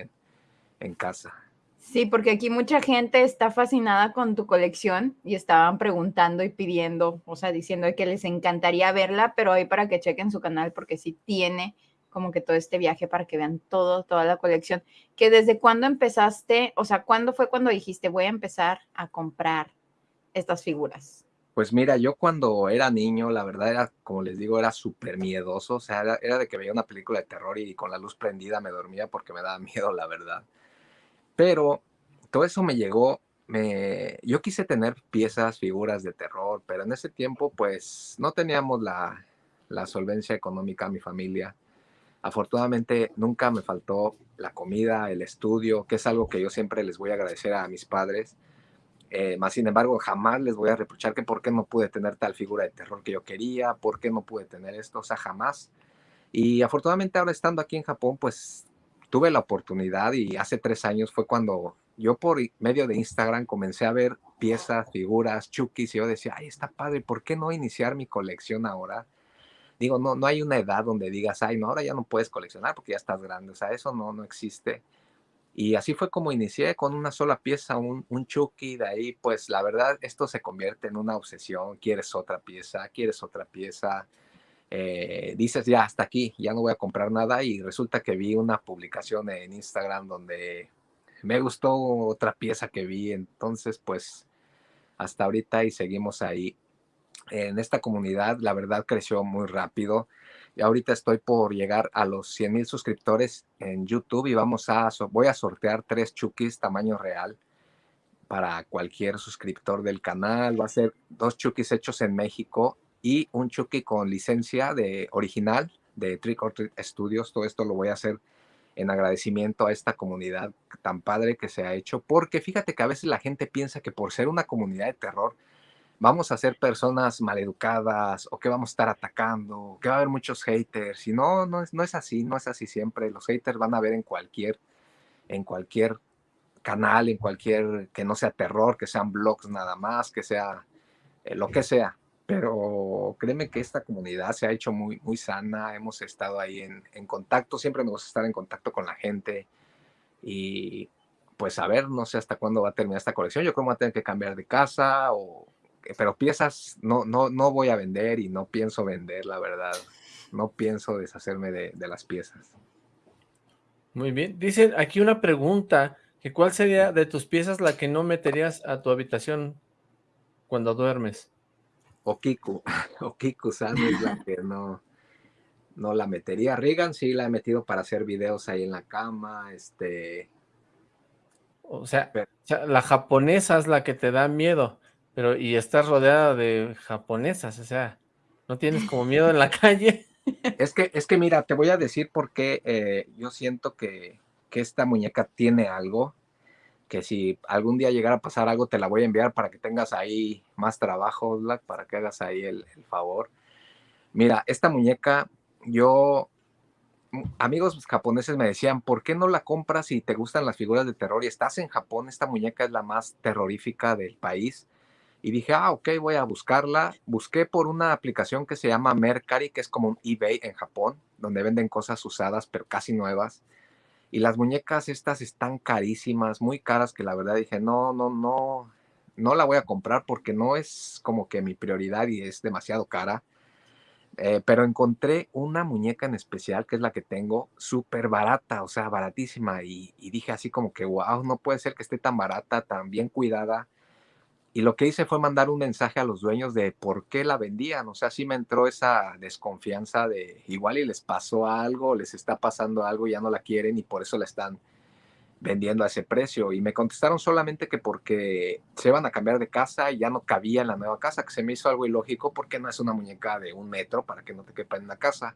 en, casa. Sí, porque aquí mucha gente está fascinada con tu colección y estaban preguntando y pidiendo, o sea, diciendo que les encantaría verla, pero hoy para que chequen su canal porque sí tiene como que todo este viaje para que vean todo, toda la colección. Que desde cuándo empezaste, o sea, ¿cuándo fue cuando dijiste voy a empezar a comprar estas figuras? Pues mira, yo cuando era niño, la verdad era, como les digo, era súper miedoso. O sea, era, de que veía una película de terror y con la luz prendida me dormía porque me daba [laughs] miedo, la verdad. Pero todo eso me llegó. Me, yo quise tener piezas, figuras de terror, pero en ese tiempo, pues no teníamos la, la solvencia económica, mi familia. Afortunadamente, nunca me faltó la comida, el estudio, que es algo que yo siempre les voy a agradecer a mis padres eh, sin embargo, jamás les voy a reprochar que por qué no pude tener tal figura de terror que yo quería, por qué no pude tener esto, o sea, jamás. Y afortunadamente ahora estando aquí en Japón, pues tuve la oportunidad y hace tres años fue cuando yo por medio de Instagram comencé a ver piezas, figuras, chukis y yo decía, ay, está padre, ¿por qué no iniciar mi colección ahora? Digo, no, no hay una edad donde digas, ay, no, ahora ya no puedes coleccionar porque ya estás grande, o sea, eso no, no existe. Y así fue como inicié con una sola pieza, un, un Chucky, de ahí pues la verdad esto se convierte en una obsesión, quieres otra pieza, quieres otra pieza, eh, dices ya hasta aquí, ya no voy a comprar nada y resulta que vi una publicación en Instagram donde me gustó otra pieza que vi, entonces pues hasta ahorita y seguimos ahí. En esta comunidad la verdad creció muy rápido y ahorita estoy por llegar a los 100 mil suscriptores en YouTube y vamos a, voy a sortear tres chukis tamaño real para cualquier suscriptor del canal. Va a ser dos chukis hechos en México y un chuki con licencia de original de Trick or Treat Studios. Todo esto lo voy a hacer en agradecimiento a esta comunidad tan padre que se ha hecho, porque fíjate que a veces la gente piensa que por ser una comunidad de terror, vamos a ser personas maleducadas o que vamos a estar atacando, que va a haber muchos haters. Y no, no es, no es así, no es así siempre. Los haters van a ver en cualquier, en cualquier canal, en cualquier, que no sea terror, que sean blogs nada más, que sea eh, lo que sea. Pero créeme que esta comunidad se ha hecho muy, muy sana, hemos estado ahí en, en contacto, siempre me gusta estar en contacto con la gente y pues a ver, no sé hasta cuándo va a terminar esta colección, yo creo que voy a tener que cambiar de casa o pero piezas no, no, no voy a vender y no pienso vender, la verdad. No pienso deshacerme de, las piezas. Muy bien. Dicen aquí una pregunta, que ¿cuál sería de tus piezas la que no meterías a tu habitación cuando duermes? Okiku. [laughs] Okiku-san es la que no, no la metería. Regan sí la he metido para hacer videos ahí en la cama, este... O sea, o sea, la japonesa es la que te da miedo. Pero, y estás rodeada de japonesas, o sea, ¿no tienes como miedo en la [laughs] calle? Es que, es que mira, te voy a decir por qué eh, yo siento que, que, esta muñeca tiene algo, que si algún día llegara a pasar algo, te la voy a enviar para que tengas ahí más trabajo, Black, para que hagas ahí el, el favor. Mira, esta muñeca, yo, amigos japoneses me decían, ¿por qué no la compras si te gustan las figuras de terror y estás en Japón? Esta muñeca es la más terrorífica del país y dije, ah, ok, voy a buscarla. Busqué por una aplicación que se llama Mercari, que es como un eBay en Japón, donde venden cosas usadas, pero casi nuevas. Y las muñecas estas están carísimas, muy caras, que la verdad dije, no, no, no, no la voy a comprar porque no es como que mi prioridad y es demasiado cara. Eh, pero encontré una muñeca en especial, que es la que tengo, súper barata, o sea, baratísima. Y, y, dije así como que, wow, no puede ser que esté tan barata, tan bien cuidada. Y lo que hice fue mandar un mensaje a los dueños de por qué la vendían. O sea, sí me entró esa desconfianza de igual y les pasó algo, les está pasando algo, ya no la quieren y por eso la están vendiendo a ese precio. Y me contestaron solamente que porque se iban a cambiar de casa y ya no cabía en la nueva casa, que se me hizo algo ilógico porque no es una muñeca de un metro para que no te quepa en una casa.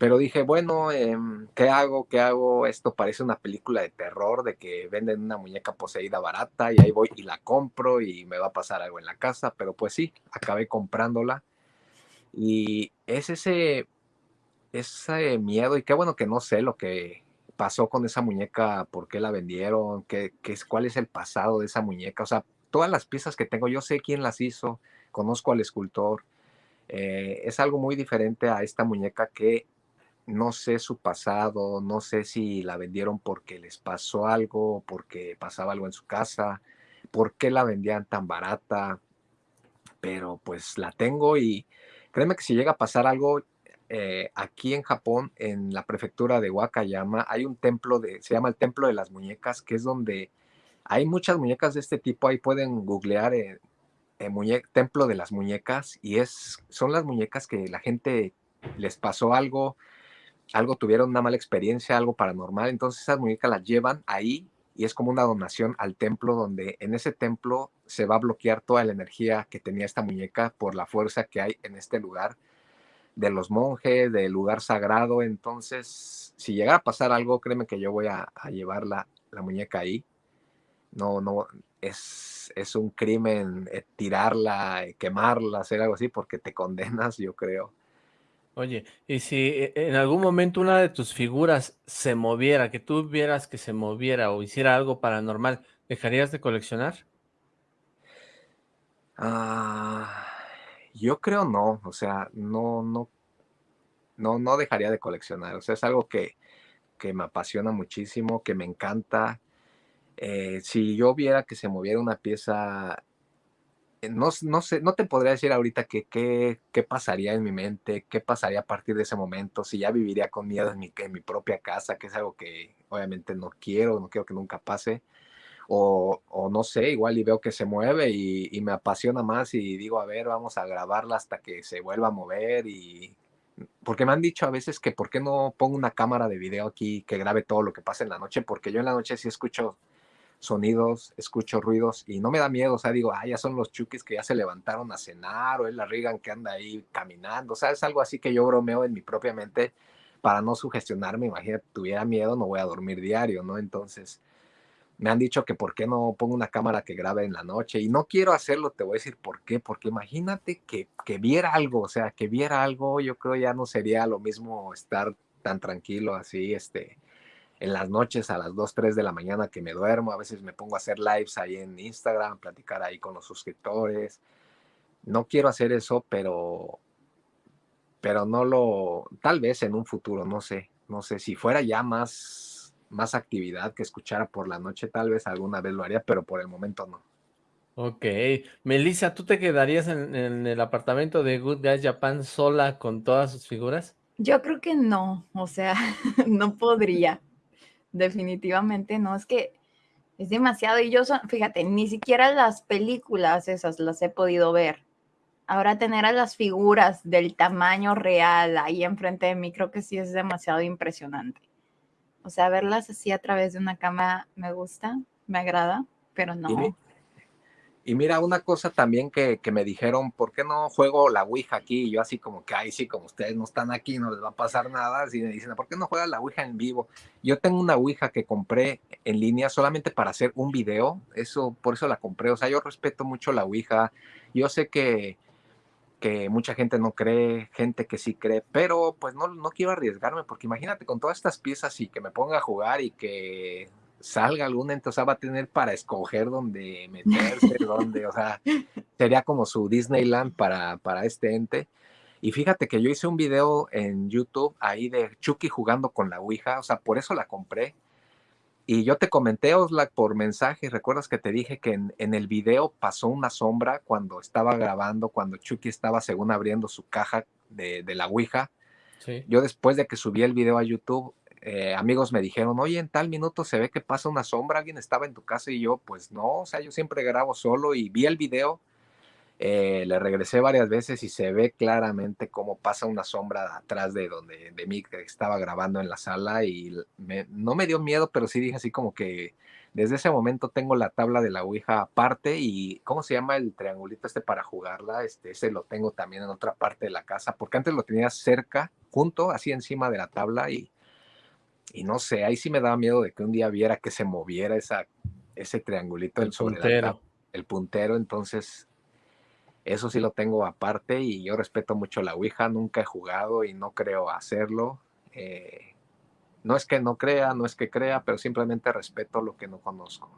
Pero dije, bueno, em, ¿qué hago? ¿Qué hago? Esto parece una película de terror, de que venden una muñeca poseída barata y ahí voy y la compro y me va a pasar algo en la casa. Pero pues sí, acabé comprándola. Y es ese, ese miedo y qué bueno que no sé lo que pasó con esa muñeca, por qué la vendieron, qué, qué, cuál es el pasado de esa muñeca. O sea, todas las piezas que tengo, yo sé quién las hizo, conozco al escultor. Eh, es algo muy diferente a esta muñeca que no sé su pasado, no sé si la vendieron porque les pasó algo, porque pasaba algo en su casa, por qué la vendían tan barata, pero pues la tengo y créeme que si llega a pasar algo eh, aquí en Japón, en la prefectura de Wakayama, hay un templo de, se llama el Templo de las Muñecas, que es donde hay muchas muñecas de este tipo, ahí pueden googlear eh, Templo de las Muñecas y es, son las muñecas que la gente les pasó algo, algo tuvieron una mala experiencia, algo paranormal, entonces esas muñecas las llevan ahí y es como una donación al templo donde en ese templo se va a bloquear toda la energía que tenía esta muñeca por la fuerza que hay en este lugar de los monjes, del lugar sagrado. Entonces, si llega a pasar algo, créeme que yo voy a, llevar la, muñeca ahí. No, no, es, es un crimen eh, tirarla, eh, quemarla, hacer algo así, porque te [laughs] condenas, yo creo. Oye, y si e, en algún momento una de tus figuras se moviera, que tú vieras que se moviera o hiciera algo paranormal, ¿dejarías de coleccionar? Ah, yo creo no, o sea, no, no, no, no dejaría de coleccionar, o sea, es algo que que me apasiona muchísimo, que me encanta. Eh, si yo viera que se moviera una pieza, eh, no, no, sé, no te podría decir ahorita que, qué pasaría en mi mente, qué pasaría a partir de ese momento, si ya viviría con miedo en mi, en mi propia casa, que es algo que obviamente no quiero, no quiero que nunca pase. O, o, no sé, igual y veo que se mueve y, y, me apasiona más y digo, a ver, vamos a grabarla hasta que se vuelva a mover y porque me han dicho a veces que por qué no pongo una cámara de video aquí que grabe todo lo que pasa en la noche, porque yo en la noche sí escucho sonidos, escucho ruidos y no me da miedo, o sea, digo, ah, ya son los chukis que ya se levantaron a cenar o es la que anda ahí caminando, o sea, es algo así que yo bromeo en mi propia mente para no sugestionarme, imagínate, tuviera miedo, no voy a dormir diario, ¿no? Entonces, me han dicho que por qué no pongo una cámara que grabe en la noche y no quiero hacerlo, te voy a decir por qué, porque imagínate que, que viera algo, o sea, que viera algo, yo creo ya no sería lo mismo estar tan tranquilo así, este, en las noches a las 2, 3 de la mañana que me duermo, a veces me pongo a hacer lives ahí en Instagram, platicar ahí con los suscriptores. No quiero hacer eso, pero pero no lo tal vez en un futuro, no sé, no sé si fuera ya más más actividad que escuchara por la noche, tal vez alguna vez lo haría, pero por el momento no. Ok. Melissa, ¿tú te quedarías en, el apartamento de Good Guys Japan sola con todas sus figuras? Yo creo que no, o sea, [laughs] no podría. Definitivamente no, es que es demasiado. Y yo, fíjate, ni siquiera las películas esas las he podido ver. Ahora tener a las figuras del tamaño real ahí enfrente de mí, creo que sí es demasiado impresionante. O sea, verlas así a través de una cámara me gusta, me agrada, pero no. Y, mira, una cosa también que, me dijeron, ¿por qué no juego la Ouija aquí? Y yo así como que, ay, sí, como ustedes no están aquí, no les va a pasar nada. Y me dicen, ¿por qué no juegas la Ouija en vivo? Yo tengo una Ouija que compré en línea solamente para hacer un video. Eso, por eso la compré. O sea, yo respeto mucho la Ouija. Yo sé que que mucha gente no cree, gente que sí cree, pero pues no, no quiero arriesgarme, porque imagínate con todas estas piezas y que me ponga a jugar y que salga o sea, va a tener para escoger dónde meterse, [laughs] dónde, o sea, sería como su Disneyland para, para este ente. Y fíjate que yo hice un video en YouTube ahí de Chucky jugando con la Ouija, o sea, por eso la compré y yo te comenté, Oslak, por mensaje, recuerdas que te dije que en, el video pasó una sombra cuando estaba grabando, cuando Chucky estaba según abriendo su caja de, la Ouija. Yo después de que subí el video a YouTube, eh, amigos me dijeron, oye, en tal minuto se ve que pasa una sombra, alguien estaba en tu casa y yo, pues no, o sea, yo siempre grabo solo y vi el video eh, le regresé varias veces y se ve claramente cómo pasa una sombra atrás de donde de mí que estaba grabando en la sala y no me dio miedo, pero sí dije así como que desde ese momento tengo la tabla de la Ouija aparte y ¿cómo se llama el triangulito este para jugarla? Este, ese lo tengo también en otra parte de la casa, porque antes lo tenía cerca, junto, así encima de la tabla y, y no sé, ahí sí me daba miedo de que un día viera que se moviera esa, ese triangulito el puntero. el puntero, entonces eso sí lo tengo aparte y yo respeto mucho la Ouija, nunca he jugado y no creo hacerlo. Eh, no es que no crea, no es que crea, pero simplemente respeto lo que no conozco.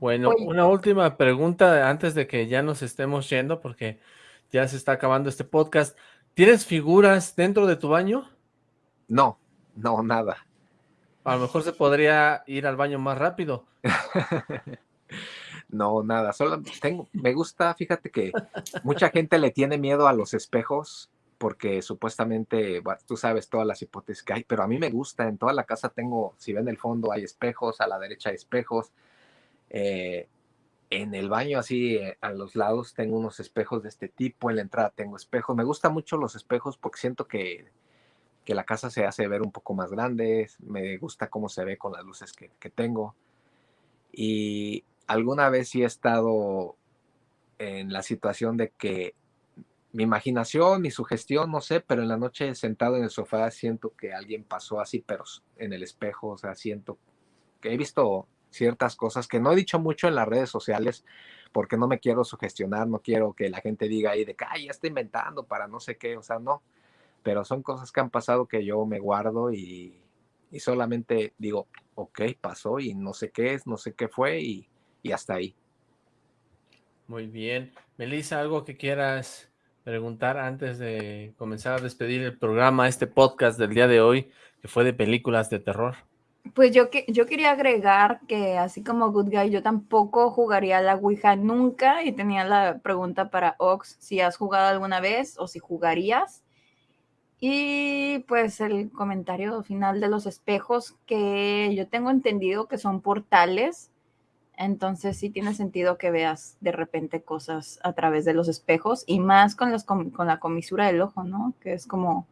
Bueno, una última pregunta antes de que ya nos estemos yendo, porque ya se está acabando este podcast. ¿Tienes figuras dentro de tu baño? No, no, nada. A lo mejor se podría ir al baño más rápido. [laughs] No, nada, solo tengo, me gusta, fíjate que mucha gente le tiene miedo a los espejos porque supuestamente, tú sabes todas las hipótesis que hay, pero a mí me gusta, en toda la casa tengo, si ven el fondo hay espejos, a la derecha hay espejos, eh, en el baño así eh, a los lados tengo unos espejos de este tipo, en la entrada tengo espejos, me gustan mucho los espejos porque siento que, que la casa se hace ver un poco más grande, me gusta cómo se ve con las luces que, que tengo. Y alguna vez sí he estado en la situación de que mi imaginación, mi sugestión, no sé, pero en la noche sentado en el sofá siento que alguien pasó así, pero en el espejo, o sea, siento que he visto ciertas cosas que no he dicho mucho en las redes sociales porque no me quiero sugestionar, no quiero que la gente diga ahí de que, ay, ya está inventando para no sé qué, o sea, no, pero son cosas que han pasado que yo me guardo y, y solamente digo, ok, pasó y no sé qué es, no sé qué fue y y hasta ahí. Muy bien. Melissa, ¿algo que quieras preguntar antes de comenzar a despedir el programa, este podcast del día de hoy, que fue de películas de terror. Pues yo, que, yo quería agregar que así como Good Guy, yo tampoco jugaría a la Ouija nunca y tenía la pregunta para Ox si has jugado alguna vez o si jugarías. Y pues el comentario final de los espejos que yo tengo entendido que son portales entonces sí tiene sentido que veas de repente cosas a través de los espejos y más con, con la comisura del ojo, ¿no? Que es como,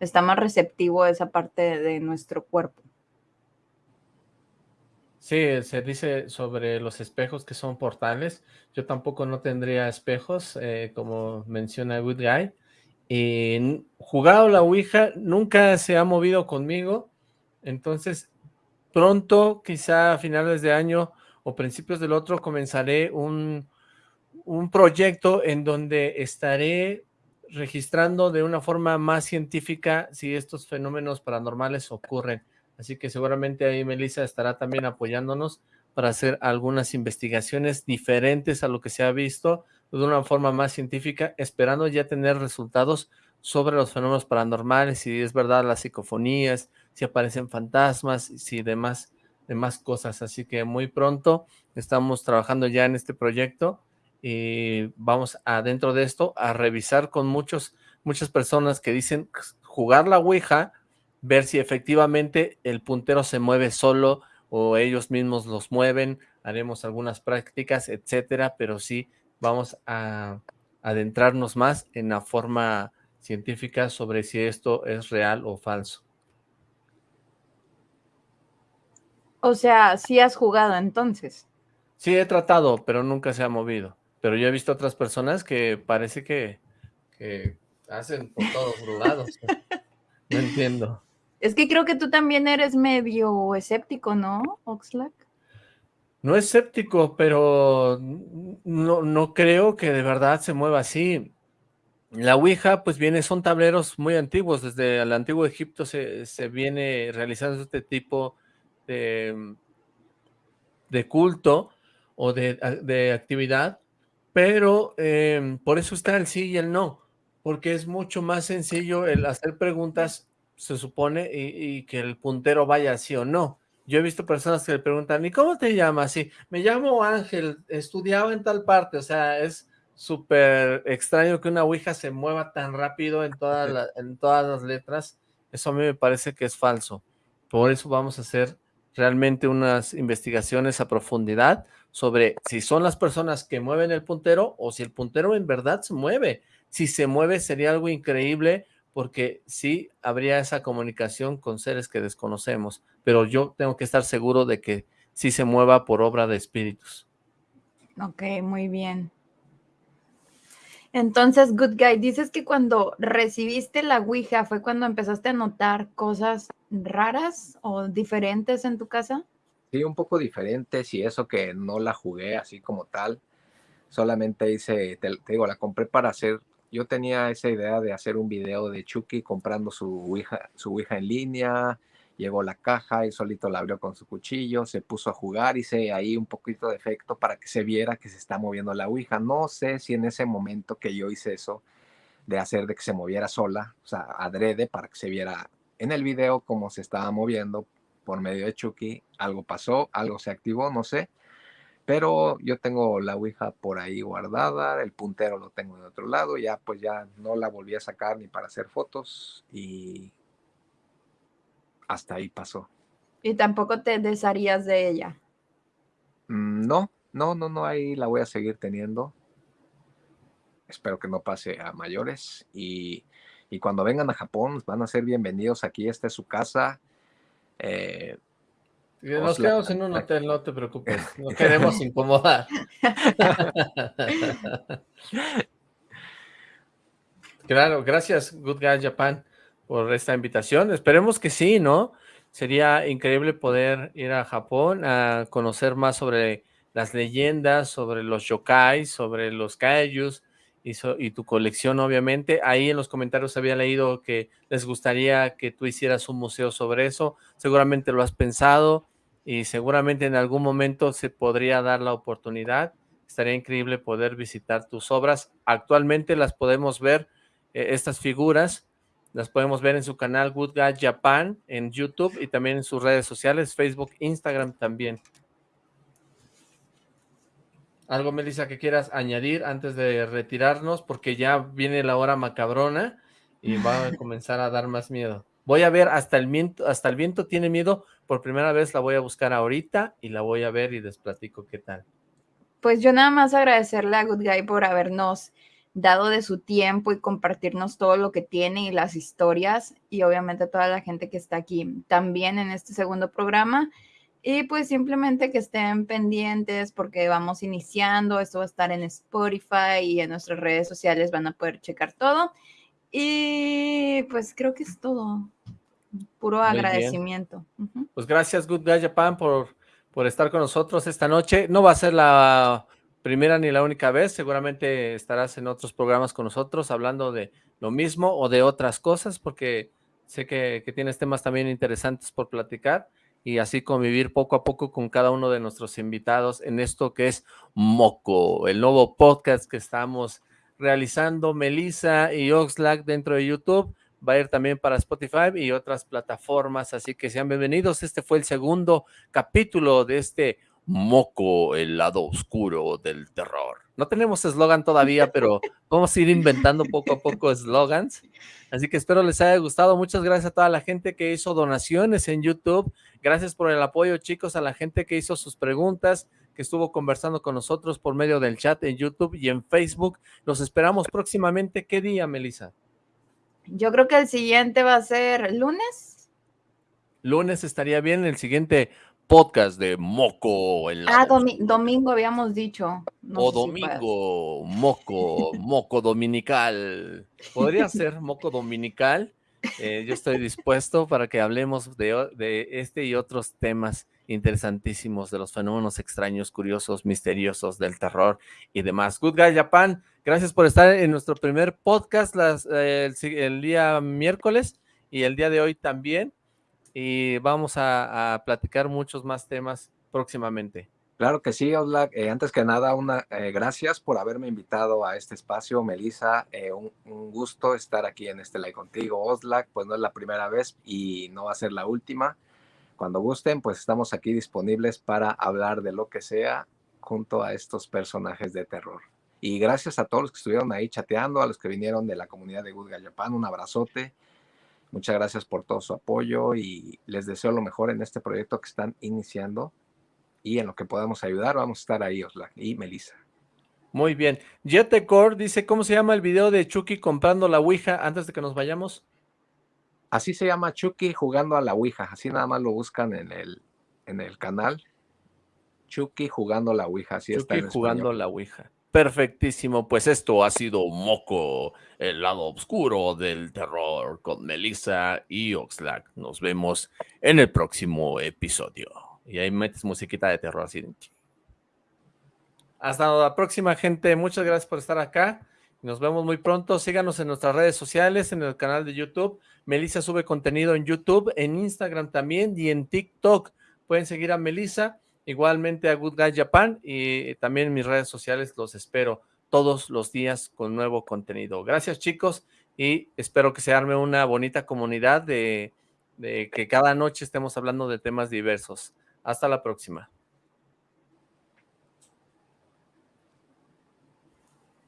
está más receptivo esa parte de nuestro cuerpo. Sí, se dice sobre los espejos que son portales. Yo tampoco no tendría espejos, eh, como menciona Good Guy. Y jugado la Ouija nunca se ha movido conmigo. Entonces, pronto, quizá a finales de año, o principios del otro comenzaré un, un proyecto en donde estaré registrando de una forma más científica si estos fenómenos paranormales ocurren. Así que seguramente ahí Melissa estará también apoyándonos para hacer algunas investigaciones diferentes a lo que se ha visto de una forma más científica, esperando ya tener resultados sobre los fenómenos paranormales, si es verdad las psicofonías, si aparecen fantasmas, si demás de más cosas, así que muy pronto estamos trabajando ya en este proyecto y vamos adentro de esto a revisar con muchos, muchas personas que dicen jugar la Ouija, ver si efectivamente el puntero se mueve solo o ellos mismos los mueven, haremos algunas prácticas, etcétera, pero sí vamos a adentrarnos más en la forma científica sobre si esto es real o falso. O sea, sí has jugado entonces. Sí, he tratado, pero nunca se ha movido. Pero yo he visto otras personas que parece que, hacen por todos lados. no entiendo. Es que creo que tú también eres medio escéptico, ¿no, Oxlack? No escéptico, pero no, no creo que de verdad se mueva así. La Ouija, pues viene, son tableros muy antiguos. Desde el antiguo Egipto se, se viene realizando este tipo de, culto o de, actividad, pero em, por eso está el sí y el no, porque es mucho más sencillo el hacer preguntas, se supone, y, que el puntero vaya sí o no. Yo he visto personas que le preguntan, ¿y cómo te llamas? Sí, me llamo Ángel, estudiaba en tal parte, o sea, es súper extraño que una ouija se mueva tan rápido en todas, en todas las letras, eso a mí me parece que es falso. Por eso vamos a hacer realmente unas investigaciones a profundidad sobre si son las personas que mueven el puntero o si el puntero en verdad se mueve. Si se mueve sería algo increíble porque sí habría esa comunicación con seres que desconocemos, pero yo tengo que estar seguro de que sí se mueva por obra de espíritus. Ok, muy bien. Entonces, Good Guy, dices que cuando recibiste la Ouija fue cuando empezaste a notar cosas raras o diferentes en tu casa. Sí, un poco diferentes y eso que no la jugué así como tal. Solamente hice, te, digo, la compré para hacer, yo tenía esa idea de hacer un video de Chucky comprando su Ouija, su en línea, llegó la caja y solito la abrió con su cuchillo, se puso a jugar, hice ahí un poquito de efecto para que se viera que se está moviendo la Ouija. No sé si en ese momento que yo hice eso, de hacer de que se moviera sola, o sea, adrede para que se viera en el video cómo se estaba moviendo por medio de Chucky, algo pasó, algo se activó, no sé. Pero yo tengo la Ouija por ahí guardada, el puntero lo tengo de otro lado, ya pues ya no la volví a sacar ni para hacer fotos y hasta ahí pasó. ¿Y tampoco te desharías de ella? Mm, no, no, no, no, ahí la voy a seguir teniendo. Espero que no pase a mayores. Y, cuando vengan a Japón, van a ser bienvenidos aquí. Esta es su casa. Eh, nos quedamos en un hotel, no te preocupes. No queremos incomodar. [laughs] claro, gracias, Good Guy Japan por esta invitación. Esperemos que sí, ¿no? Sería increíble poder ir a Japón a conocer más sobre las leyendas, sobre los yokai, sobre los kaijus y, y, tu colección, obviamente. Ahí en los comentarios había leído que les gustaría que tú hicieras un museo sobre eso. Seguramente lo has pensado y seguramente en algún momento se podría dar la oportunidad estaría increíble poder visitar tus obras. Actualmente las podemos ver, eh, estas figuras, las podemos ver en su canal Good Guy Japan en YouTube y también en sus redes sociales, Facebook, Instagram también. ¿Algo, Melissa, que quieras añadir antes de retirarnos? Porque ya viene la hora macabrona y va a comenzar a dar más miedo. Voy a ver hasta el viento, hasta el viento tiene miedo. Por primera vez la voy a buscar ahorita y la voy a ver y les platico qué tal. Pues yo nada más agradecerle a Good Guy por habernos dado de su tiempo y compartirnos todo lo que tiene y las historias y obviamente toda la gente que está aquí también en este segundo programa. Y pues simplemente que estén pendientes porque vamos iniciando, esto va a estar en Spotify y en nuestras redes sociales van a poder checar todo. Y pues creo que es todo. Puro agradecimiento. Pues gracias Good Guy Japan por, por estar con nosotros esta noche. No va a ser la primera ni la única vez, seguramente estarás en otros programas con nosotros hablando de lo mismo o de otras cosas, porque sé que, que tienes temas también interesantes por platicar y así convivir poco a poco con cada uno de nuestros invitados en esto que es Moco, el nuevo podcast que estamos realizando Melissa y Oxlack dentro de YouTube. Va a ir también para Spotify y otras plataformas, así que sean bienvenidos. Este fue el segundo capítulo de este Moco, el lado oscuro del terror. No tenemos eslogan todavía, pero vamos a ir inventando poco a poco eslogans. Así que espero les haya gustado. Muchas gracias a toda la gente que hizo donaciones en YouTube. Gracias por el apoyo, chicos, a la gente que hizo sus preguntas, que estuvo conversando con nosotros por medio del chat en YouTube y en Facebook. Los esperamos próximamente. ¿Qué día, Melissa? Yo creo que el siguiente va a ser lunes. Lunes estaría bien. El siguiente podcast de Moco. ah, domingo habíamos dicho. o domingo, Moco, [laughs] Moco Dominical. Podría ser Moco Dominical. Eh, yo estoy dispuesto para que hablemos de, este y otros temas interesantísimos de los fenómenos extraños, curiosos, misteriosos del terror y demás. Good Guy Japan, gracias por estar en nuestro primer podcast las, eh, el, el día miércoles y el día de hoy también y vamos a, platicar muchos más temas próximamente. Claro que sí, Oslak. Eh, antes que nada, una, eh, gracias por haberme invitado a este espacio, Melissa. Eh, un, gusto estar aquí en este live contigo, Oslak. Pues no es la primera vez y no va a ser la última. Cuando gusten, pues estamos aquí disponibles para hablar de lo que sea junto a estos personajes de terror. Y gracias a todos los que estuvieron ahí chateando, a los que vinieron de la comunidad de Good Japan, un abrazote. Muchas gracias por todo su apoyo y les deseo lo mejor en este proyecto que están iniciando y en lo que podamos ayudar, vamos a estar ahí, Osla y Melissa. Muy bien. Jetecor dice, ¿cómo se llama el video de Chucky comprando la Ouija antes de que nos vayamos? Así se llama Chucky jugando a la Ouija, así nada más lo buscan en el, en el canal. Chucky jugando a la Ouija, así Chucky está jugando la Ouija. Perfectísimo, pues esto ha sido Moco, el lado oscuro del terror con Melissa y Oxlack. Nos vemos en el próximo episodio. Y ahí metes musiquita de terror así. Hasta la próxima, gente. Muchas gracias por estar acá. Nos vemos muy pronto. Síganos en nuestras redes sociales, en el canal de YouTube. Melissa sube contenido en YouTube, en Instagram también y en TikTok. Pueden seguir a Melissa igualmente a Good Guy Japan y también en mis redes sociales los espero todos los días con nuevo contenido. Gracias chicos y espero que se arme una bonita comunidad de, de que cada noche estemos hablando de temas diversos. Hasta la próxima.